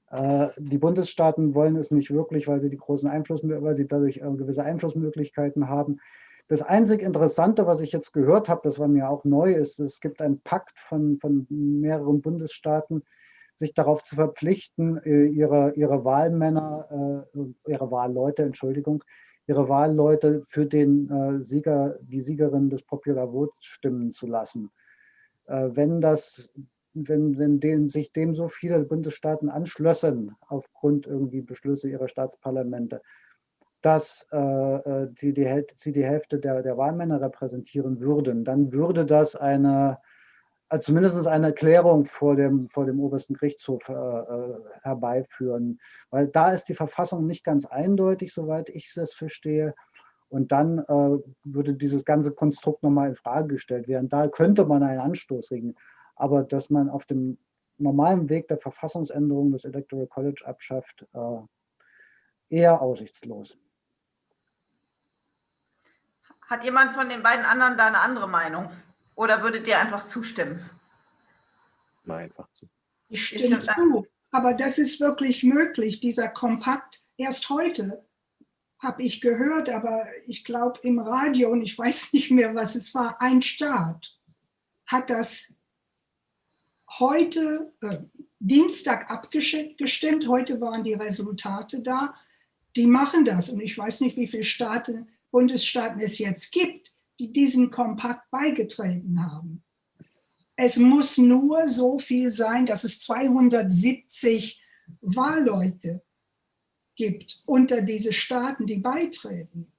Speaker 1: Äh, die Bundesstaaten wollen es nicht wirklich, weil sie die großen Einfluss, weil sie dadurch äh, gewisse Einflussmöglichkeiten haben. Das einzig Interessante, was ich jetzt gehört habe, das war mir auch neu, ist, es gibt einen Pakt von, von mehreren Bundesstaaten, sich darauf zu verpflichten, äh, ihre, ihre Wahlmänner, ihre Wahlleute, Entschuldigung, ihre Wahlleute für den Sieger, die Siegerin des Popular Votes stimmen zu lassen. Wenn das wenn, wenn dem, sich dem so viele Bundesstaaten anschlössen, aufgrund irgendwie Beschlüsse ihrer Staatsparlamente, dass äh, äh die, die, sie die Hälfte der, der Wahlmänner repräsentieren würden, dann würde das eine, also zumindest eine Erklärung vor dem, vor dem obersten Gerichtshof äh, äh, herbeiführen. Weil da ist die Verfassung nicht ganz eindeutig, soweit ich es verstehe. Und dann äh, würde dieses ganze Konstrukt nochmal in Frage gestellt werden. Da könnte man einen Anstoß regen aber dass man auf dem normalen Weg der Verfassungsänderung das Electoral College abschafft, äh, eher aussichtslos.
Speaker 2: Hat jemand von den beiden anderen da eine andere Meinung? Oder würdet ihr einfach zustimmen?
Speaker 5: Mal einfach zu.
Speaker 3: Ich stimme zu, aber das ist wirklich möglich, dieser Kompakt. Erst heute habe ich gehört, aber ich glaube im Radio, und ich weiß nicht mehr, was es war, ein Staat hat das heute äh, Dienstag abgestimmt, heute waren die Resultate da. Die machen das und ich weiß nicht, wie viele Staaten, Bundesstaaten es jetzt gibt, die diesem Kompakt beigetreten haben. Es muss nur so viel sein, dass es 270 Wahlleute gibt unter diese Staaten, die beitreten.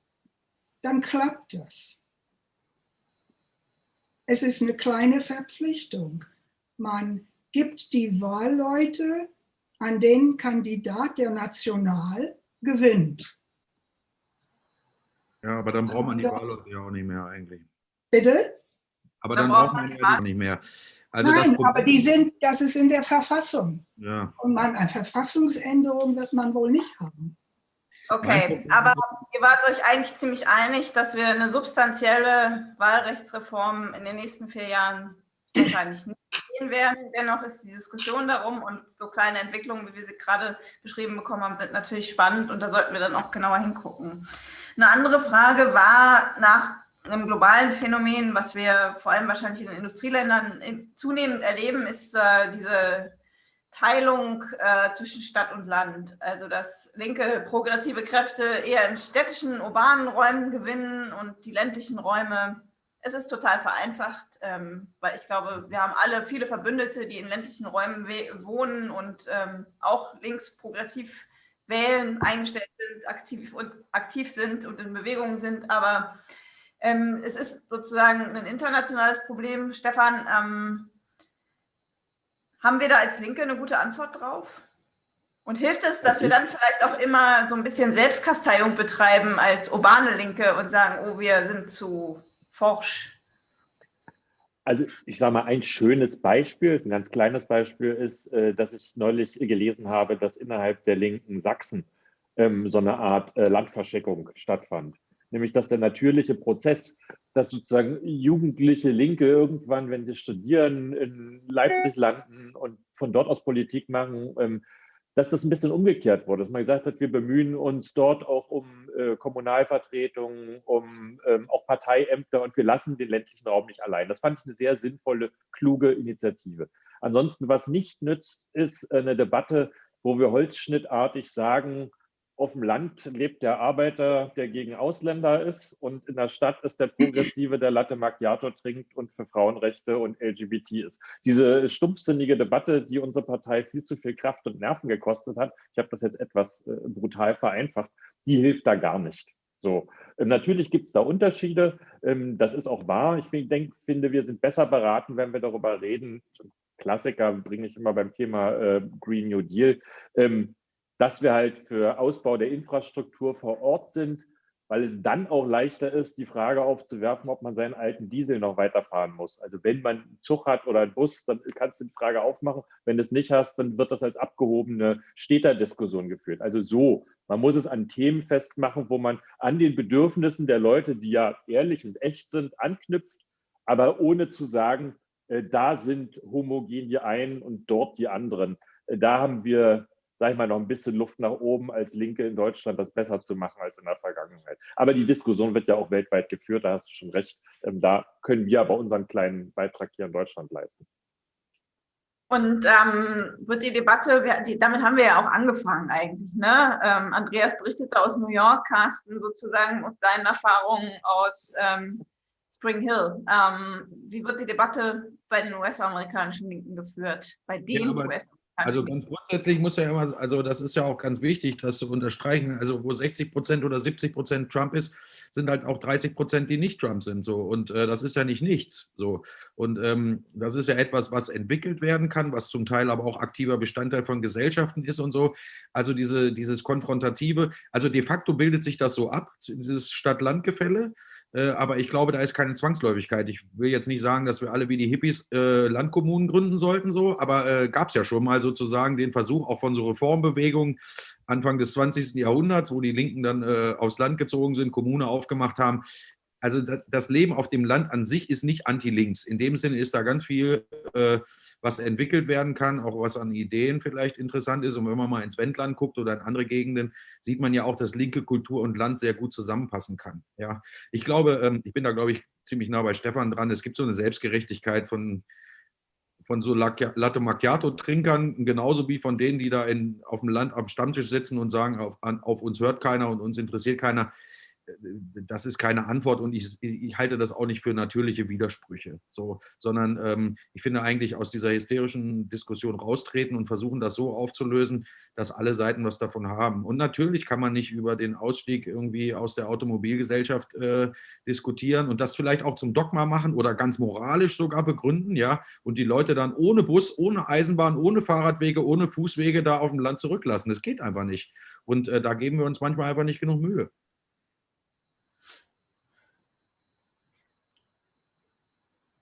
Speaker 3: Dann klappt das. Es ist eine kleine Verpflichtung man gibt die Wahlleute an den Kandidat, der national gewinnt.
Speaker 4: Ja, aber dann braucht man die Wahlleute ja auch nicht mehr eigentlich.
Speaker 3: Bitte?
Speaker 4: Aber dann, dann braucht man die auch nicht mehr.
Speaker 3: Also Nein, aber die sind, das ist in der Verfassung. Ja. Und man, eine Verfassungsänderung wird man wohl nicht haben.
Speaker 2: Okay, aber ihr wart euch eigentlich ziemlich einig, dass wir eine substanzielle Wahlrechtsreform in den nächsten vier Jahren wahrscheinlich nicht sehen werden. Dennoch ist die Diskussion darum und so kleine Entwicklungen, wie wir sie gerade beschrieben bekommen haben, sind natürlich spannend und da sollten wir dann auch genauer hingucken. Eine andere Frage war nach einem globalen Phänomen, was wir vor allem wahrscheinlich in den Industrieländern zunehmend erleben, ist äh, diese Teilung äh, zwischen Stadt und Land. Also dass linke progressive Kräfte eher in städtischen, urbanen Räumen gewinnen und die ländlichen Räume es ist total vereinfacht, ähm, weil ich glaube, wir haben alle viele Verbündete, die in ländlichen Räumen wohnen und ähm, auch links progressiv wählen, eingestellt sind, aktiv, und, aktiv sind und in Bewegung sind. Aber ähm, es ist sozusagen ein internationales Problem. Stefan, ähm, haben wir da als Linke eine gute Antwort drauf? Und hilft es, dass wir dann vielleicht auch immer so ein bisschen Selbstkasteiung betreiben als urbane Linke und sagen, oh, wir sind zu forsch?
Speaker 5: Also ich sage mal, ein schönes Beispiel, ein ganz kleines Beispiel ist, äh, dass ich neulich gelesen habe, dass innerhalb der linken Sachsen ähm, so eine Art äh, Landverschickung stattfand. Nämlich, dass der natürliche Prozess, dass sozusagen jugendliche Linke irgendwann, wenn sie studieren, in Leipzig landen und von dort aus Politik machen, ähm, dass das ein bisschen umgekehrt wurde, dass man gesagt hat, wir bemühen uns dort auch um äh, Kommunalvertretungen, um ähm, auch Parteiämter und wir lassen den ländlichen Raum nicht allein. Das fand ich eine sehr sinnvolle, kluge Initiative. Ansonsten, was nicht nützt, ist eine Debatte, wo wir holzschnittartig sagen, auf dem Land lebt der Arbeiter, der gegen Ausländer ist und in der Stadt ist der Progressive, der Latte Macchiato trinkt und für Frauenrechte und LGBT ist. Diese stumpfsinnige Debatte, die unsere Partei viel zu viel Kraft und Nerven gekostet hat, ich habe das jetzt etwas äh, brutal vereinfacht, die hilft da gar nicht. So, ähm, natürlich gibt es da Unterschiede, ähm, das ist auch wahr. Ich denk, finde, wir sind besser beraten, wenn wir darüber reden. Klassiker bringe ich immer beim Thema äh, Green New Deal. Dass wir halt für Ausbau der Infrastruktur vor Ort sind, weil es dann auch leichter ist, die Frage aufzuwerfen, ob man seinen alten Diesel noch weiterfahren muss. Also wenn man einen Zug hat oder einen Bus, dann kannst du die Frage aufmachen. Wenn du es nicht hast, dann wird das als abgehobene Städterdiskussion geführt. Also so, man muss es an Themen festmachen, wo man an den Bedürfnissen der Leute, die ja ehrlich und echt sind, anknüpft, aber ohne zu sagen, äh, da sind homogen die einen und dort die anderen. Äh, da haben wir sage ich mal, noch ein bisschen Luft nach oben als Linke in Deutschland, das besser zu machen als in der Vergangenheit. Aber die Diskussion wird ja auch weltweit geführt, da hast du schon recht. Ähm, da können wir aber unseren kleinen Beitrag hier in Deutschland leisten.
Speaker 2: Und ähm, wird die Debatte, die, damit haben wir ja auch angefangen eigentlich. Ne? Ähm, Andreas berichtete aus New York, Carsten sozusagen aus deinen Erfahrungen aus ähm, Spring Hill. Ähm, wie wird die Debatte bei den US-amerikanischen Linken geführt? Bei den ja, US-amerikanischen
Speaker 4: also ganz grundsätzlich muss ja immer, also das ist ja auch ganz wichtig, das zu unterstreichen. Also wo 60 Prozent oder 70 Prozent Trump ist, sind halt auch 30 Prozent, die nicht Trump sind. So und äh, das ist ja nicht nichts. So und ähm, das ist ja etwas, was entwickelt werden kann, was zum Teil aber auch aktiver Bestandteil von Gesellschaften ist und so. Also diese dieses konfrontative, also de facto bildet sich das so ab, dieses Stadt-Land-Gefälle. Äh, aber ich glaube, da ist keine Zwangsläufigkeit. Ich will jetzt nicht sagen, dass wir alle wie die Hippies äh, Landkommunen gründen sollten, so, aber äh, gab es ja schon mal sozusagen den Versuch, auch von so Reformbewegungen Anfang des 20. Jahrhunderts, wo die Linken dann äh, aufs Land gezogen sind, Kommune aufgemacht haben, also das Leben auf dem Land an sich ist nicht anti-links. In dem Sinne ist da ganz viel, äh, was entwickelt werden kann, auch was an Ideen vielleicht interessant ist. Und wenn man mal ins Wendland guckt oder in andere Gegenden, sieht man ja auch, dass linke Kultur und Land sehr gut zusammenpassen kann. Ja, ich glaube, ähm, ich bin da, glaube ich, ziemlich nah bei Stefan dran. Es gibt so eine Selbstgerechtigkeit von, von so Latte Macchiato-Trinkern, genauso wie von denen, die da in, auf dem Land am Stammtisch sitzen und sagen, auf, an, auf uns hört keiner und uns interessiert keiner das ist keine Antwort und ich, ich, halte das auch nicht für natürliche Widersprüche, so, sondern ähm, ich finde eigentlich aus dieser hysterischen Diskussion raustreten und versuchen das so aufzulösen, dass alle Seiten was davon haben. Und natürlich kann man nicht über den Ausstieg irgendwie aus der Automobilgesellschaft äh, diskutieren und das vielleicht auch zum Dogma machen oder ganz moralisch sogar begründen, ja, und die Leute dann ohne Bus, ohne Eisenbahn, ohne Fahrradwege, ohne Fußwege da auf dem Land zurücklassen. Das geht einfach nicht. Und äh, da geben wir uns manchmal einfach nicht genug Mühe.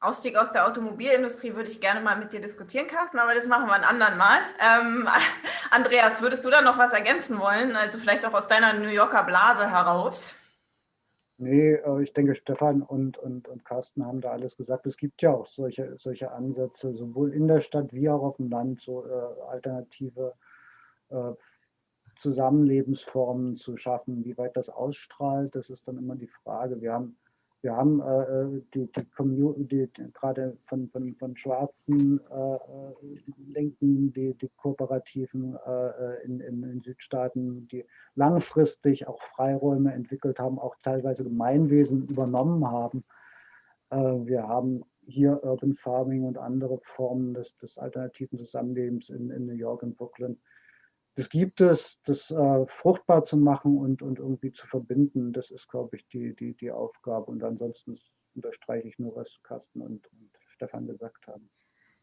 Speaker 2: Ausstieg aus der Automobilindustrie würde ich gerne mal mit dir diskutieren, Carsten, aber das machen wir ein anderen Mal. Ähm, [laughs] Andreas, würdest du da noch was ergänzen wollen? Also vielleicht auch aus deiner New Yorker Blase heraus?
Speaker 1: Nee, ich denke, Stefan und, und, und Carsten haben da alles gesagt. Es gibt ja auch solche, solche Ansätze, sowohl in der Stadt wie auch auf dem Land, so äh, alternative äh, Zusammenlebensformen zu schaffen. Wie weit das ausstrahlt, das ist dann immer die Frage. Wir haben wir haben äh, äh die, die Community, gerade von, von, von schwarzen äh, äh, Linken, die, die Kooperativen äh, äh, in, in, in, Südstaaten, die langfristig auch Freiräume entwickelt haben, auch teilweise Gemeinwesen übernommen haben. wir haben hier Urban Farming und andere Formen des, des alternativen Zusammenlebens in, in New York und Brooklyn das gibt es, das äh, fruchtbar zu machen und, und irgendwie zu verbinden, das ist, glaube ich, die, die, die Aufgabe. Und ansonsten unterstreiche ich nur, was Carsten und, und Stefan gesagt haben.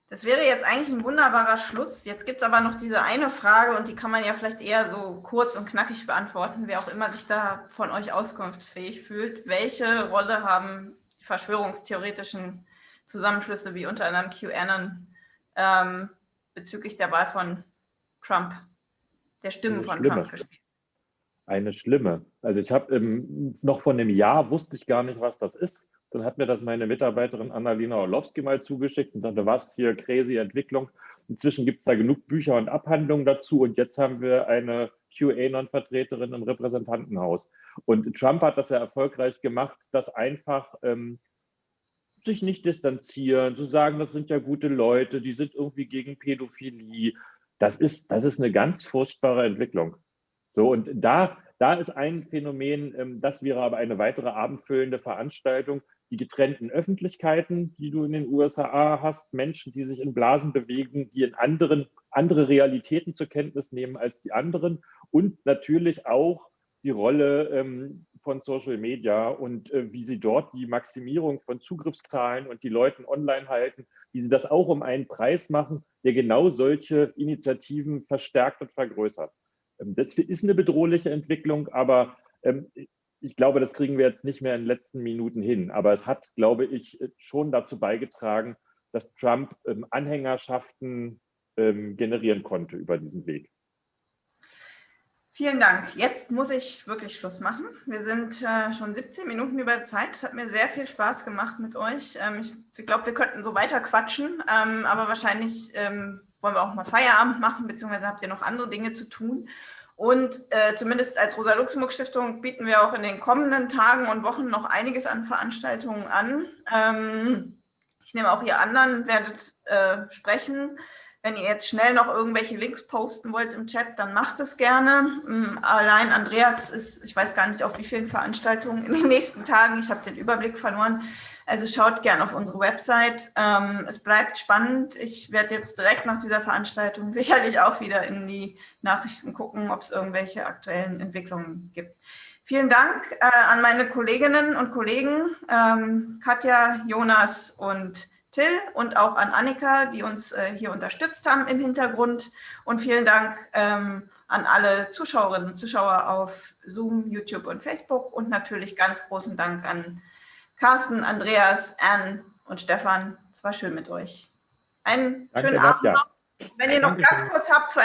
Speaker 2: Das wäre jetzt eigentlich ein wunderbarer Schluss. Jetzt gibt es aber noch diese eine Frage und die kann man ja vielleicht eher so kurz und knackig beantworten, wer auch immer sich da von euch auskunftsfähig fühlt. Welche Rolle haben die verschwörungstheoretischen Zusammenschlüsse wie unter anderem QAnon ähm, bezüglich der Wahl von Trump? Der Stimmen von schlimme. Trump gespielt.
Speaker 5: Eine schlimme. Also ich habe ähm, noch vor einem Jahr wusste ich gar nicht, was das ist. Dann hat mir das meine Mitarbeiterin Annalena Orlowski mal zugeschickt und sagte, was hier, crazy Entwicklung. Inzwischen gibt es da genug Bücher und Abhandlungen dazu und jetzt haben wir eine QAnon-Vertreterin im Repräsentantenhaus. Und Trump hat das ja erfolgreich gemacht, dass einfach ähm, sich nicht distanzieren, zu sagen, das sind ja gute Leute, die sind irgendwie gegen Pädophilie. Das ist, das ist eine ganz furchtbare Entwicklung. So, und da, da ist ein Phänomen, ähm, das wäre aber eine weitere abendfüllende Veranstaltung, die getrennten Öffentlichkeiten, die du in den USA hast, Menschen, die sich in Blasen bewegen, die in anderen, andere Realitäten zur Kenntnis nehmen als die anderen und natürlich auch die Rolle ähm, von Social Media und äh, wie sie dort die Maximierung von Zugriffszahlen und die Leuten online halten, wie sie das auch um einen Preis machen, der genau solche Initiativen verstärkt und vergrößert. Ähm, das ist eine bedrohliche Entwicklung, aber ähm, ich glaube, das kriegen wir jetzt nicht mehr in den letzten Minuten hin. Aber es hat, glaube ich, schon dazu beigetragen, dass Trump ähm, Anhängerschaften ähm, generieren konnte über diesen Weg.
Speaker 2: Vielen Dank. Jetzt muss ich wirklich Schluss machen. Wir sind äh, schon 17 Minuten über Zeit. Es hat mir sehr viel Spaß gemacht mit euch. Ähm, ich, ich glaube, wir könnten so weiter quatschen, ähm, aber wahrscheinlich ähm, wollen wir auch mal Feierabend machen, beziehungsweise habt ihr noch andere Dinge zu tun. Und äh, zumindest als Rosa-Luxemburg-Stiftung bieten wir auch in den kommenden Tagen und Wochen noch einiges an Veranstaltungen an. Ähm, ich nehme auch ihr anderen, werdet äh, sprechen. Wenn ihr jetzt schnell noch irgendwelche Links posten wollt im Chat, dann macht es gerne. Mm, allein Andreas ist, ich weiß gar nicht, auf wie vielen Veranstaltungen in den nächsten Tagen. Ich habe den Überblick verloren. Also schaut gerne auf unsere Website. Ähm, es bleibt spannend. Ich werde jetzt direkt nach dieser Veranstaltung [laughs] sicherlich auch wieder in die Nachrichten gucken, ob es irgendwelche aktuellen Entwicklungen gibt. Vielen Dank äh, an meine Kolleginnen und Kollegen, ähm, Katja, Jonas und Till und auch an Annika, die uns äh, hier unterstützt haben im Hintergrund. Und vielen Dank ähm, an alle Zuschauerinnen und Zuschauer auf Zoom, YouTube und Facebook. Und natürlich ganz großen Dank an Carsten, Andreas, Anne und Stefan. Es war schön mit euch. Einen
Speaker 5: Danke,
Speaker 2: schönen. Abend noch. Wenn ihr noch ganz kurz habt für